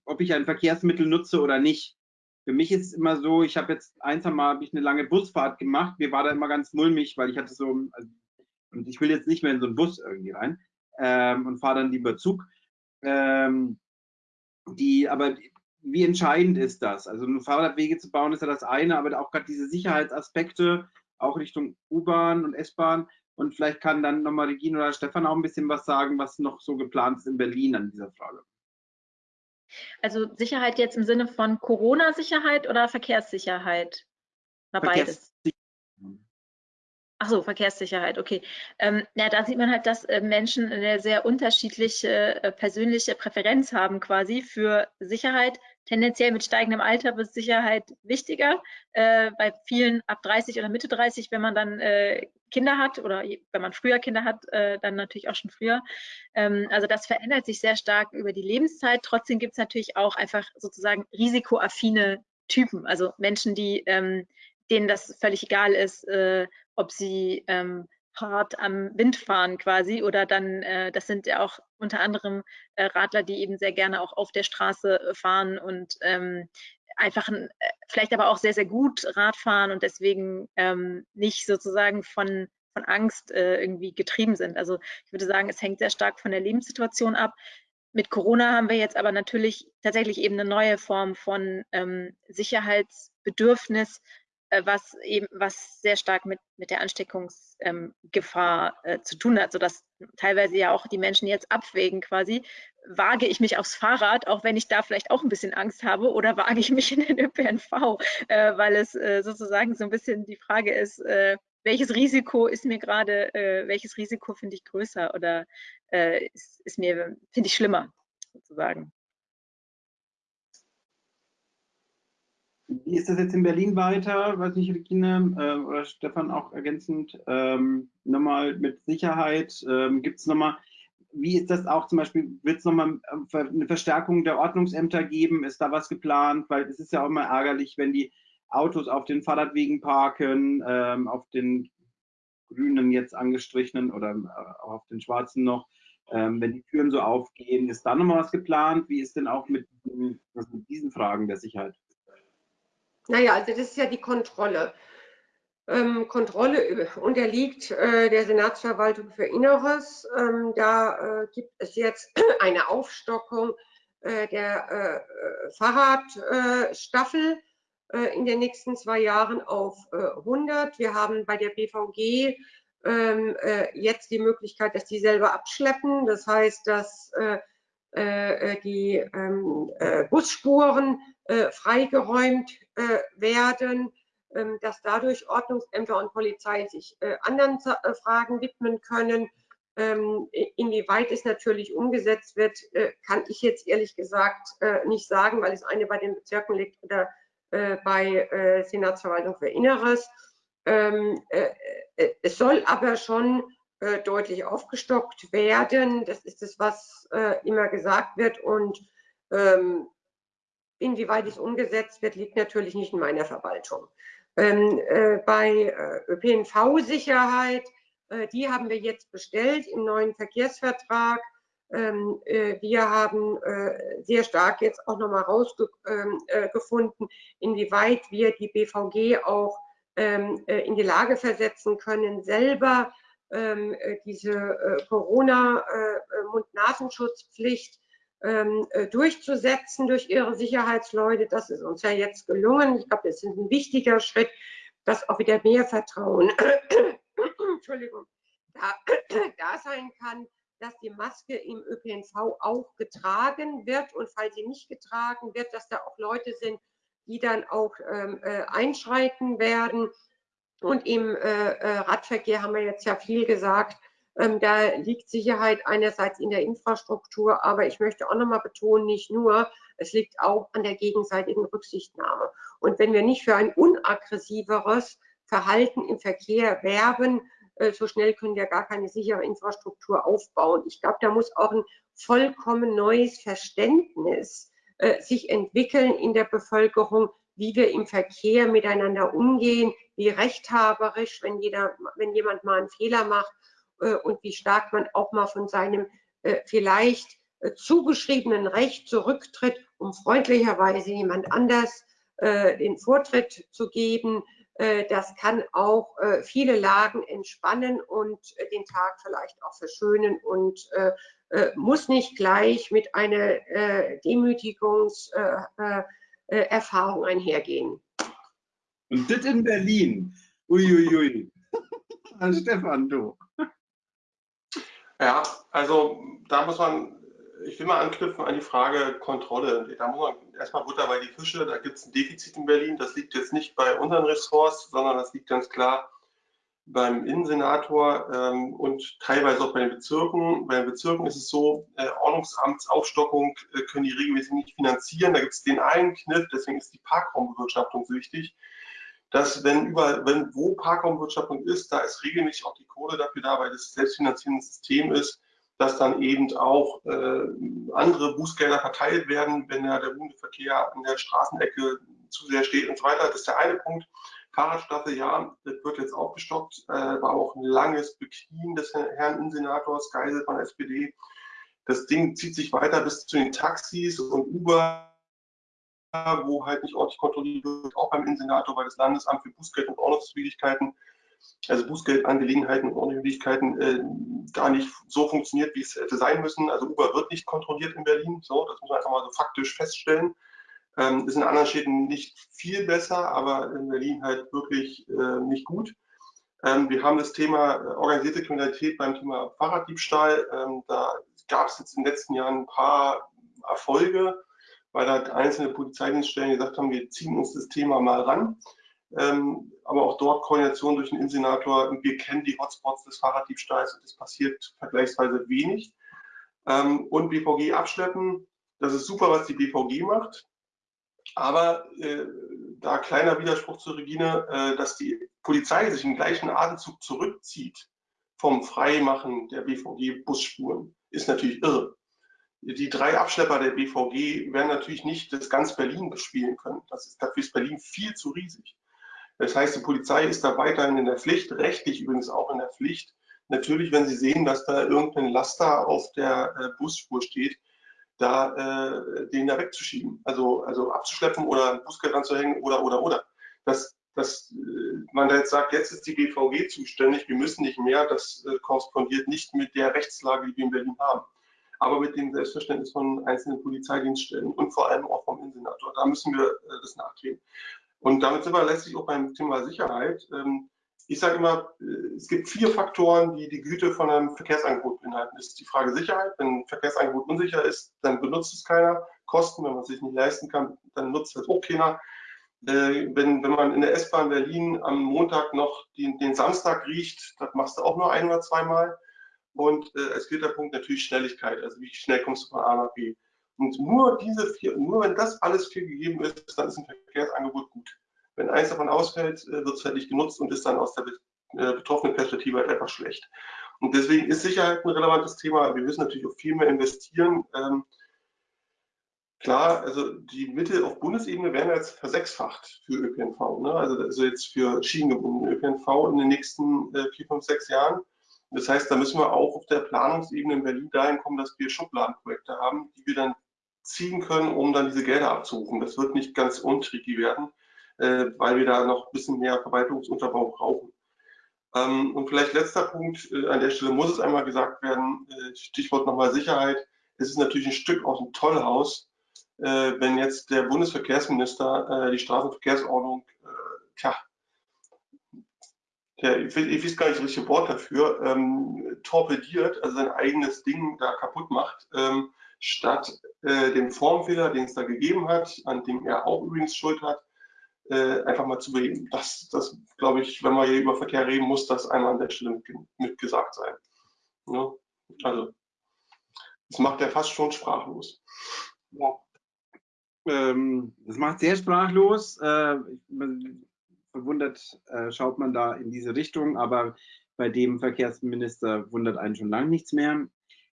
ob ich ein Verkehrsmittel nutze oder nicht. Für mich ist es immer so, ich habe jetzt eins einmal habe ich eine lange Busfahrt gemacht. Mir war da immer ganz mulmig, weil ich hatte so, also, und ich will jetzt nicht mehr in so einen Bus irgendwie rein ähm, und fahre dann lieber Zug. Ähm, die, aber wie entscheidend ist das? Also Fahrradwege zu bauen ist ja das eine, aber auch gerade diese Sicherheitsaspekte, auch Richtung U-Bahn und S-Bahn. Und vielleicht kann dann nochmal Regine oder Stefan auch ein bisschen was sagen, was noch so geplant ist in Berlin an dieser Frage. Also Sicherheit jetzt im Sinne von Corona-Sicherheit oder Verkehrssicherheit? Oder beides? Ach so, Verkehrssicherheit, okay. Ähm, ja, da sieht man halt, dass äh, Menschen eine sehr unterschiedliche äh, persönliche Präferenz haben quasi für Sicherheit. Tendenziell mit steigendem Alter wird Sicherheit wichtiger. Äh, bei vielen ab 30 oder Mitte 30, wenn man dann äh, Kinder hat oder wenn man früher Kinder hat, äh, dann natürlich auch schon früher. Ähm, also das verändert sich sehr stark über die Lebenszeit. Trotzdem gibt es natürlich auch einfach sozusagen risikoaffine Typen, also Menschen, die ähm, denen das völlig egal ist, äh, ob sie ähm, hart am Wind fahren quasi oder dann, äh, das sind ja auch unter anderem äh, Radler, die eben sehr gerne auch auf der Straße äh, fahren und ähm, einfach ein, äh, vielleicht aber auch sehr, sehr gut Rad fahren und deswegen ähm, nicht sozusagen von, von Angst äh, irgendwie getrieben sind. Also ich würde sagen, es hängt sehr stark von der Lebenssituation ab. Mit Corona haben wir jetzt aber natürlich tatsächlich eben eine neue Form von ähm, Sicherheitsbedürfnis, was eben was sehr stark mit, mit der Ansteckungsgefahr ähm, äh, zu tun hat, sodass teilweise ja auch die Menschen jetzt abwägen quasi, wage ich mich aufs Fahrrad, auch wenn ich da vielleicht auch ein bisschen Angst habe, oder wage ich mich in den ÖPNV, äh, weil es äh, sozusagen so ein bisschen die Frage ist, äh, welches Risiko ist mir gerade, äh, welches Risiko finde ich größer oder ist, ist mir, finde ich schlimmer sozusagen. Wie ist das jetzt in Berlin weiter? Weiß nicht, Regine äh, oder Stefan auch ergänzend. Ähm, nochmal mit Sicherheit. Ähm, Gibt es nochmal, wie ist das auch zum Beispiel, wird es nochmal äh, eine Verstärkung der Ordnungsämter geben? Ist da was geplant? Weil es ist ja auch immer ärgerlich, wenn die Autos auf den Fahrradwegen parken, ähm, auf den grünen jetzt angestrichenen oder äh, auf den schwarzen noch. Ähm, wenn die Türen so aufgehen, ist da nochmal was geplant? Wie ist denn auch mit, mit diesen Fragen der Sicherheit? Naja, also das ist ja die Kontrolle. Ähm, Kontrolle unterliegt äh, der Senatsverwaltung für Inneres. Ähm, da äh, gibt es jetzt eine Aufstockung äh, der äh, Fahrradstaffel äh, in den nächsten zwei Jahren auf 100. Äh, Wir haben bei der BVG ähm, jetzt die Möglichkeit, dass die selber abschleppen. Das heißt, dass die ähm, Busspuren freigeräumt äh, werden. ähm, dass dadurch Ordnungsämter und Polizei sich äh, anderen äh, Fragen widmen können. Ähm, inwieweit es natürlich umgesetzt wird, äh, kann ich jetzt ehrlich gesagt nicht sagen, weil es eine bei den Bezirken liegt oder bei Senatsverwaltung für Inneres. Ähm, es soll aber schon deutlich aufgestockt werden. Das ist es, was immer gesagt wird. Und inwieweit es umgesetzt wird, liegt natürlich nicht in meiner Verwaltung. Ähm, äh, bei äh, ÖPNV-Sicherheit, äh, die haben wir jetzt bestellt im neuen Verkehrsvertrag. Ähm, äh, wir haben äh, sehr stark jetzt auch nochmal rausgefunden, ähm, inwieweit wir die BVG auch ähm, äh, in die Lage versetzen können, selber ähm, diese Corona-Mund-Nasenschutzpflicht ähm, äh, durchzusetzen durch ihre Sicherheitsleute. Das ist uns ja jetzt gelungen. Ich glaube, das ist ein wichtiger Schritt, dass auch wieder mehr Vertrauen Entschuldigung, da, da sein kann, dass die Maske im ÖPNV auch getragen wird und falls sie nicht getragen wird, dass da auch Leute sind, die dann auch ähm, äh, einschreiten werden. Und im äh, äh Radverkehr haben wir jetzt ja viel gesagt, ähm, da liegt Sicherheit einerseits in der Infrastruktur, aber ich möchte auch nochmal betonen, nicht nur, es liegt auch an der gegenseitigen Rücksichtnahme. Und wenn wir nicht für ein unaggressiveres Verhalten im Verkehr werben, äh, so schnell können wir gar keine sichere Infrastruktur aufbauen. Ich glaube, da muss auch ein vollkommen neues Verständnis äh, sich entwickeln in der Bevölkerung, wie wir im Verkehr miteinander umgehen, wie rechthaberisch, wenn, jeder, wenn jemand mal einen Fehler macht, äh, und wie stark man auch mal von seinem äh, vielleicht äh, zugeschriebenen Recht zurücktritt, um freundlicherweise jemand anders den Vortritt zu geben. Das kann auch viele Lagen entspannen und den Tag vielleicht auch verschönen und muss nicht gleich mit einer Demütigungserfahrung einhergehen. Und das in Berlin. Uiuiui. Stefan, du. Ja, also da muss man, ich will mal anknüpfen an die Frage Kontrolle. Da muss man erstmal Butter bei die Fische, da gibt es ein Defizit in Berlin. Das liegt jetzt nicht bei unseren Ressorts, sondern das liegt ganz klar beim Innensenator ähm, und teilweise auch bei den Bezirken. Bei den Bezirken ist es so, äh, Ordnungsamtsaufstockung äh, können die regelmäßig nicht finanzieren. Da gibt es den einen Kniff, deswegen ist die Parkraumbewirtschaftung so wichtig dass wenn über, wenn wo Parkraumbewirtschaftung ist, da ist regelmäßig auch die Kohle dafür da, weil das selbstfinanzierende System ist, dass dann eben auch äh, andere Bußgelder verteilt werden, wenn ja der Hundeverkehr an der Straßenecke zu sehr steht und so weiter. Das ist der eine Punkt. Fahrradstraße, ja, das wird jetzt aufgestockt, äh, war auch ein langes Beknien des Herrn Innensenators Geisel von SPD. Das Ding zieht sich weiter bis zu den Taxis und Uber wo halt nicht ordentlich kontrolliert wird, auch beim Insenator, weil das Landesamt für Bußgeld und Ordnungswidrigkeiten, also Bußgeldangelegenheiten und Ordnungswidrigkeiten, äh, da nicht so funktioniert, wie es hätte sein müssen. Also Uber wird nicht kontrolliert in Berlin, so, das muss man einfach mal so faktisch feststellen. Ähm, ist in anderen Städten nicht viel besser, aber in Berlin halt wirklich äh, nicht gut. Ähm, wir haben das Thema äh, organisierte Kriminalität beim Thema Fahrraddiebstahl. Ähm, da gab es jetzt in den letzten Jahren ein paar Erfolge weil da einzelne Polizeidienststellen gesagt haben, wir ziehen uns das Thema mal ran. Ähm, aber auch dort Koordination durch den Insenator. Wir kennen die Hotspots des Fahrraddiebstahls und es passiert vergleichsweise wenig. Ähm, und BVG abschleppen, das ist super, was die BVG macht. Aber äh, da kleiner Widerspruch zur Regine, äh, dass die Polizei sich im gleichen Atemzug zurückzieht vom Freimachen der BVG-Busspuren, ist natürlich irre die drei Abschlepper der BVG werden natürlich nicht das ganz Berlin bespielen können. Das ist, dafür ist Berlin viel zu riesig. Das heißt, die Polizei ist da weiterhin in der Pflicht, rechtlich übrigens auch in der Pflicht. Natürlich, wenn sie sehen, dass da irgendein Laster auf der äh, Busspur steht, da äh, den da wegzuschieben, also, also abzuschleppen oder ein Busgeld anzuhängen oder, oder, oder. Das, dass äh, man da jetzt sagt, jetzt ist die BVG zuständig, wir müssen nicht mehr, das äh, korrespondiert nicht mit der Rechtslage, die wir in Berlin haben aber mit dem Selbstverständnis von einzelnen Polizeidienststellen und vor allem auch vom Innensenator. Da müssen wir äh, das nachgehen. Und damit sind wir letztlich auch beim Thema Sicherheit. Ähm, ich sage immer, äh, es gibt vier Faktoren, die die Güte von einem Verkehrsangebot beinhalten. Das ist die Frage Sicherheit. Wenn ein Verkehrsangebot unsicher ist, dann benutzt es keiner. Kosten, wenn man es sich nicht leisten kann, dann nutzt es auch keiner. Äh, wenn, wenn man in der S-Bahn Berlin am Montag noch den, den, Samstag riecht, das machst du auch nur ein oder zweimal. Und äh, als vierter Punkt natürlich Schnelligkeit, also wie schnell kommst du von A nach B. Und nur diese vier, nur wenn das alles vier gegeben ist, dann ist ein Verkehrsangebot gut. Wenn eins davon ausfällt, äh, wird es halt nicht genutzt und ist dann aus der äh, betroffenen Perspektive halt einfach schlecht. Und deswegen ist Sicherheit ein relevantes Thema. Wir müssen natürlich auch viel mehr investieren. Ähm, Klar, also die Mittel auf Bundesebene werden jetzt versechsfacht für ÖPNV. Ne? Also, also jetzt für schienengebundenen ÖPNV in den nächsten äh, vier, fünf, sechs Jahren. Das heißt, da müssen wir auch auf der Planungsebene in Berlin dahin kommen, dass wir Schubladenprojekte haben, die wir dann ziehen können, um dann diese Gelder abzurufen. Das wird nicht ganz untricky werden, äh, weil wir da noch ein bisschen mehr Verwaltungsunterbau brauchen. Ähm, und vielleicht letzter Punkt, äh, an der Stelle muss es einmal gesagt werden, äh, Stichwort nochmal Sicherheit. Es ist natürlich ein Stück aus dem Tollhaus, äh, wenn jetzt der Bundesverkehrsminister äh, die Straßenverkehrsordnung, äh, tja, der, ich, ich weiß gar nicht das richtige Wort dafür, ähm, torpediert, also sein eigenes Ding da kaputt macht, ähm, statt äh, den Formfehler, den es da gegeben hat, an dem er auch übrigens Schuld hat, äh, einfach mal zu beheben. Das, das glaube ich, wenn man hier über Verkehr reden muss, das einmal an der Stelle mit, mit sein. Ja? Also, das macht er fast schon sprachlos. Ja ähm, das macht sehr sprachlos. Äh, verwundert äh, schaut man da in diese Richtung, aber bei dem Verkehrsminister wundert einen schon lange nichts mehr.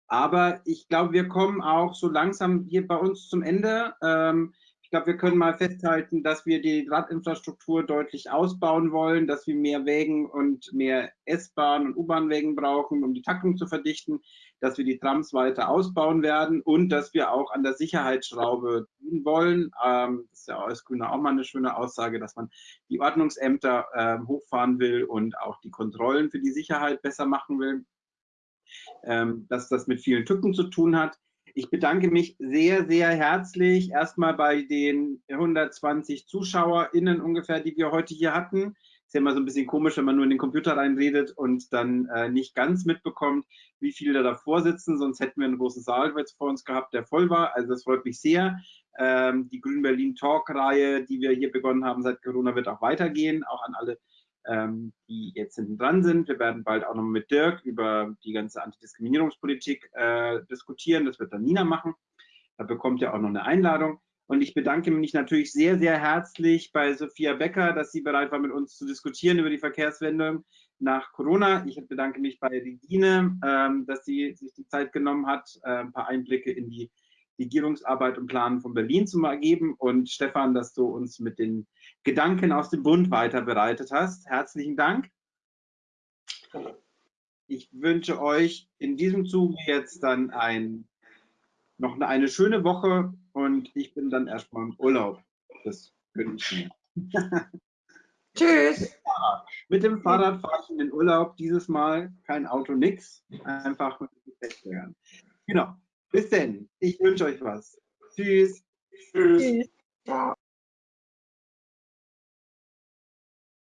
Aber ich glaube, wir kommen auch so langsam hier bei uns zum Ende. Ähm, ich glaube, wir können mal festhalten, dass wir die Radinfrastruktur deutlich ausbauen wollen, dass wir mehr Wägen und mehr S-Bahn- und U-Bahn-Wägen brauchen, um die Taktung zu verdichten, dass wir die Trams weiter ausbauen werden und dass wir auch an der Sicherheitsschraube tun wollen. Ähm, das ist ja als Grüner auch mal eine schöne Aussage, dass man die Ordnungsämter äh, hochfahren will und auch die Kontrollen für die Sicherheit besser machen will. Ähm, dass das mit vielen Tücken zu tun hat. Ich bedanke mich sehr, sehr herzlich erstmal bei den 120 ZuschauerInnen ungefähr, die wir heute hier hatten. Ist ja immer so ein bisschen komisch, wenn man nur in den Computer reinredet und dann äh, nicht ganz mitbekommt, wie viele da davor sitzen. Sonst hätten wir einen großen Saal jetzt vor uns gehabt, der voll war. Also das freut mich sehr. Ähm, die Grün Berlin Talk-Reihe, die wir hier begonnen haben seit Corona, wird auch weitergehen. Auch an alle ähm, die jetzt hinten dran sind. Wir werden bald auch noch mit Dirk über die ganze Antidiskriminierungspolitik äh, diskutieren. Das wird dann Nina machen. Da bekommt ihr auch noch eine Einladung. Und ich bedanke mich natürlich sehr, sehr herzlich bei Sophia Becker, dass sie bereit war, mit uns zu diskutieren über die Verkehrswende nach Corona. Ich bedanke mich bei Regine, ähm, dass sie sich die Zeit genommen hat, äh, ein paar Einblicke in die Regierungsarbeit und Planen von Berlin zu ergeben. Und Stefan, dass du uns mit den Gedanken aus dem Bund weiter bereitet hast. Herzlichen Dank. Ich wünsche euch in diesem Zuge jetzt dann ein, noch eine schöne Woche und ich bin dann erstmal im Urlaub. Das gönne ich mir. Tschüss. Mit dem Fahrrad fahre ich in den Urlaub. Dieses Mal kein Auto, nix. Einfach mit dem Genau. Bis denn. Ich wünsche euch was. Tschüss. Tschüss. Tschüss.